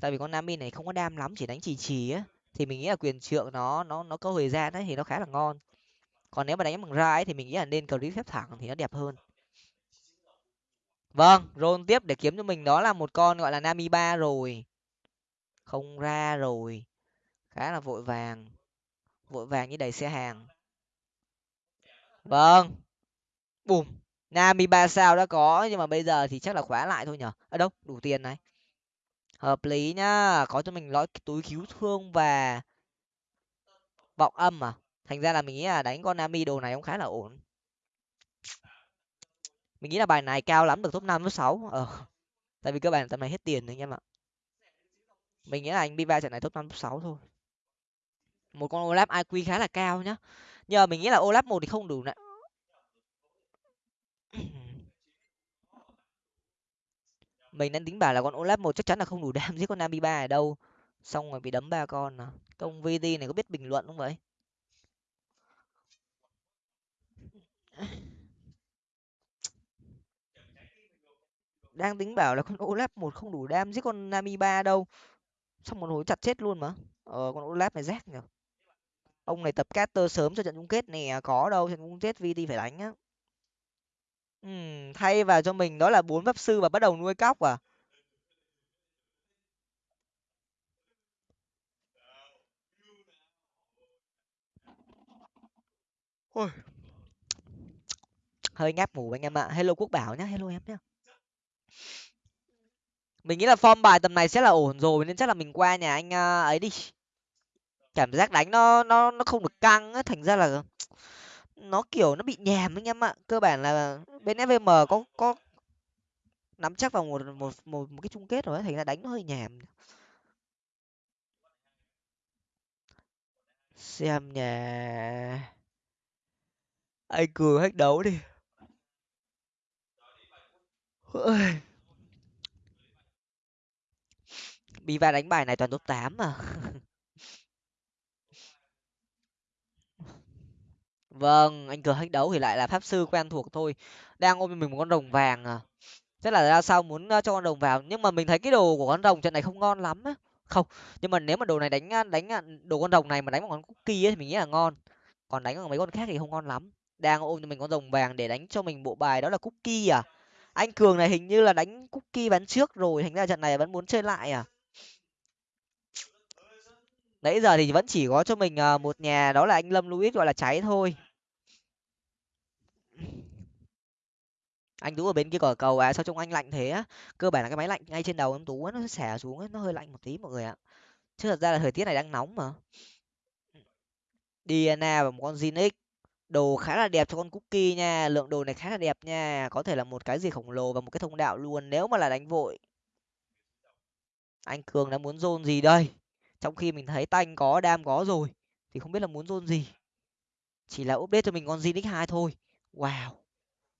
S1: Tại vì con nami này không có đam lắm, chỉ đánh chỉ chỉ á. Thì mình nghĩ là quyền trượng nó nó nó có thời gian đấy thì nó khá là ngon. Còn nếu mà đánh bằng ra ấy thì mình nghĩ là nên clip phép thẳng thì nó đẹp hơn. Vâng roll tiếp để kiếm cho mình đó là một con gọi là nami ba rồi. Không ra rồi. Khá là vội vàng. Vội vàng như đầy xe hàng vâng. Bùm, nami ba sao đã có, nhưng mà bây giờ thì chắc là khóa lại thôi nhở? Ở đâu, đủ tiền này. Hợp lý nhá, có cho mình lõi túi cứu thương và vọng âm à? Thành ra là mình nghĩ là đánh con nami đồ này cũng khá là ổn. Mình nghĩ là bài này cao lắm, được top năm, top sáu. Ờ tại vì cơ bản tầm này hết tiền rồi anh em ạ. Mình nghĩ là anh Bi Ba trận này top năm, top sáu thôi. Một con olap iq khá là cao nhá nhờ mình nghĩ là olap một thì không đủ nè. Mình đang tính bảo là con olap một chắc chắn là không đủ đam giết con nami ba ở đâu. Xong rồi bị đấm ba con à. Công vd này có biết bình luận không vậy? Đang tính bảo là con olap một không đủ đam giết con nami ba đâu. Xong một hồi chặt chết luôn mà. Ờ con olap này rác nhở ông này tập caster sớm cho trận chung kết nè, có đâu, trận chung kết vt phải đánh á. Ừm, thay vào cho mình đó là bốn pháp sư và bắt đầu nuôi cóc à? Ôi. hơi ngáp ngủ anh em ạ. Hello quốc bảo nhá, hello em nhá. Mình nghĩ là form bài tầm này sẽ là ổn rồi, nên chắc là mình qua nhà anh à, ấy đi cảm giác đánh nó nó nó không được căng á thành ra là nó kiểu nó bị nhèm anh em ạ. Cơ bản là bên fvm có có nắm chắc vào một một một, một cái chung kết rồi ấy, thành ra đánh nó hơi nhèm xem nhà anh cường hết đấu đi. Biva đánh bài này toàn top tám mà. vâng, anh cờ hết đấu thì lại là pháp sư quen thuộc thôi. Đang ôm mình một con rồng vàng à. tức là ra sao muốn ờ, cho con rồng vào nhưng mà mình thấy cái đồ của con rồng trận này không ngon lắm á. Không nhưng mà nếu mà đồ này đánh ờ, đánh ờ, đồ con rồng này mà đánh một con cookie ấy thì mình nghĩ là ngon. Còn đánh bằng mấy con khác thì không ngon lắm. Đang ôm cho mình con rồng vàng để đánh cho mình bộ bài đó là cookie à. Anh cường này hình như là đánh cookie bán trước rồi thành ra trận này vẫn muốn chơi lại à. Nãy giờ thì vẫn chỉ có cho mình một nhà đó là anh lâm louis gọi là cháy thôi anh tú ở bên kia cỏ cầu à sao trông anh lạnh thế á? Cơ bản là cái máy lạnh ngay trên đầu em tú nó xẻ xuống ấy, nó hơi lạnh một tí mọi người ạ. Chứ thật ra là thời tiết này đang nóng mà. Diana và một con Zinix. Đồ khá là đẹp cho con cookie nha lượng đồ này khá là đẹp nha. Có thể là một cái gì khổng lồ và một cái thông đạo luôn nếu mà là đánh vội. Anh cường đã muốn dôn gì đây? Trong khi mình thấy tanh có đam có rồi thì không biết là muốn dôn gì. Chỉ là update cho mình con Zinix hai thôi wow,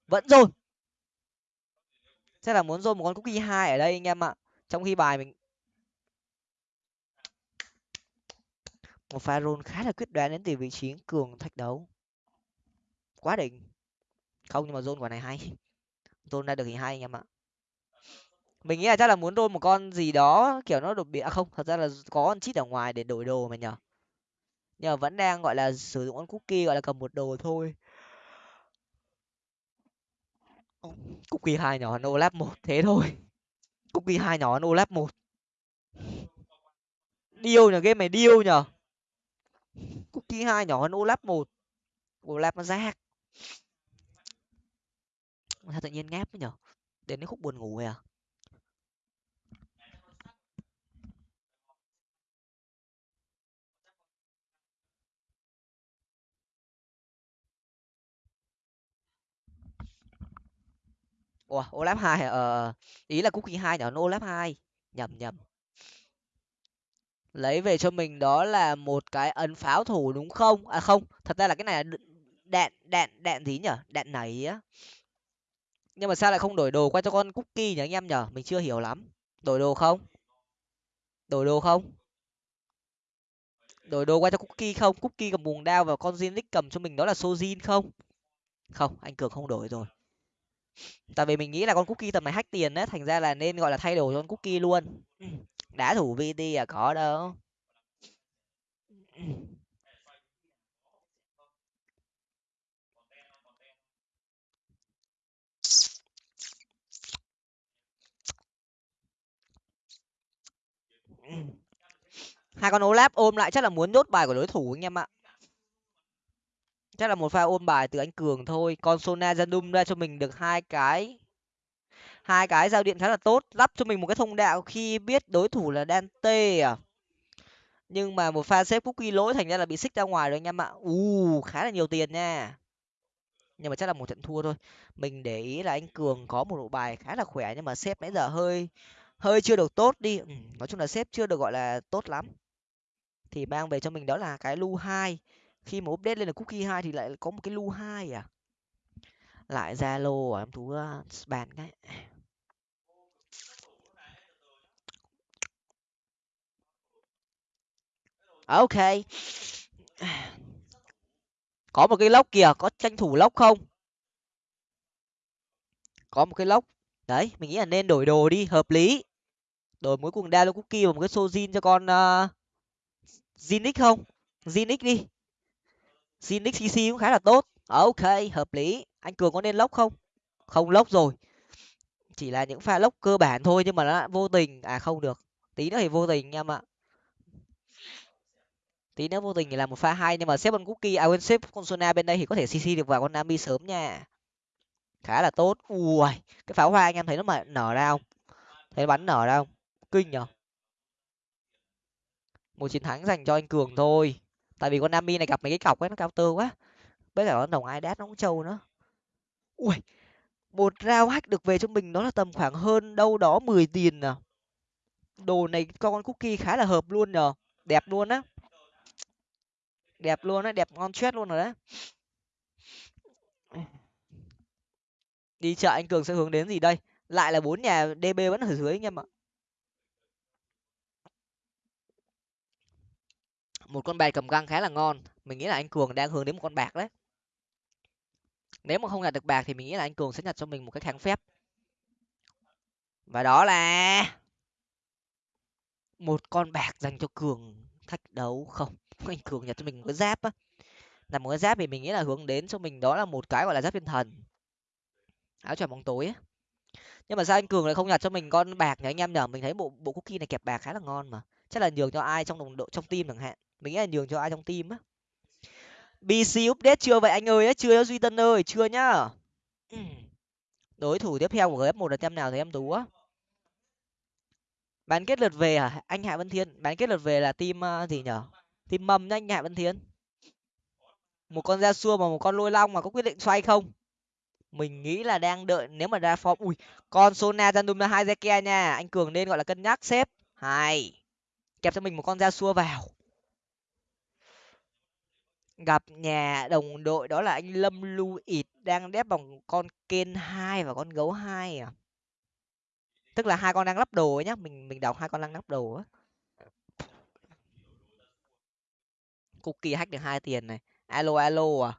S1: vẫn dồn. Chắc là muốn dồn một con cookie hai ở đây anh em ạ. Trong khi bài mình một pha roll khá là quyết đoán đến từ vị trí cường thách đấu. Quá đỉnh. Không, nhưng mà zone quả này hay. Zone ra được thì hay anh em ạ. Mình nghĩ là chắc là muốn roll một con gì đó kiểu nó đột biến à không, thật ra là có con chít ở ngoài để đổi đồ mà nhở nhưng mà vẫn đang, gọi là, sử dụng con cookie, gọi là cầm một đồ thôi cookie hai nhỏ no lab một, thế thôi. Cookie hai nhỏ no lab một. Điêu nhở game này điêu nhở cookie hai nhỏ hơn olap một. Olap nó rác. Sao tự nhiên ngáp ấy nhở đến cái khúc buồn ngủ rồi à? Ủa olap hai ờ, ờ, ờ, ý là cookie hai nhỏ olap hai. Nhầm nhầm. Lấy về cho mình đó là một cái ấn pháo thủ đúng không? À không. Thật ra là cái này là đạn đạn đạn gì nhở đạn nảy á. Nhưng mà sao lại không đổi đồ qua cho con cookie nhỉ anh em nhở mình chưa hiểu lắm. Đổi đồ không? Đổi đồ không? Đổi đồ qua cho cookie không? Cookie cầm buồng đao và con Zinix cầm cho mình đó là sojin không? Không anh cường không đổi rồi tại vì mình nghĩ là con cookie tầm này hack tiền đấy thành ra là nên, gọi là, thay đổi cho con cookie luôn. Đá thủ vt à có đâu. Hai con olap ôm lại, chắc là muốn nhốt bài của đối thủ anh em ạ chắc là một pha ôm bài từ anh cường thôi. Con sona zanum ra cho mình được hai cái. Hai cái giao điện khá là tốt lắp cho mình một cái thông đạo khi biết đối thủ là dante à. Nhưng mà một pha xếp cookie lỗi thành ra là bị xích ra ngoài rồi anh em ạ. U khá là nhiều tiền nha. Nhưng mà chắc là một trận thua thôi. Mình để ý là anh cường có một bộ bài khá là khỏe nhưng mà xếp nãy giờ hơi hơi chưa được tốt đi. Ừ, nói chung là xếp chưa được gọi là tốt lắm. Thì mang về cho mình đó là cái lu hai khi mà update lên là cookie hai thì lại có một cái lu hai à? Lại zalo à em thú ờ, bàn cái. Ok. Có một cái lốc kìa có tranh thủ lốc không? Có một cái lốc. Đấy mình nghĩ là nên đổi đồ đi hợp lý. Đổi mỗi da lô cookie và một cái sojin cho con ờ, uh, zinix không? Zinix đi zinix cc cũng khá là tốt. Ok, hợp lý. Anh cường có nên lốc không? Không lốc rồi. Chỉ là những pha lốc cơ bản thôi, nhưng mà nó vô tình. À không được. Tí nữa thì vô tình, em ạ. Tí nữa vô tình thì là một pha hay, nhưng mà xếp con cookie à quên xếp con sona bên đây thì có thể cc được vào con nami sớm nha. Khá là tốt. Ui, cái pháo hoa anh em thấy nó mà nở ra không? Thấy nó bắn nở ra không? Kinh nhở? Một chiến thắng dành cho anh cường thôi tại vì con nami này gặp mấy cái cọc ấy, nó cao tơ quá. Với cả con đồng ai đát nó cũng trâu nữa. Ui, một rau hack được về cho mình nó là tầm khoảng hơn đâu đó mười tiền à. Đồ này con con cookie khá là hợp luôn nhờ. Đẹp luôn á. Đẹp luôn á, đẹp ngon chết luôn rồi đấy. Đi chợ anh cường sẽ hướng đến gì đây? Lại là bốn nhà db vẫn ở dưới anh em ạ. Một con bài cầm găng khá là ngon. Mình nghĩ là anh cường đang hướng đến một con bạc đấy. Nếu mà không nhặt được bạc thì mình nghĩ là anh cường sẽ nhặt cho mình một cái kháng phép. Và đó là một con bạc dành cho cường thách đấu không? Anh cường nhặt cho mình một cái giáp á. Là một cái giáp thì mình nghĩ là hướng đến cho mình đó là một cái gọi là giáp thiên thần. Áo choàng bóng tối á. Nhưng mà sao anh cường lại không nhặt cho mình con bạc nhỉ? Anh em nhở mình thấy bộ bộ cookie này kẹp bạc khá là ngon mà. Chắc là nhường cho ai trong đồng đội, trong team chẳng hạn mình nghĩ là nhường cho ai trong team á. Bc update chưa vậy anh ơi chưa duy tân ơi chưa nhá. Đối thủ tiếp theo của gf một là tem nào thì em tú á. Bán kết lượt về à anh hạ vân thiên. Bán kết lượt về là team uh, gì nhở? Team mầm nha anh hạ vân thiên. Một con da xua và một con lôi long mà có quyết định xoay không? Mình nghĩ là đang đợi nếu mà ra form ui con sona random hai zeke nha. Anh cường nên gọi là cân nhắc xếp. Hai. Kẹp cho mình một con da xua vào gặp nhà đồng đội đó là anh lâm Lu ịt đang đép bằng con kên hai và con gấu hai à? Tức là hai con đang lắp đồ ấy nhá, mình mình đọc hai con đang lắp đồ á. Cookie hack được hai tiền này. Alo alo à?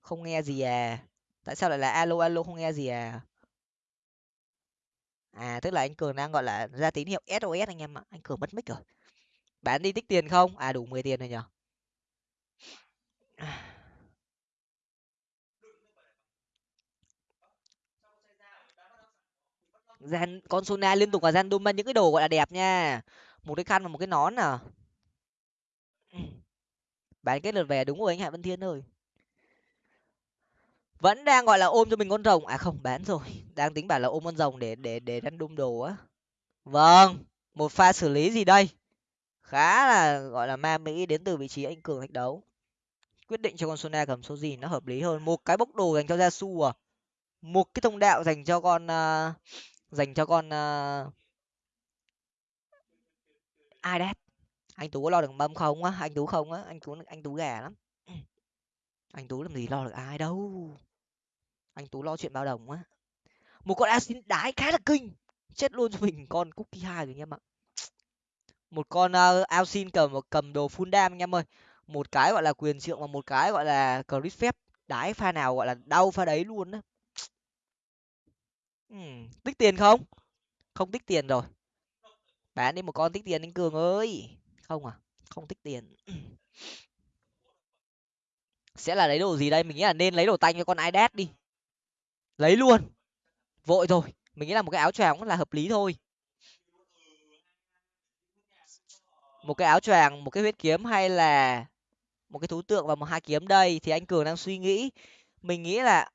S1: Không nghe gì à? Tại sao lại là alo alo không nghe gì à? À tức là anh cường đang gọi là ra tín hiệu sos anh em ạ. Anh cường mất mic rồi. Bán đi tích tiền không? À đủ mười tiền rồi nhở? Gian con sona liên tục là gian đôm những cái đồ gọi là đẹp nha. Một cái khăn và một cái nón à? Bán kết lượt về đúng rồi anh hạ vân thiên ơi. Vẫn đang gọi là ôm cho mình con rồng. À không, bán rồi. Đang tính bảo là ôm con rồng để để để đánh đun đồ á. Vâng một pha xử lý gì đây? Khá là, gọi là ma mỹ đến từ vị trí anh cường thách đấu quyết định cho con sona cầm số gì nó hợp lý hơn. Một cái bốc đồ dành cho Jasu à? Một cái thông đạo dành cho con uh, dành cho con uh, ai đấy anh tú có lo được mâm không á? Anh tú không á? Anh tú anh tú gà lắm. Anh tú làm gì lo được ai đâu. Anh tú lo chuyện bao đồng á. Một con asin đái khá là kinh. Chết luôn cho mình con cookie hai rồi nha em ạ một con uh, Alcin cầm cầm đồ full dam anh em ơi một cái gọi là quyền trượng và một cái gọi là crit phép. Đái pha nào gọi là đau pha đấy luôn á. Uhm, tích tiền không? Không tích tiền rồi. Bán đi một con tích tiền anh cường ơi. Không à không tích tiền. Sẽ là lấy đồ gì đây? Mình nghĩ là nên lấy đồ tanh cho con idat đi. Lấy luôn. Vội rồi. Mình nghĩ là một cái áo choàng cũng là hợp lý thôi. Một cái áo choàng một cái huyết kiếm hay là một cái thú tượng và một hai kiếm đây thì anh cường đang suy nghĩ. Mình nghĩ là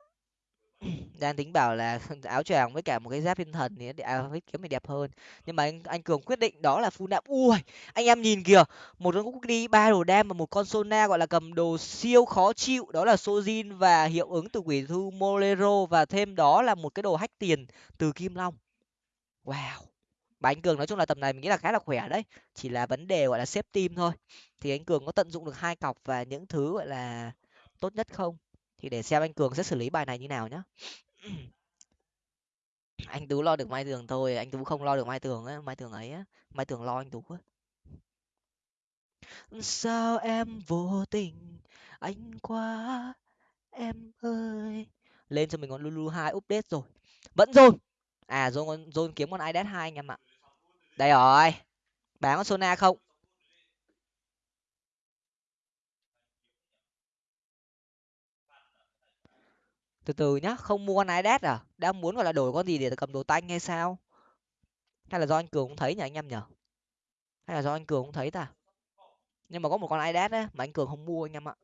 S1: đang tính bảo là áo choàng với cả một cái giáp thiên thần thì à, với kiếm mình đẹp hơn. Nhưng mà anh anh cường quyết định đó là phun đạm ui anh em nhìn kìa một con cúc đi ba đồ đam và một con sona gọi là cầm đồ siêu khó chịu. Đó là sojin và hiệu ứng từ quỷ thu molero và thêm đó là một cái đồ hách tiền từ kim long. Wow và anh cường nói chung là tầm này mình nghĩ là khá là khỏe đấy. Chỉ là vấn đề, gọi là, xếp team thôi. Thì anh cường có tận dụng được hai cọc và những thứ, gọi là, tốt nhất không? Thì để xem anh cường sẽ xử lý bài này như nào nhá. Anh tú lo được mai tường thôi, anh tú không lo được mai tường á, mai tường ấy á. Mai tường lo anh tú á. Sao em vô tình, anh quá em ơi. Lên cho mình con lulu hai update rồi. Vẫn rồi. À dồn con dồn kiếm con idet hai anh em ạ đây rồi. Bán con sona không? Từ từ nhá, không mua con idet à? Đang muốn gọi là đổi con gì để cầm đồ tanh hay sao? Hay là do anh cường cũng thấy nhỉ anh em nhở hay là do anh cường cũng thấy ta? Nhưng mà có một con idet á mà anh cường không mua anh em ạ.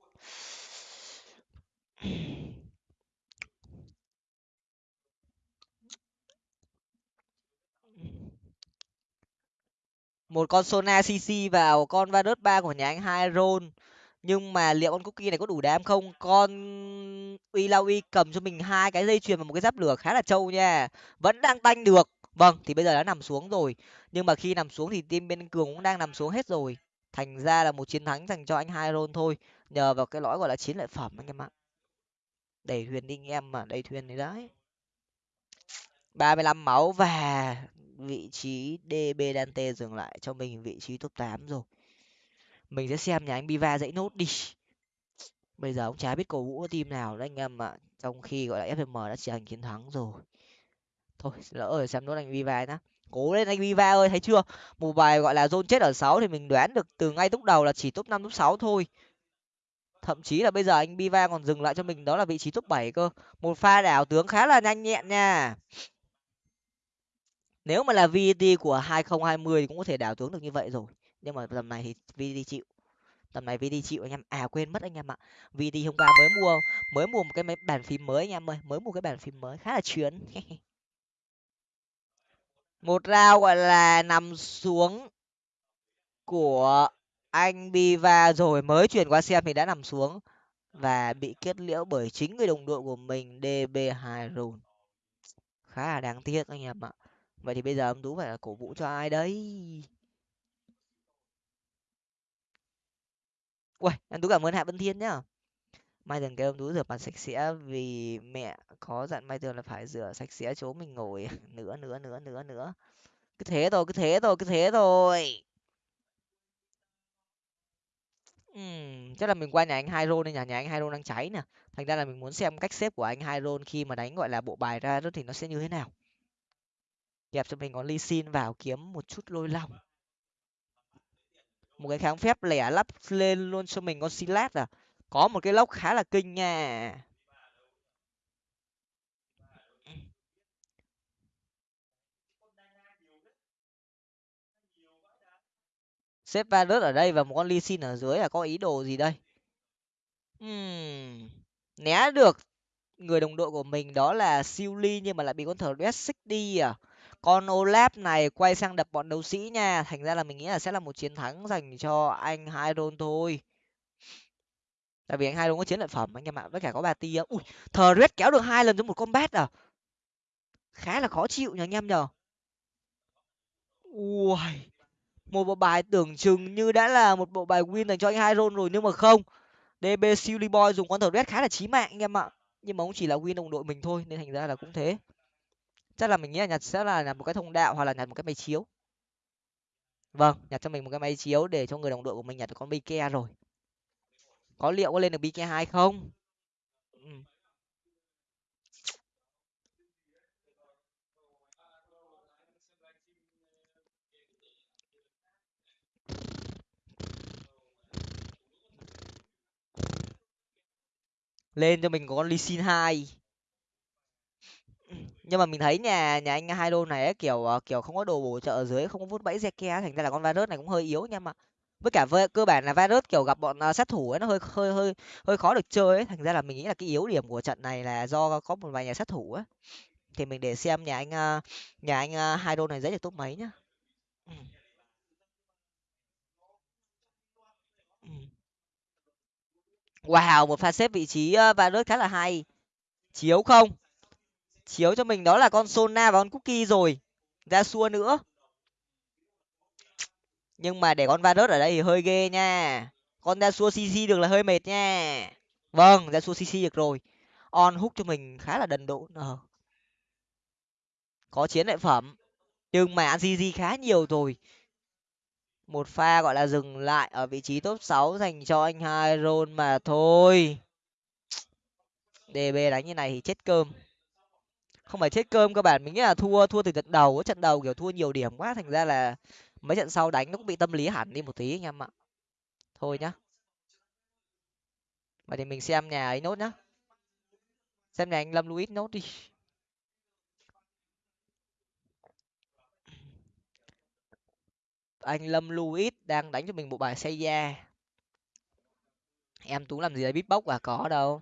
S1: Một con sona cc vào con varus ba của nhà anh hai Ron nhưng mà liệu con cookie này có đủ đam không? Con uy cầm cho mình hai cái dây chuyền và một cái giáp lửa khá là trâu nha. Vẫn đang tanh được. Vâng thì bây giờ đã nằm xuống rồi. Nhưng mà khi nằm xuống thì team bên cường cũng đang nằm xuống hết rồi. Thành ra là một chiến thắng dành cho anh hai roll thôi. Nhờ vào cái lõi gọi là chiến lợi phẩm anh em ạ. Đẩy huyền đi anh em mà đẩy thuyền đấy đấy. Ba mươi lăm máu và vị trí db dante dừng lại cho mình vị trí top tám rồi. Mình sẽ xem nhà anh biva dãy nốt đi. Bây giờ ông chả biết cổ vũ team nào đấy anh em ạ. Trong khi gọi là fm đã trở thành chiến thắng rồi. Thôi lỡ rồi, xem nốt anh biva nhá. Cố lên anh biva ơi, thấy chưa? Một bài gọi là zone chết ở sáu thì mình đoán được từ ngay lúc đầu là chỉ top năm, top sáu thôi. Thậm chí là bây giờ anh Biva còn dừng lại cho mình, đó là vị trí top bảy cơ. Một pha đảo tướng khá là nhanh nhẹn nha nếu mà là VD của 2020 thì cũng có thể đảo tướng được như vậy rồi. Nhưng mà tầm này thì VD chịu. Tầm này VT chịu anh em. À quên mất anh em ạ. VT hôm qua mới mua mới mua một cái máy bàn phím mới anh em ơi. Mới mua cái bàn phím mới khá là chuyến một rau gọi là, nằm xuống của anh Biva rồi. Mới chuyển qua xem thì đã nằm xuống và bị kết liễu bởi chính người đồng đội của mình DB2 Rune. Khá là đáng tiếc anh em ạ. Vậy thì bây giờ ông Tú phải là cổ vũ cho ai đấy? Uầy, anh Tú cảm ơn Hạ Vân Thiên nhá. Mai Tường kêu ông Tú rửa mặt sạch sẽ vì mẹ có dặn Mai Tường là phải rửa sạch sẽ chỗ mình ngồi nữa nữa nữa nữa nữa. Cứ thế thôi, cứ thế thôi, cứ thế thôi. Uhm, chắc là mình qua nhà anh Hydro nên nhà nhà anh Hydro đang cháy nè. Thành ra là mình muốn xem cách xếp của anh Hydro khi mà đánh gọi là bộ bài ra đó thì nó sẽ như thế nào. Kẹp cho mình có Lee Sin vào kiếm một chút lôi long. Một cái kháng phép lẻ lắp lên luôn cho mình con Silat à. Có một cái lốc khá là kinh nha. Xếp Varus ở đây và một con Lee Sin ở dưới là có ý đồ gì đây? Ừm, né được người đồng đội của mình đó là siêu ly nhưng mà lại bị con thờ red xích đi à con olaf này quay sang đập bọn đấu sĩ nha. Thành ra là mình nghĩ là sẽ là một chiến thắng dành cho anh hai thôi. Tại vì anh hai có chiến lợi phẩm, anh em ạ, với cả có bà tia ui thờ red kéo được hai lần trong một combat à? Khá là khó chịu nhờ anh em nhờ. Ui một bộ bài tưởng chừng như đã là một bộ bài win dành cho anh hai rồi nhưng mà không. Db silly boy dùng con thờ red khá là chí mạng anh em ạ. Nhưng mà cũng chỉ là win đồng đội mình thôi, nên thành ra là cũng thế chắc là mình nghĩ là nhặt sẽ là nhặt một cái thông đạo hoặc là nhặt một cái máy chiếu. Vâng nhặt cho mình một cái máy chiếu để cho người đồng đội của mình nhặt được con bike rồi. Có liệu có lên được bike hai không? Ừ. lên cho mình có con ly xin hai nhưng mà mình thấy nhà nhà anh hai đô này ấy, kiểu ờ, kiểu không có đồ bổ trợ ở dưới không có vút bẫy Zeke thành ra là con virus này cũng hơi yếu nha mà với cả với cơ bản là virus kiểu gặp bọn ờ, sát thủ ấy nó hơi hơi hơi hơi khó được chơi ấy thành ra là mình nghĩ là cái yếu điểm của trận này là do có một vài nhà sát thủ ấy. Thì mình để xem nhà anh ờ, nhà anh hai đô này dễ được top mấy nhá. Ừ. ừ. Wow một pha xếp vị trí virus khá là hay. Chiếu không? Chiếu cho mình đó là con sona và con cookie rồi. Ra xua nữa. Nhưng mà để con Varus ở đây thì hơi ghê nha. Con ra xua cc được là hơi mệt nha. Vâng ra xua cc được rồi. On hút cho mình khá là đần độn. ờ. có chiến lợi phẩm. Nhưng mà ăn gg khá nhiều rồi. Một pha, gọi là, dừng lại ở vị trí top sáu dành cho anh hai rôn mà thôi. Db đánh như này thì chết cơm không phải chết cơm các bạn, mình nghĩ là thua thua từ trận đầu trận đầu kiểu thua nhiều điểm quá, thành ra là mấy trận sau đánh nó cũng bị tâm lý hẳn đi một tí anh em ạ. Thôi nhá. Vậy thì mình xem nhà ấy nốt nhá. Xem nhà anh lâm luis nốt đi. Anh lâm luis đang đánh cho mình bộ bài xây da. Em tú làm gì đấy bốc à? Có đâu.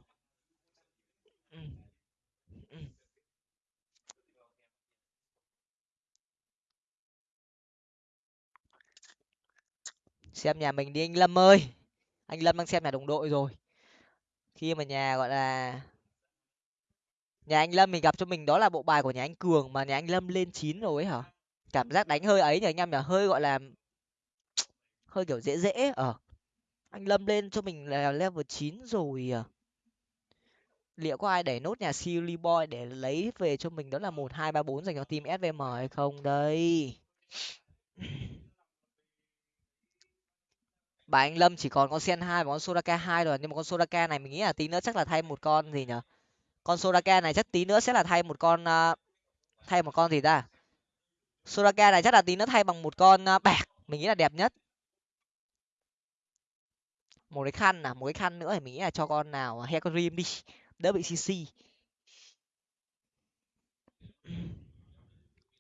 S1: Xem nhà mình đi, anh lâm ơi. Anh lâm đang xem nhà đồng đội rồi. Khi mà nhà, gọi là, nhà anh lâm mình gặp cho mình đó là bộ bài của nhà anh cường mà nhà anh lâm lên chín rồi ấy hả? Cảm giác đánh hơi ấy nhỉ anh em nhỉ? Hơi, gọi là, hơi kiểu dễ dễ ở ờ. anh lâm lên cho mình là level chín rồi à. Liệu có ai để nốt nhà silly boy để lấy về cho mình? Đó là một, hai, ba, bốn dành cho team svm hay không? Đây. bà anh lâm chỉ còn con sen hai và con soraka hai rồi nhưng mà con soraka này mình nghĩ là tí nữa chắc là thay một con gì nhở? Con soraka này chắc tí nữa sẽ là thay một con uh, thay một con gì ta? Soraka này chắc là tí nữa thay bằng một con uh, bạc mình nghĩ là đẹp nhất. Một cái khăn à một cái khăn nữa thì mình nghĩ là cho con nào à, hecarim đi đỡ bị cc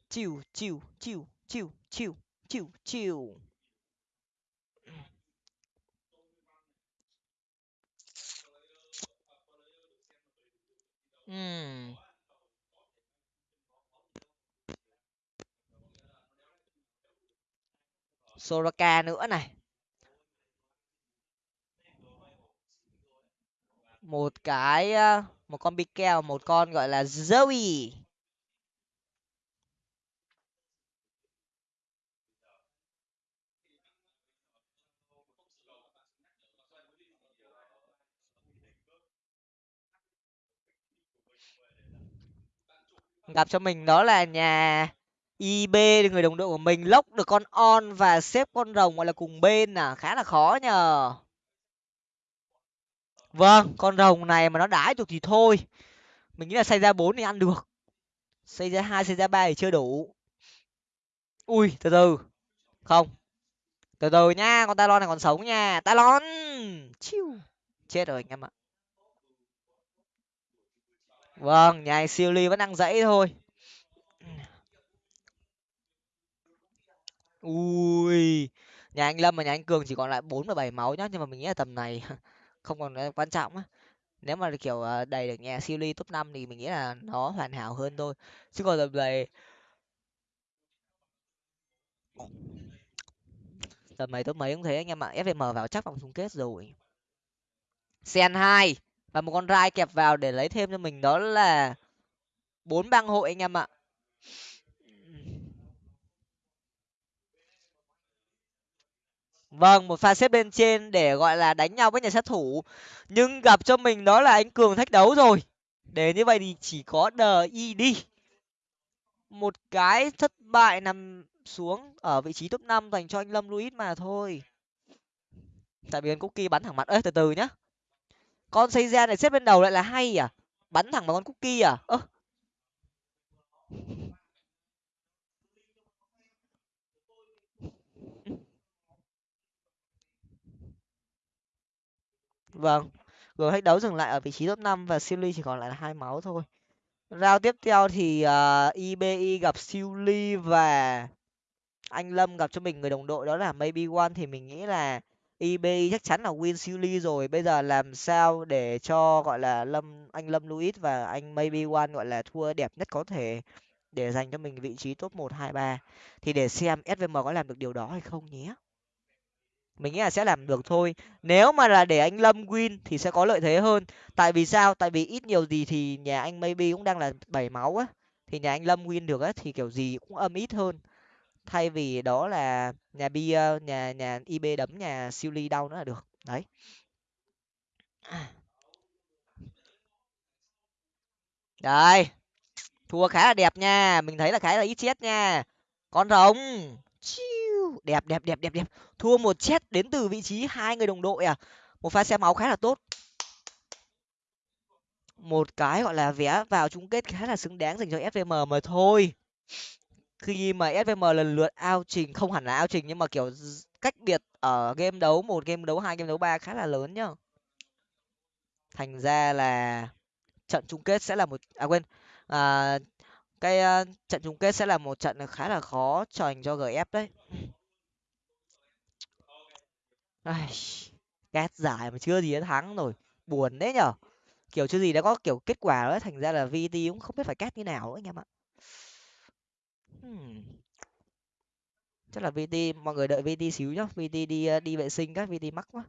S1: chiu chiu chiu chiu chiu chiu chiu. Ừm. Soraka nữa này. Một cái một con Bikel, một con gọi là Zoe. Gặp cho mình đó là nhà ib người đồng đội của mình lốc được con on và xếp con rồng gọi là cùng bên à khá là khó nhờ. Vâng con rồng này mà nó đái được thì thôi. Mình nghĩ là xây ra bốn thì ăn được. Xây ra hai xây ra ba thì chưa đủ. Ui, từ từ. Không. Từ từ nha, con talon này còn sống nha. Talon! Chiu. Chết rồi anh em ạ vâng nhà anh siêu ly vẫn đang dãy thôi. Ui, nhà anh lâm và nhà anh cường chỉ còn lại bốn và bảy máu nhá, nhưng mà mình nghĩ là tầm này không còn quan trọng á. Nếu mà kiểu ờ, đầy được nhà siêu ly top năm thì mình nghĩ là nó hoàn hảo hơn thôi. Chứ còn tầm này tầm này top mấy cũng thế, anh em ạ. Fvm vào chắc vòng chung kết rồi. Sen hai và một con rai kẹp vào để lấy thêm cho mình đó là bốn bang hội anh em ạ. Vâng một pha xếp bên trên để gọi là đánh nhau với nhà sát thủ. Nhưng gặp cho mình đó là anh cường thách đấu rồi. Để như vậy thì chỉ có đờ y đi một cái thất bại nằm xuống ở vị trí top năm dành cho anh lâm luis mà thôi. Tại vì anh cookie bắn thẳng mặt. Ơi từ từ nhá con xây ra này xếp bên đầu lại là hay à? Bắn thẳng vào con cookie à? Ơ. Vâng. Rồi thách đấu dừng lại ở vị trí top năm và siêu ly chỉ còn lại là hai máu thôi. Rao tiếp theo thì à, uh, ibi gặp siêu ly và anh lâm gặp cho mình người đồng đội đó là maybe one thì mình nghĩ là ibi chắc chắn là win siêu ly rồi. Bây giờ làm sao để cho, gọi là, lâm, anh lâm luis và anh maybe one, gọi là, thua đẹp nhất có thể để dành cho mình vị trí top một, hai, ba? Thì để xem svm có làm được điều đó hay không nhé. Mình nghĩ là sẽ làm được thôi. Nếu mà là để anh lâm win thì sẽ có lợi thế hơn. Tại vì sao? Tại vì ít nhiều gì thì nhà anh maybe cũng đang là bảy máu á. Thì nhà anh lâm win được á thì kiểu gì cũng âm ít hơn thay vì đó là nhà bi nhà nhà ib đấm nhà siêu ly đau nữa là được đấy. Đây thua khá là đẹp nha mình thấy là khá là ít chết nha. Con rồng. Chiu. Đẹp đẹp đẹp đẹp đẹp. Thua một chết đến từ vị trí hai người đồng đội à. Một pha xe máu khá là tốt. Một cái gọi là vé vào chung kết khá là xứng đáng dành cho fvm mà thôi khi mà svm lần lượt ao trình không hẳn là ao trình nhưng mà kiểu cách biệt ở game đấu một game đấu hai game đấu ba khá là lớn nhá. Thành ra là trận chung kết sẽ là một à quên à, cái uh, trận chung kết sẽ là một trận khá là khó dành cho gf đấy. Ai, ghét giải mà chưa gì đã thắng rồi. Buồn đấy nhở. Kiểu chưa gì đã có kiểu kết quả đó thành ra là vt cũng không biết phải cát như nào nữa anh em ạ hmm. chắc là vt mọi người đợi vt xíu nhá vt đi ờ, đi vệ sinh các vt mắc quá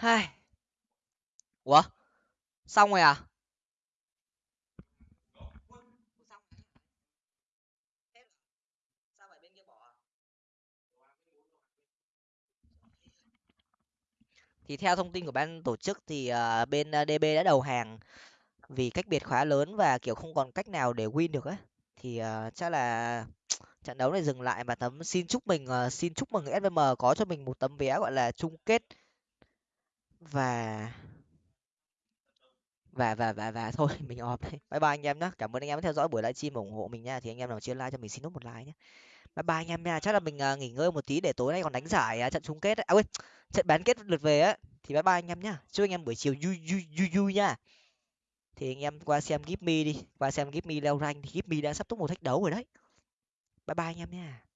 S1: hai ủa? Xong rồi à? Thì theo thông tin của ban tổ chức thì uh, bên ờ, DB đã đầu hàng vì cách biệt khá lớn và kiểu không còn cách nào để win được á. Thì uh, chắc là trận đấu này dừng lại và tấm xin chúc mình uh, xin chúc mừng SVM có cho mình một tấm vé gọi là chung kết và và và và và thôi mình off đây. Bye bye anh em nhé cảm ơn anh em đã theo dõi buổi livestream ủng hộ mình nha. Thì anh em nào chưa like cho mình xin nút một like nhé bye bye anh em nha. Chắc là mình uh, nghỉ ngơi một tí để tối nay còn đánh giải uh, trận chung kết ấy. à quên trận bán kết lượt về á. Thì bye bye anh em nhá. Chúc anh em buổi chiều vui vui vui vui nha. Thì anh em qua xem give me đi. Qua xem give me leo rank thì give me đã sắp top một thách đấu rồi đấy. Bye bye anh em nha.